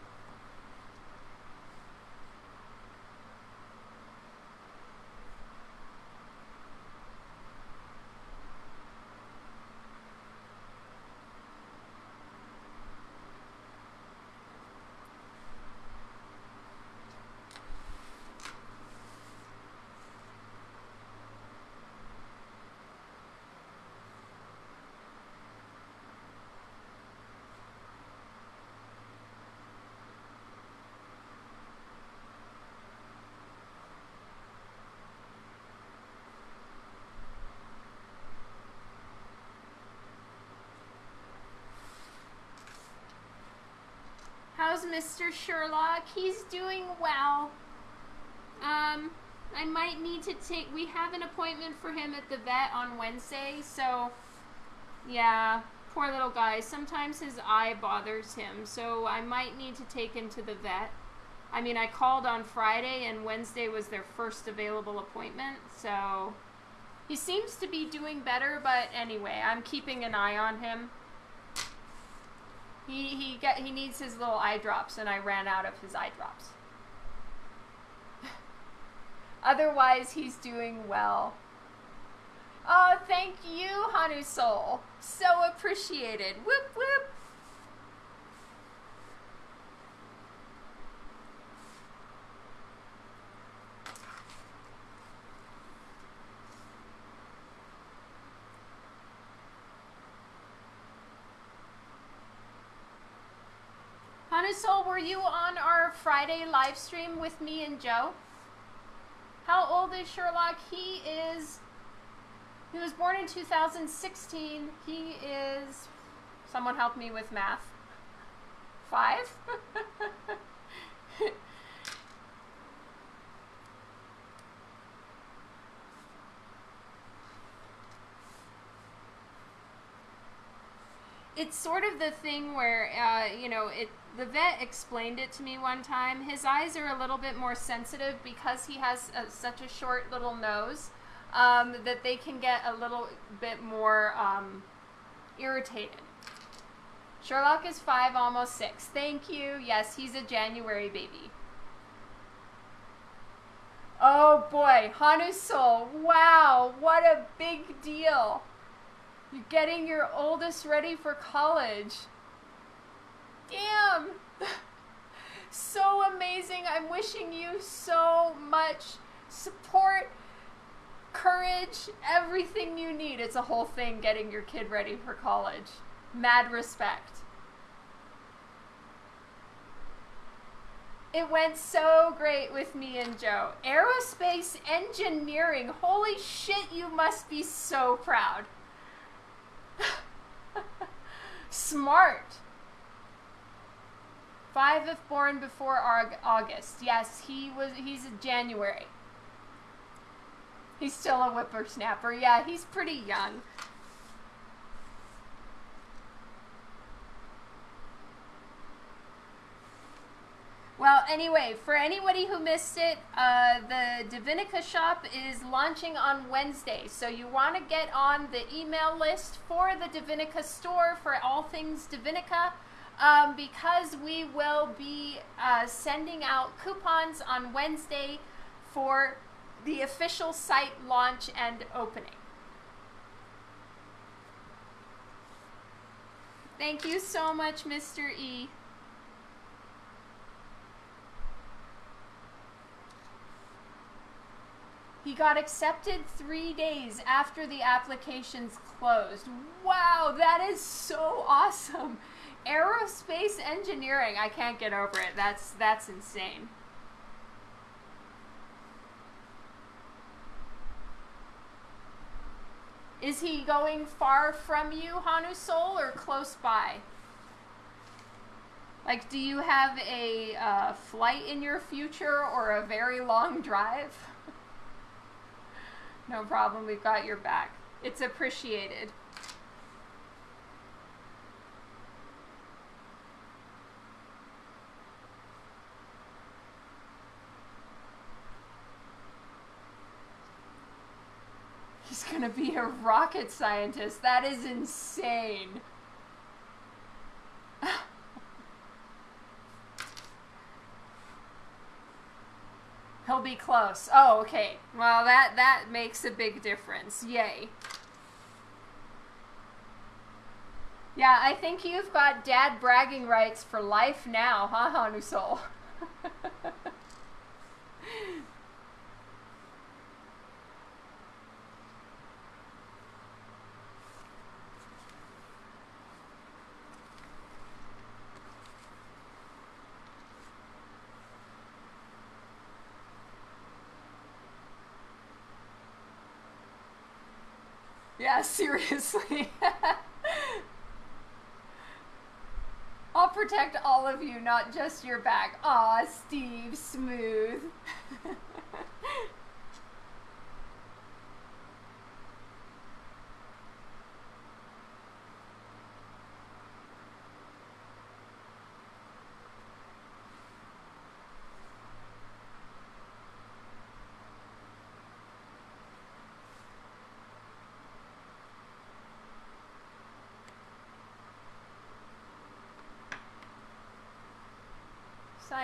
S1: Mr. Sherlock? He's doing well. Um, I might need to take. We have an appointment for him at the vet on Wednesday, so yeah, poor little guy. Sometimes his eye bothers him, so I might need to take him to the vet. I mean, I called on Friday, and Wednesday was their first available appointment, so he seems to be doing better. But anyway, I'm keeping an eye on him. He he get he needs his little eye drops, and I ran out of his eye drops. [LAUGHS] Otherwise, he's doing well. Oh, thank you, Hanu Soul. So appreciated. Whoop whoop. Soul, were you on our Friday live stream with me and Joe? How old is Sherlock? He is. He was born in 2016. He is. Someone help me with math. Five? [LAUGHS] it's sort of the thing where, uh, you know, it the vet explained it to me one time. His eyes are a little bit more sensitive because he has a, such a short little nose um, that they can get a little bit more um, irritated. Sherlock is five, almost six. Thank you. Yes, he's a January baby. Oh boy, Hanu Soul. Wow, what a big deal. You're getting your oldest ready for college. Damn! [LAUGHS] so amazing. I'm wishing you so much support, courage, everything you need. It's a whole thing getting your kid ready for college. Mad respect. It went so great with me and Joe. Aerospace engineering. Holy shit, you must be so proud. [LAUGHS] Smart. Five if born before August. Yes, he was. He's in January. He's still a whippersnapper. Yeah, he's pretty young. Well, anyway, for anybody who missed it, uh, the Divinica shop is launching on Wednesday. So you want to get on the email list for the Divinica store for all things Divinica um, because we will be uh, sending out coupons on Wednesday for the official site launch and opening. Thank you so much, Mr. E. He got accepted three days after the applications closed. Wow, that is so [LAUGHS] awesome aerospace engineering. I can't get over it. That's that's insane. Is he going far from you, Hanu Soul, or close by? Like, do you have a uh, flight in your future or a very long drive? [LAUGHS] no problem, we've got your back. It's appreciated. Gonna be a rocket scientist. That is insane. [SIGHS] He'll be close. Oh, okay. Well, that that makes a big difference. Yay. Yeah, I think you've got dad bragging rights for life now, huh, Hanusol? [LAUGHS] Yeah, [LAUGHS] seriously. I'll protect all of you, not just your back. Aw, Steve, smooth. [LAUGHS]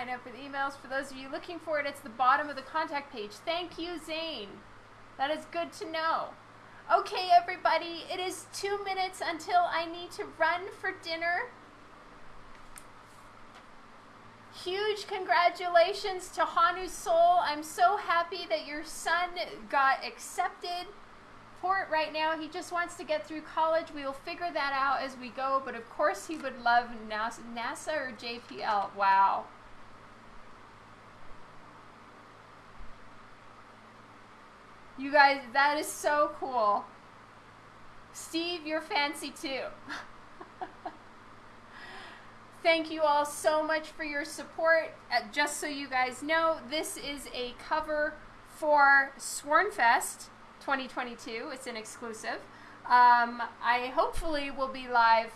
S1: sign up the emails. For those of you looking for it, it's the bottom of the contact page. Thank you, Zane. That is good to know. Okay, everybody, it is two minutes until I need to run for dinner. Huge congratulations to Hanu Soul. I'm so happy that your son got accepted for it right now. He just wants to get through college. We will figure that out as we go, but of course he would love NASA or JPL. Wow. You guys, that is so cool. Steve, you're fancy too. [LAUGHS] Thank you all so much for your support. Uh, just so you guys know, this is a cover for Swornfest 2022. It's an exclusive. Um, I hopefully will be live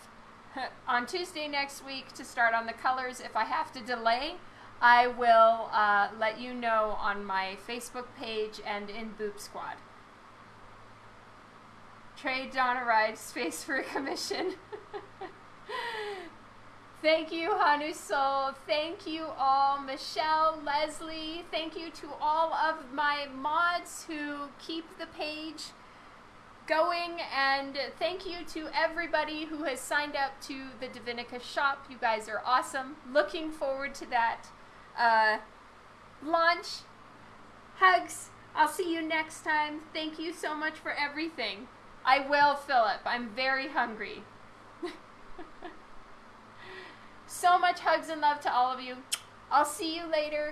S1: [LAUGHS] on Tuesday next week to start on the colors. If I have to delay, I will uh, let you know on my Facebook page and in Boop Squad. Trade Donna Ride Space for a Commission. [LAUGHS] Thank you, Hanu Soul. Thank you all, Michelle, Leslie. Thank you to all of my mods who keep the page going. And thank you to everybody who has signed up to the Divinica shop. You guys are awesome. Looking forward to that uh, launch. Hugs. I'll see you next time. Thank you so much for everything. I will, Philip. I'm very hungry. [LAUGHS] so much hugs and love to all of you. I'll see you later.